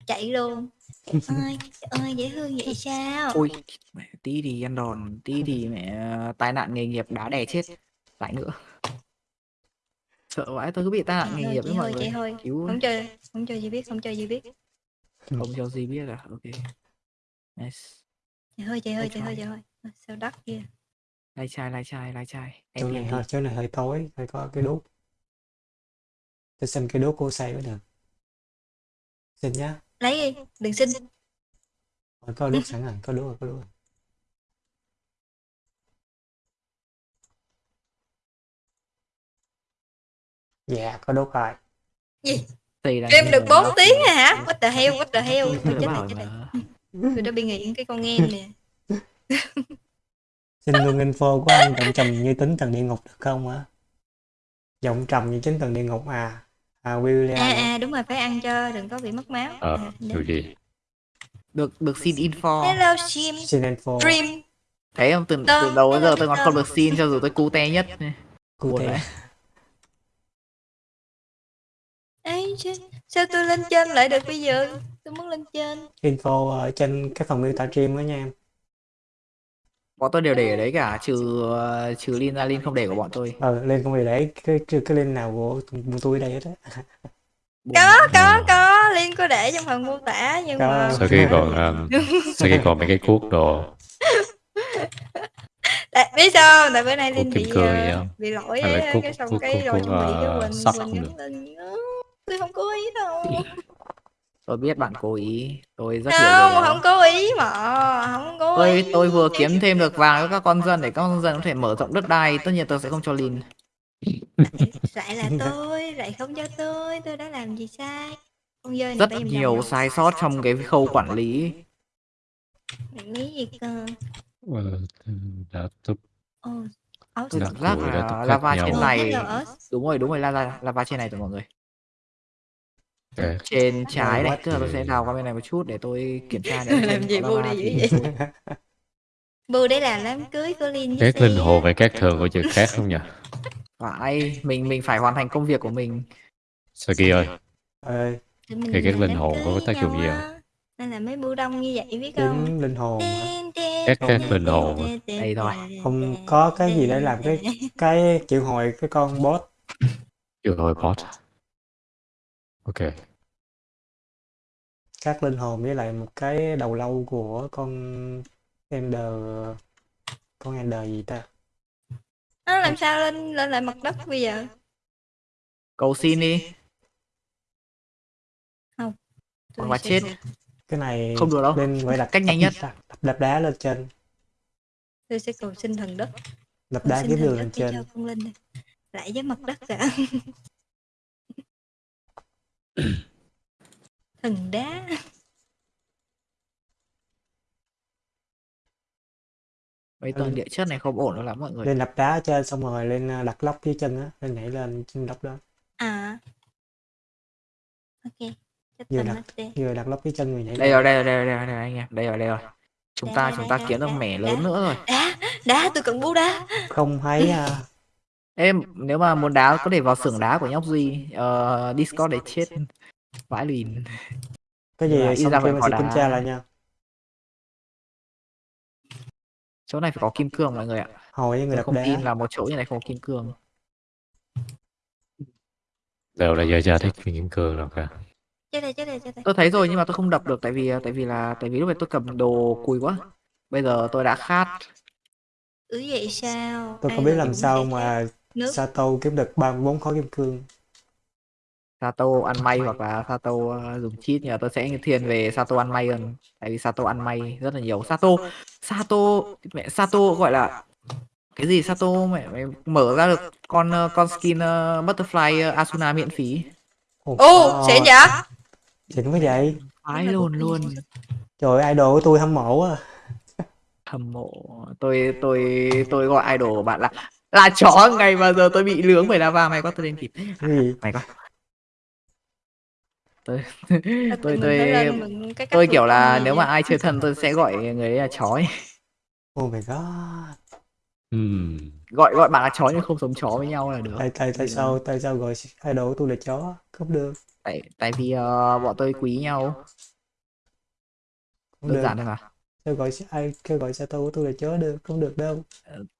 chạy luôn. Ơi, trời ơi dễ thương vậy sao? Ôi, mẹ, tí thì ăn đòn, tí thì mẹ tai nạn nghề nghiệp đá đè chết. Lại nữa. Sợ vãi tôi cứ bị tai nạn Chạy nghề nghiệp với mọi người. thôi. Cứu Không chơi, không chơi gì biết, không chơi gì biết. không cho gì biết à? Ok. Nice. Chạy thôi, Lại chạy thôi, try. chạy thôi. Ôi, Sao đất kia. Lai chai, lai chai, lai chai. chỗ này hơi chỗ này hơi tối phải có cái đốt tôi xin cái đốt của xây mới được xin nhá Lấy đi, đừng xin. Rồi, có đốt sẵn rồi có đốt rồi có đốt rồi dạ có đốt rồi đang Game được lời 4 nó. tiếng à hả? What the hell, what the hell. Tôi chết rồi, bảo chết rồi. mà. Tôi đã bị nghiện cái con game nè. xin luôn info của anh trọng trầm như tính tầng địa ngục được không hả giọng trầm như chính tầng địa ngục à à William À à đúng rồi phải ăn cho đừng có bị mất máu. Ờ, À, điều gì? được được xin info Hello Jim. xin info Dream. thấy không từ, từ đầu đến giờ tôi còn không được xin cho dù tôi cute nhất cụ buồn đấy. Chứ, sao tôi lên trên lại được bây giờ? Tôi muốn lên trên. info ở trên cái phần miêu tả stream đó nha em bọn tôi đều để ở đấy cả trừ ờ, trừ Lin ra Lin không để của bọn tôi ờ lên không để cái cái, cái link nào của tôi ở đây hết á Có, có, có. Liên có để trong phần mô tả nhưng Có. mà... Sao kia còn um, sao kia còn mấy cái cuốc đồ Tại, biết sao? Tại bữa nay Linh Kim bị ờ, không? bị lỗi ấy, cái xong cái rồi chuẩn bị cái ờ, Quỳnh Quỳnh không nhắn được. lên "Ơ, tôi không cố ý đâu. Tôi biết bạn cố ý. Tôi rất hiểu không đó. không cố ý mà không cố tôi ý. tôi vừa kiếm thêm được vàng cho các con dân để các con dân có thể mở rộng đất đai. Tất nhiên tôi sẽ không cho Lin lại là tôi lại không cho tôi tôi đã làm gì sai? Con dơi này rất nhiều đồng sai sót trong cái khâu quản lý. Bạn nghĩ gì cơ? Ờ, đã túc ồ áo tôi Đã cảm giác đã là lava trên này. Đúng rồi đúng rồi lava lava trên này rồi mọi người Ok. trên trái này tức là tôi sẽ đào qua bên này một chút để tôi kiểm tra nếu Làm gì đây dữ thì- vậy? bu để làm đám cưới của Linh Các linh hồn và các thường có chữ khác không nhỉ? phải mình mình phải hoàn thành công việc của mình Sao kia ơi, mình Thì các linh hồn có tác dụng gì không? nên là mấy bu đông như vậy biết không linh hồn? Các- các linh hồn? Đây thôi. không có cái gì để làm cái cái triệu hồi cái con boss chưa hồi bot. Ok, các linh hồn với lại một cái đầu lâu của con Ender con Ender gì ta? Nó làm sao lên lên lại mặt đất bây giờ? Cầu xin đi. Tôi Hoặc là sẽ chết. cái này Không được đâu. lên phải đặt Cách nhanh nhất. đặt, đặt, đập đá lên trên. Tôi sẽ cầu xin thần đất. Đập cầu đá thần đường lên để cho trên. con linh này. lại với mặt đất cả thần đá. Mấy Ừ. tầng địa chất này không ổn đâu lắm mọi người. lên đập đá ở trên xong rồi lên à, đặt lóc dưới chân á lên nhảy lên trên lóc đó. À. Ok Vừa đặt. vừa đặt lóc dưới chân người nhảy đây rồi đây rồi đây rồi đây rồi, đây rồi anh em đây rồi đây rồi. Chúng Đây, ta đây, chúng đây, ta đây, kiếm được mẻ lớn nữa rồi. Đá đá tôi cần bú đá. Không thấy à, em nếu mà muốn đá có thể vào xưởng đá của nhóc duy ờ, discord để chết vãi lìn cái Là gì xong ra sẽ kiểm tra lại nha. Chỗ này phải có kim cương mọi người ạ. Hồi với người đập không đá. tin là một chỗ như này không có kim cương. Đều là giờ ra thích kim cương rồi cả. chết đây chết đây chết đây tôi thấy rồi nhưng mà tôi không đập được tại vì tại vì là tại vì lúc này tôi cầm đồ cùi quá. Bây giờ tôi đã khát. Ừ vậy sao? Tôi Ai không biết rồi làm sao mà nước. Sato kiếm được 34 khối kim cương. Sato ăn may hoặc là Sato ờ, dùng cheat mà tôi sẽ thiên về Sato ăn may hơn. Tại vì Sato ăn may rất là nhiều. Sato Sato mẹ Sato gọi là cái gì Sato? Mẹ, mẹ mở ra được con ờ, con skin ờ, butterfly ờ, Asuna miễn phí. Ồ, ô xịn vậy xịn quá vậy? Ái lồn luôn. Trời ơi, idol của tôi hâm mộ à hâm mộ. Tôi tôi tôi gọi idol của bạn là là chó ngày mà giờ tôi bị lướng bởi lava mày quá tôi lên kịp. Cái gì mày quá tôi tôi tôi tôi kiểu là nếu mà ai chơi thân tôi sẽ gọi người ấy là chó ấy. oh my god. Hmm. gọi gọi bạn là chó nhưng không giống chó với nhau là được. Tại tại tại là- sao tại sao gọi idol của tôi là chó? Không được. Tại tại vì ờ, bọn tôi quý nhau. Không đơn giản thôi mà sao gọi ai kêu gọi Sato của tôi là chó được không được đâu.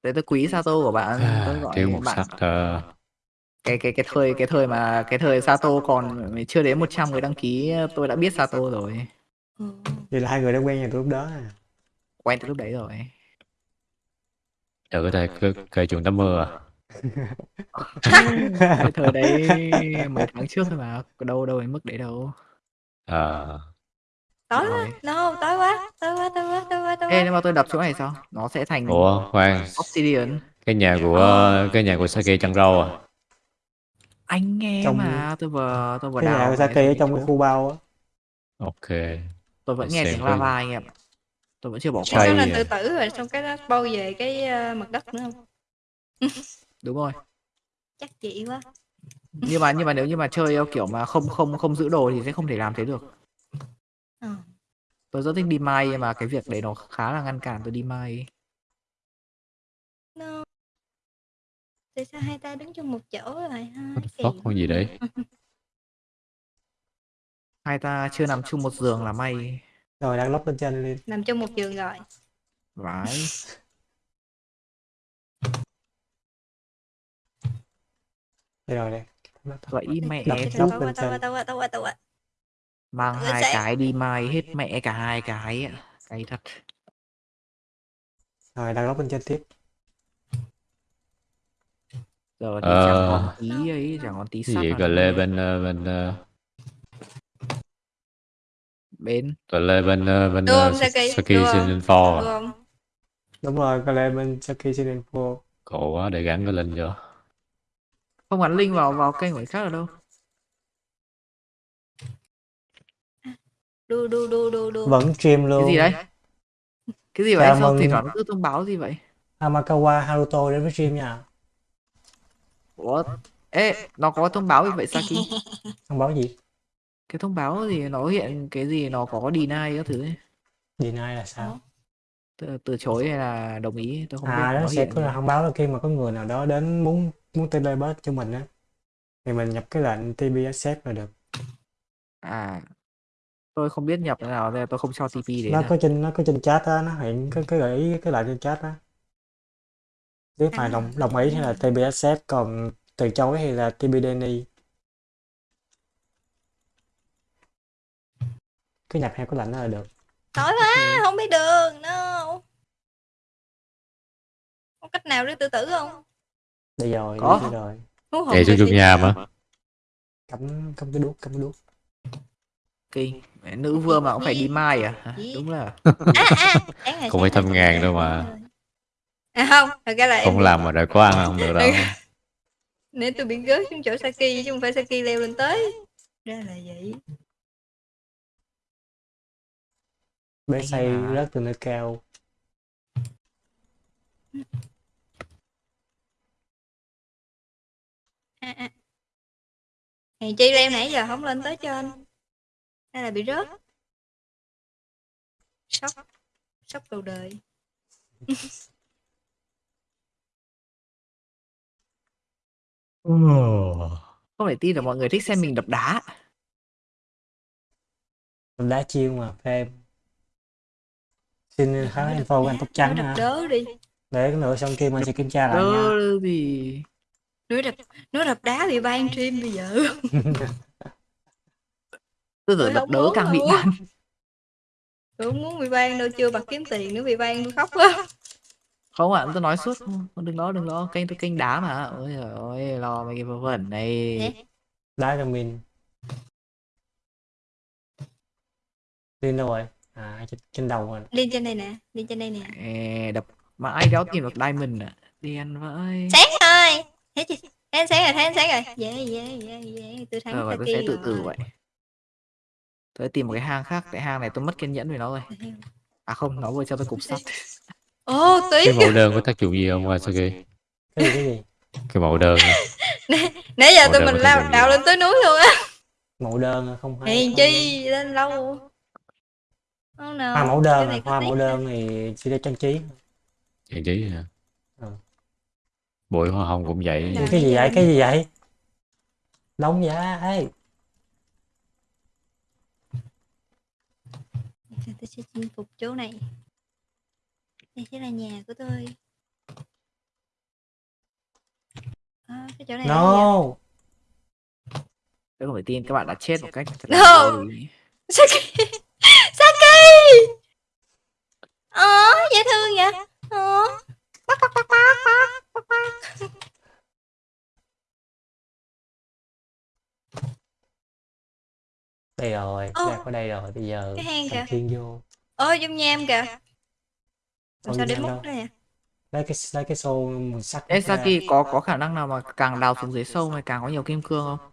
Thế tôi quý Sato của bạn tôi À, gọi thiếu một bạn sắc ờ, cái cái cái thời cái thời mà cái thời Sato còn chưa đến 100 người đăng ký tôi đã biết Sato rồi. Ừ. vậy là hai người đã quen nhau từ lúc đó à? Quen từ lúc đấy rồi. Có thể kể, kể chuyện tắm mưa à? cái thời đấy mấy tháng trước thôi mà đâu đâu đến mức đấy đâu. À, tối Rồi. quá. No tối quá. Tối quá tối quá tối quá tối Ê, quá. nếu mà tôi đập chỗ này sao? Nó sẽ thành ủa khoan, obsidian. Cái nhà của cái nhà của Saki chăn râu à? anh nghe Trong- mà. tôi vừa tôi vừa cái nhà đào Saki ở xuống trong cái khu bao á. Ok. tôi vẫn nghe xem tiếng coi. lava anh em tôi vẫn chưa bỏ cái qua. đó Chay là à. tự tử rồi xong cái nó bâu về cái ờ, mặt đất nữa không? Đúng rồi. Chắc chị quá. Nhưng mà nhưng mà nếu như mà chơi theo kiểu mà không không không giữ đồ thì sẽ không thể làm thế được ờ. tôi rất thích đi mai nhưng mà cái việc đấy nó khá là ngăn cản tôi đi mai. No. tại sao hai ta đứng chung một chỗ rồi ha? What the Kỳ fuck, con gì đấy? hai ta chưa nằm chung một giường là may. Rồi đang lóc lên trên lên nằm chung một giường rồi. Vãi đây rồi đây. Vậy mẹ. Lóc tao lên tao trên. tao tao tao qua mang hai sao? cái đi mai hết mẹ cả hai cái ạ cái thật rồi đang lóc lên trên tiếp giờ thì chẳng Ờ. còn tí ấy chẳng còn tí sắt gì nào cờ lê bên ờ, bên ờ, bên cờ lê bên ờ, bên Saki? 4 Đúng à? đúng rồi có lẽ bên Saki Season 4 Cổ quá để gắn cái lên cho. không gắn link vào vào kênh của khác ở đâu đu đu đu đu đu. Vẫn stream luôn. cái gì đấy? Cái gì vậy? Chào sao thỉnh thoảng nó cứ thông báo gì vậy? Amakawa Haruto đến với stream nha. Ủa? Ê, nó có thông báo gì vậy Saki? thông báo gì? Cái thông báo gì? Nó hiện cái gì? Nó có deny các thứ ấy. deny là sao? Từ, từ chối hay là đồng ý? Tôi không biết. À nó nó sẽ có là thông báo là khi mà có người nào đó đến muốn muốn telebot cho mình á thì mình nhập cái lệnh TP accept là được. À tôi không biết nhập thế nào nên tôi không cho TP đến nó có trên nó có trên chat á nó hiện cái cái gợi ý cái lệnh trên chat á. Nếu phải À. đồng đồng ý thì là accept còn từ chối thì là TP deny cứ nhập hai cái lệnh đó là được. Tối quá không biết đường no. Có cách nào để tự tử không? Đây rồi Có. đây rồi. Chạy xuống thì- nhà mà. cắm cắm cái đuốc cắm cái đuốc Kinh. Mẹ, Nữ vương mà cũng phải đi mai à? Đúng là à à ngày Không phải thăm ngàn đâu mà. à không thật ra là Không làm mà đợi có ăn không được đâu. nên tôi bị gớt xuống chỗ Saki chứ không phải Saki leo lên tới ra là vậy bé xây hả? rớt từ nơi cao à, à. Hèn chi leo nãy giờ không lên tới trên hay là bị rớt? Sốc. Sốc đầu đời. Không thể tin là mọi người thích xem mình đập đá. Mình đá chiêu mà phê. Xin khá đập info của anh tóc trắng đập đớ đi. Để cái nữa xong kim anh sẽ kiểm tra lại nha. gì. nói đập nói đập đá bị ban stream bây giờ Tôi Tôi đập muốn càng bị ban. tôi không muốn bị ban đâu chưa bạc kiếm tiền nữa bị ban tôi khóc quá. Không ạ, tôi nói suốt. Không, Đừng lo, đừng lo. Kênh tôi kênh đá mà. Ôi giời ơi, lo mấy cái vớ vẩn này. Đá cho mình. Lên đâu rồi? À trên, trên đầu rồi. Đi trên đây nè đi trên đây nè. Ê, đập mà ai đéo tìm được diamond à điên vậy sáng rồi thấy chưa? Thấy ánh sáng rồi thấy ánh sáng rồi. Yeah yeah yeah yeah tôi thắng rồi tôi sẽ tự tử vậy tôi tìm một cái hang khác tại hang này tôi mất kiên nhẫn với nó rồi. À không nó vừa cho tôi cục sắt. Ô tí Cái mẫu đơn có tác dụng gì không? Saki? cái gì cái gì? Cái mẫu đơn. Nãy giờ Mẫu tụi mình lao đào lên tới núi luôn á. Mẫu đơn không phải hèn không- chi lên lâu không nào hoa mẫu đơn cái này hoa mẫu đơn thì chỉ để trang trí. Trang trí hả? Ừ. Bụi hoa hồng cũng vậy. Cái gì vậy? Cái gì vậy? Đóng giá tôi sẽ chinh phục chỗ này? Đây sẽ là nhà của tôi. À, cái chỗ này no. tôi không thể tin các bạn đã chết một cách thật No. là vô lý. Saki Saki Ờ dễ thương vậy? Ờ đây rồi Ô. ra có đây rồi bây giờ Cái hang thành kìa. thiên vô. Ôi dung nham kìa. Làm Ôi, sao múc nham đây nè lấy cái lấy cái xô mùi sắt Ê ra. Saki có có khả năng nào mà càng đào xuống dưới sâu này càng có nhiều kim cương không?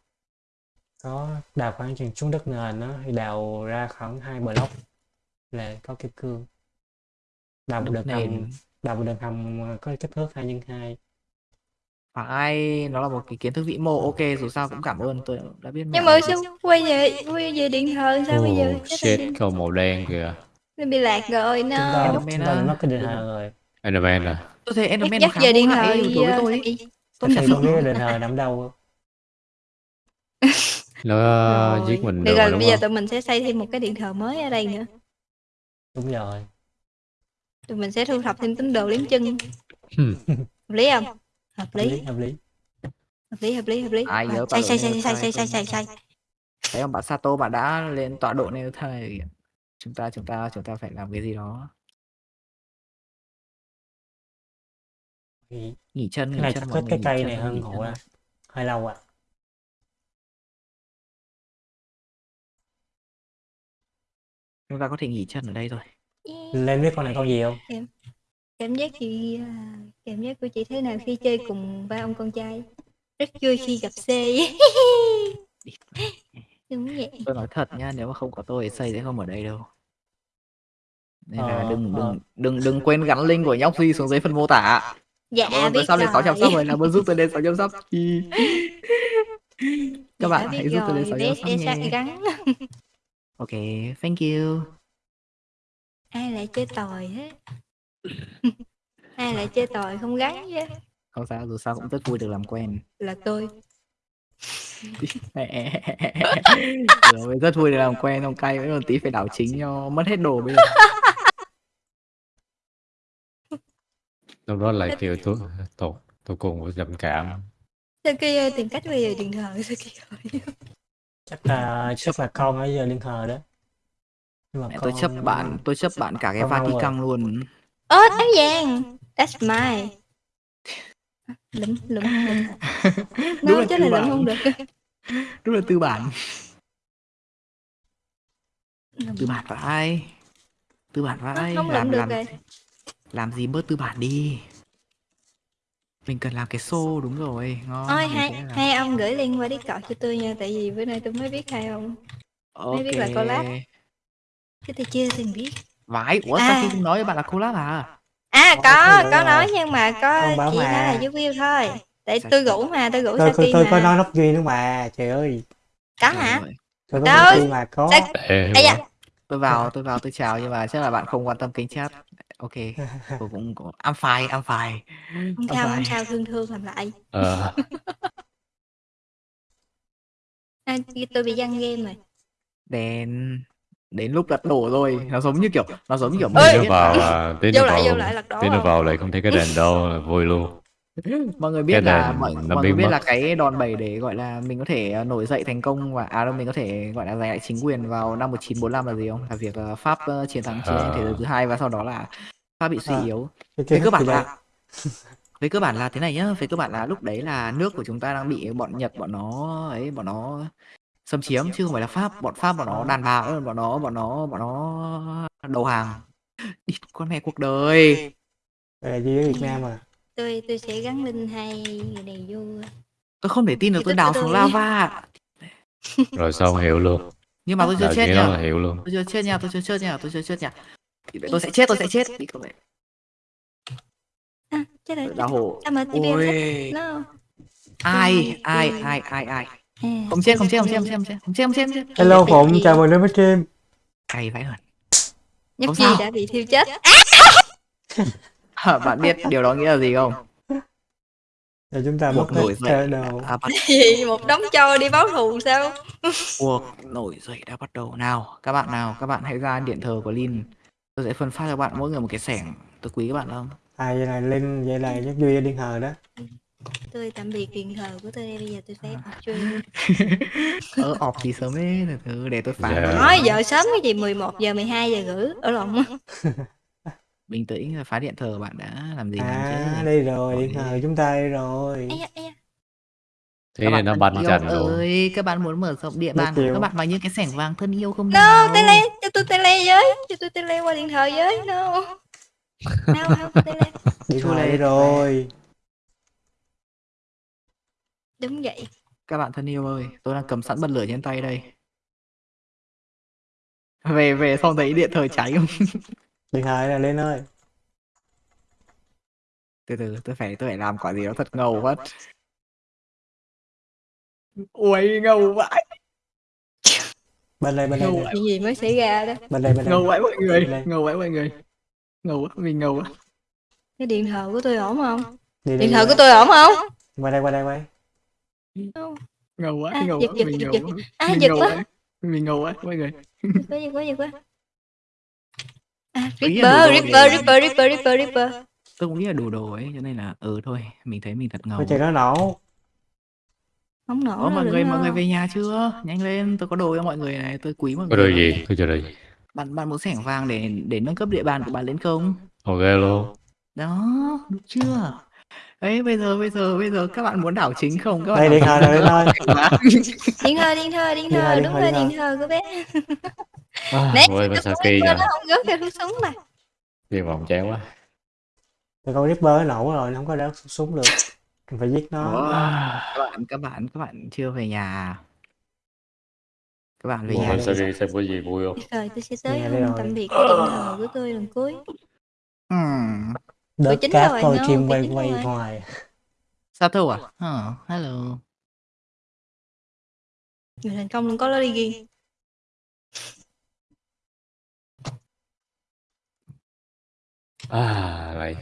Có đào khoảng chừng xuống đất nền đó thì đào ra khoảng hai block là có kim cương. Đào một Đất đường hầm nền đào một đường hầm có kích thước hai nhân hai phải nó là một cái kiến thức vĩ mô. Ok dù sao cũng cảm ơn tôi đã biết nhưng mà sao quay về quay về điện thờ sao bây giờ Chết shit, câu màu đen kìa. nó bị lạc rồi no Enderman mất cái định hờ rồi. Enderman à? tôi thấy Enderman nó dắt khá về điện đối với ờ, tôi tôi không biết định hờ nằm đâu? Nó ờ, Rồi. giết mình Được được rồi, bây giờ tụi mình sẽ xây thêm một cái điện thờ mới ở đây nữa. Đúng rồi. Tụi mình sẽ thu thập thêm tín đồ liếm chân. Hợp lý không hợp lý hợp lý. Hợp lý hợp lý hợp lý. Ai nhớ này xây sai xây xây tôi xây xây thấy ông bạn Sato bạn đã lên tọa độ này thời chúng ta chúng ta chúng ta phải làm cái gì đó. Nghỉ. Chân cái nghỉ này chân chắc cái cây này hơn à hơi lâu à chúng ta có thể nghỉ chân ở đây rồi. Lên biết con này con gì không cảm giác chị à, cảm giác của chị thế nào khi chơi cùng ba ông con trai? Rất vui khi gặp C. Đúng vậy. Tôi nói thật nha nếu mà không có tôi thì xây sẽ không ở đây đâu. Nên là Ờ, đừng ờ. đừng đừng đừng quên gắn link của nhóc duy xuống dưới phần mô tả. Dạ cảm biết sau lên 600 rồi. sub rồi làm ơn giúp tôi lên 600 sub thì các dạ bạn hãy giúp tôi lên rồi. 600 bé sub nhé ok thank you. Ai lại chơi tòi hết ai lại chơi tòi không gắn chứ? Không sao dù sao cũng rất vui được làm quen. Là tôi. Rồi rất vui được làm quen ông cay vẫn còn tí phải đảo chính cho mất hết đồ bây giờ. Lúc đó lại kêu tôi tôi tôi cùng với trầm cảm. sao kia tìm cách bây giờ điện thờ sao kia chắc là chắc là con ở giờ liên hờ đó. Nhưng mà Mẹ tôi chấp bạn tôi chấp bạn cả cái. Vatican luôn ơ áo vàng. That's mine. Lụm lụm lụm. Đúng là chứ là lụm không được. Đúng là tư bản. Lụm. tư bản vai tư bản Nó vai không làm được làm rồi. làm gì bớt tư bản đi? Mình cần làm cái xô đúng rồi. Ngon ôi hai làm- hai ông gửi link qua discord cho tôi nha tại vì bữa nay tôi mới biết hai ông. Mới biết là collab. chứ tôi chưa từng biết vãi ủa À. sao không nói với bạn là collab à? À Có, có nói nhưng mà có chỉ nói là giúp view thôi. Tại Sao tôi rủ mà tôi rủ tôi tôi Saki tôi mà. có nói nóc duy nữa mà trời ơi. Có hả? tôi có mà có. Sao- Để Ây da. tôi vào tôi vào tôi chào nhưng mà chắc là bạn không quan tâm kênh chat. Ok tôi cũng cũng I'm fine I'm fine. Không sao không sao thương thương làm lại. Ờ, à, tôi bị giăng game rồi. Đến đến lúc lật đổ rồi nó giống như kiểu nó giống như kiểu nữa biết vào là à, tí vô nữa lại vô vào tí nữa không? vào lại không thấy cái đèn đâu là vui luôn. mọi người biết Cái là mọi, nó mọi người biết mất. là cái đòn bẩy để gọi là mình có thể ờ, nổi dậy thành công và à đâu mình có thể gọi là giành lại chính quyền vào năm 1945 là gì không? Là việc ờ, Pháp ờ, chiến thắng chiến tranh thế giới thứ hai và sau đó là Pháp bị suy À. yếu. Về kiến cơ bản là về cơ bản là thế này nhá, về cơ bản là lúc đấy là nước của chúng ta đang bị bọn Nhật bọn nó ấy bọn nó xâm chiếm chứ không phải là Pháp, bọn Pháp bọn nó đàn bà bọn nó bọn nó bọn nó đầu hàng. Đi con mẹ cuộc đời. Là duy ở Việt Nam à tôi tôi sẽ gắn link hai người này vô Tôi không thể tin được tôi đào xuống tôi. lava. Rồi xong hiểu luôn. Nhưng mà tôi chưa chết là hiểu luôn. tôi chưa chết nha tôi chưa chết nha tôi chưa chết nha tôi sẽ chết tôi sẽ chết đi không vậy à, chết rồi đào sao TPM ôi ai ai ai ai ai Ừ. Không xem, không xem, không xem, không xem, không xem, không xem. Hello Phụng, chào mừng đến với stream. Cay phải rồi. Nhất chi đã bị thiêu chết. Bạn biết điều đó nghĩa là gì không? Là chúng ta một nổi dậy đầu. Một đống cho đi báo thù sao? Cuộc nổi dậy đã bắt đầu nào. Các bạn nào, các bạn hãy ra điện thờ của lin Tôi sẽ phân phát cho bạn mỗi người một cái sẻng. Tôi quý các bạn không? À vậy này lin vậy này nhất duy điện thờ đó tôi tạm biệt điện thờ của tôi đây bây giờ tôi sẽ học stream. Ờ ọp thì sớm ấy từ từ để tôi phán Dạ. nó. nói giờ sớm cái gì 11 giờ 12 giờ rưỡi ở lộn bình tĩnh phá điện thờ bạn đã làm gì làm à chứ đây rồi Gọi liên hờ đi. chúng ta đây rồi. Ây da, ây da. Thế nên nó bắn trần ơi các bạn muốn mở rộng địa bàn của các bạn bằng những cái sẻng vàng thân yêu không no nào? tele cho tôi tele với cho tôi tele qua điện thờ với no. No không tele. Lê, đây rồi đúng vậy. Các bạn thân yêu ơi tôi đang cầm sẵn bật lửa trên tay đây. Về về xong thấy điện thờ cháy không? Hờ đây là lên ơi. Từ từ tôi phải tôi phải làm quả gì đó thật ngầu quá ui ngầu vãi. Bên đây bên đây Ngầu nè. Chuyện gì mới xảy ra đó? Bên đây bên đây ngầu vãi mọi người ngầu vãi mọi người. Ngầu quá mình ngầu quá. Cái điện thờ của tôi ổn không? đi đi Điện đi. thờ qua- của tôi ổn không? qua đây qua đây ngầu quá À, ngầu giật, quá giật, mình giật, ngầu giật. quá À, mình giật ngầu quá. quá mình ngầu quá mọi người Giật quá, giật quá, giật quá À, Ý là Ripper, đồ đồ Ripper, này. Ripper, Ripper, Ripper, Ripper tôi cũng nghĩ là đủ đồ ấy cho nên là ừ thôi mình thấy mình thật ngầu coi chừng nó nổ Không nổ Ủa đâu, mọi đừng người mọi người về nhà chưa nhanh lên tôi có đồ cho mọi người này tôi quý mọi Có người đồ lắm. gì? Có đồ gì? bạn bạn muốn sẻng vàng để để nâng cấp địa bàn của bạn lên không Ok luôn. đó được chưa ấy bây giờ bây giờ bây giờ các bạn muốn đảo chính không các bạn đây đây thôi Điện thờ, điện thờ, điện Điện thờ, thờ, điện đúng rồi, điện thờ của bé À, Nè, Ôi, nó cũng Ripper, kìa. nó không rớt ra rút súng mà Đi vòng chán quá. Tụi con Ripper nó nổ rồi nó không có đá súng được Mình phải giết nó Ủa, các bạn các bạn các bạn chưa về nhà à? các bạn về Ủa, nhà đây- Masaki xem có gì vui không? Rồi tôi sẽ tới Nghe đây hôn rồi. tạm biệt cái điện thờ của tôi lần cuối hmm. Đớt chính cát rồi, coi nó, chim quay quay hoài. Sato à? Ờ, hello. Người thành công đừng có lo đi ghi. À, lại.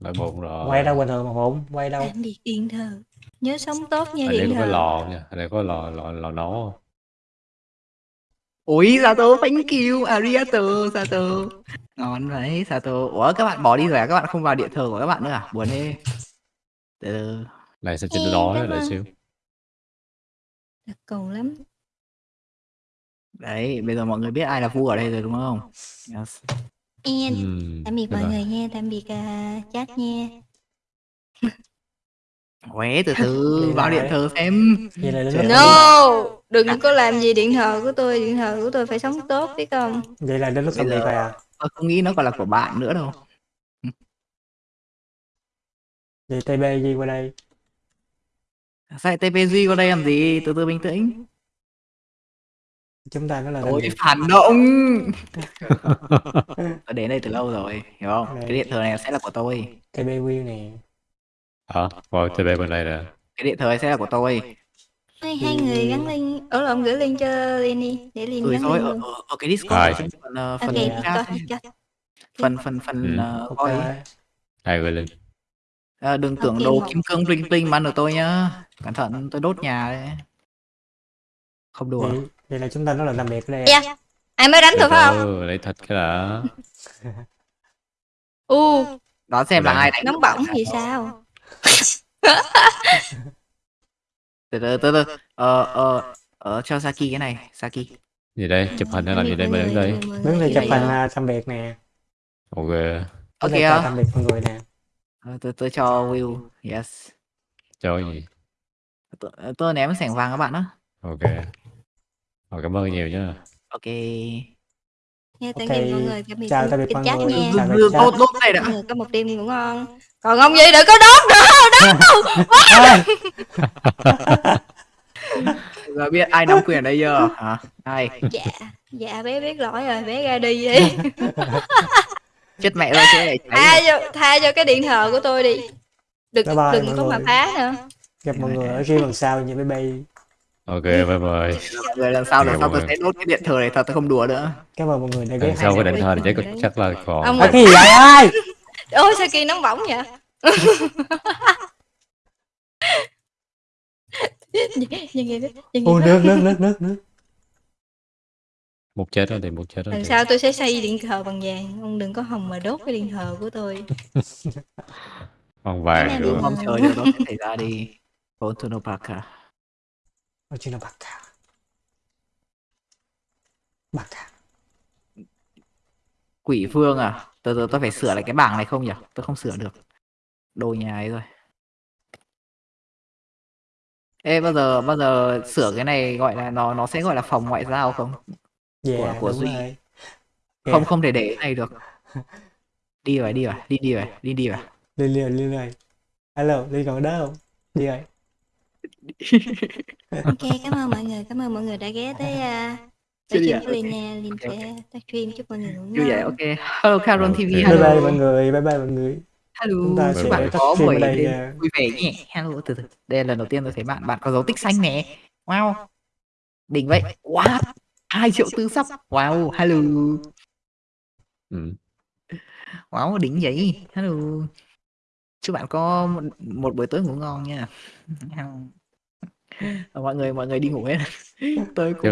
Lại bụng rồi. quay đâu bình thường mà hụn quay đâu? Biệt điện thờ. Nhớ sống tốt nha Ở đây điện có cái thờ. lò nha. Ở đây có lò, lò, lò nấu không? Ôi Sato thank you arigato Sato. Ngon đấy Sato. Ủa các bạn bỏ đi rồi à? Các bạn không vào điện thờ của các bạn nữa à? Buồn thế. Từ. Từ Này sao trên đó lại xíu. Đặc cầu lắm. Đấy bây giờ mọi người biết ai là vua ở đây rồi đúng không? Yes. En Ừm, Tạm biệt mọi rồi. người nha. Tạm biệt à, chat nha Uế, từ từ vào điện thờ xem. vậy là đến No Đừng có làm gì điện thờ của tôi Điện thờ của tôi phải sống tốt biết không? Vậy là đến lúc xong việc rồi à tôi không nghĩ nó còn là của bạn nữa đâu. Vậy TB gì qua đây. Sao TPG qua đây làm gì? Từ từ bình tĩnh. Chúng ta nó là ôi phản động. Tôi đến đây từ lâu rồi hiểu không? Đây. cái điện thờ này sẽ là của tôi. TB Will nè Hả? Wow, TB bên đây nè. cái điện này sẽ là của tôi. Hai, hai người gắn link. Ở lộn gửi link cho Liên đi Để Liên gửi gắn rồi link ở, luôn. ở, ở cái discord phần ờ, phần Phần- phần phần phần Ừ. ờ, ok. coi. Ai gửi lên? Ờ, đừng tưởng đồ kim cương bling bling mà ăn được tôi nhá. Cẩn thận tôi đốt nhà đấy không đùa. Vậy, vậy là chúng ta nó là làm việc ở đây. À? Dạ. Ai mới đánh tôi phải không? Từ, lấy thịt cái đã. U. Đoán xem là Đây. ai đánh Nóng bỏng thì sao từ từ từ từ ờ ờ ờ cho Saki cái này Saki Gì đây? Chụp hình hay làm gì đây? Mình đứng đây. đứng đây chụp hình à? à, làm việc nè Ok. ok làm việc con người nè Ờ, tôi tôi cho Will yes Cho gì? tôi, tôi ném sẻng vàng các bạn á Ok. Rồi, cảm ơn nhiều nhá. ok Nha tạm biệt mọi người Tạm biệt chào tạm biệt mọi người. Chào. Đưa- đốt đốt đây đã. Mọi người có một đêm ngủ ngon. Còn ông gì đừng có đốt nữa À, giờ biết ai nắm quyền đây chưa hả? Ai? Dạ Dạ bé biết lỗi rồi bé ra đi đi. Chết mẹ rồi thế này tha cho tha cho cái điện thờ của tôi đi. Đừng Bye bye đừng có mà phá nữa. Gặp mọi người ở kia lần sau như BB Ok, bye bye. rồi lần sau lần sau mọi tôi người. sẽ đốt cái điện thờ này thật tôi không đùa nữa. Cảm ơn mọi người đã ghé sau cái định thờ thì chắc, chắc là còn... Ông à, cái gì vậy? Ơi ôi sao kia nóng bỏng vậy? Ô nước nước nước nước nước. Một chết đó thì một chết đó lần sau tôi sẽ xây điện thờ bằng vàng. Ông đừng có hòng mà đốt cái điện thờ của tôi. Con vàng này mong chờ điều đó sẽ xảy ra đi. Fortuno Parker Ôi, chỉ là bạc cả bạc cả quỷ vương à? Từ từ tôi phải sửa lại cái bảng này không nhỉ? Tôi không sửa được. Đồ nhà ấy rồi. Ê bao giờ bao giờ sửa cái này gọi là nó nó sẽ gọi là phòng ngoại giao không? Dạ Của- của Duy. rồi. Dạ. không không thể để cái này được. Đi rồi đi rồi. Đi đi rồi. Đi đi rồi. Liên liên liên này. Alo liên còn ở đó không đi rồi ok cảm ơn mọi người cảm ơn mọi người đã ghé tới uh, à? của Linh nha Linh sẽ tag stream chúc mọi người ngủ như vậy ngon ok. Hello Caron. TV Bye bye hello. bye mọi người bye bye mọi người. Hello. Chúng ta chúc bạn có buổi đây đêm nha. vui vẻ nhé. Hello từ từ. Đây là lần đầu tiên tôi thấy bạn bạn có dấu tích xanh nè. Wow. Đỉnh vậy. What hai triệu tư sắp. Wow hello. Ừ. wow đỉnh vậy. Hello. Chúc bạn có một, một buổi tối ngủ ngon nha mọi người mọi người đi ngủ hết. Tôi cũng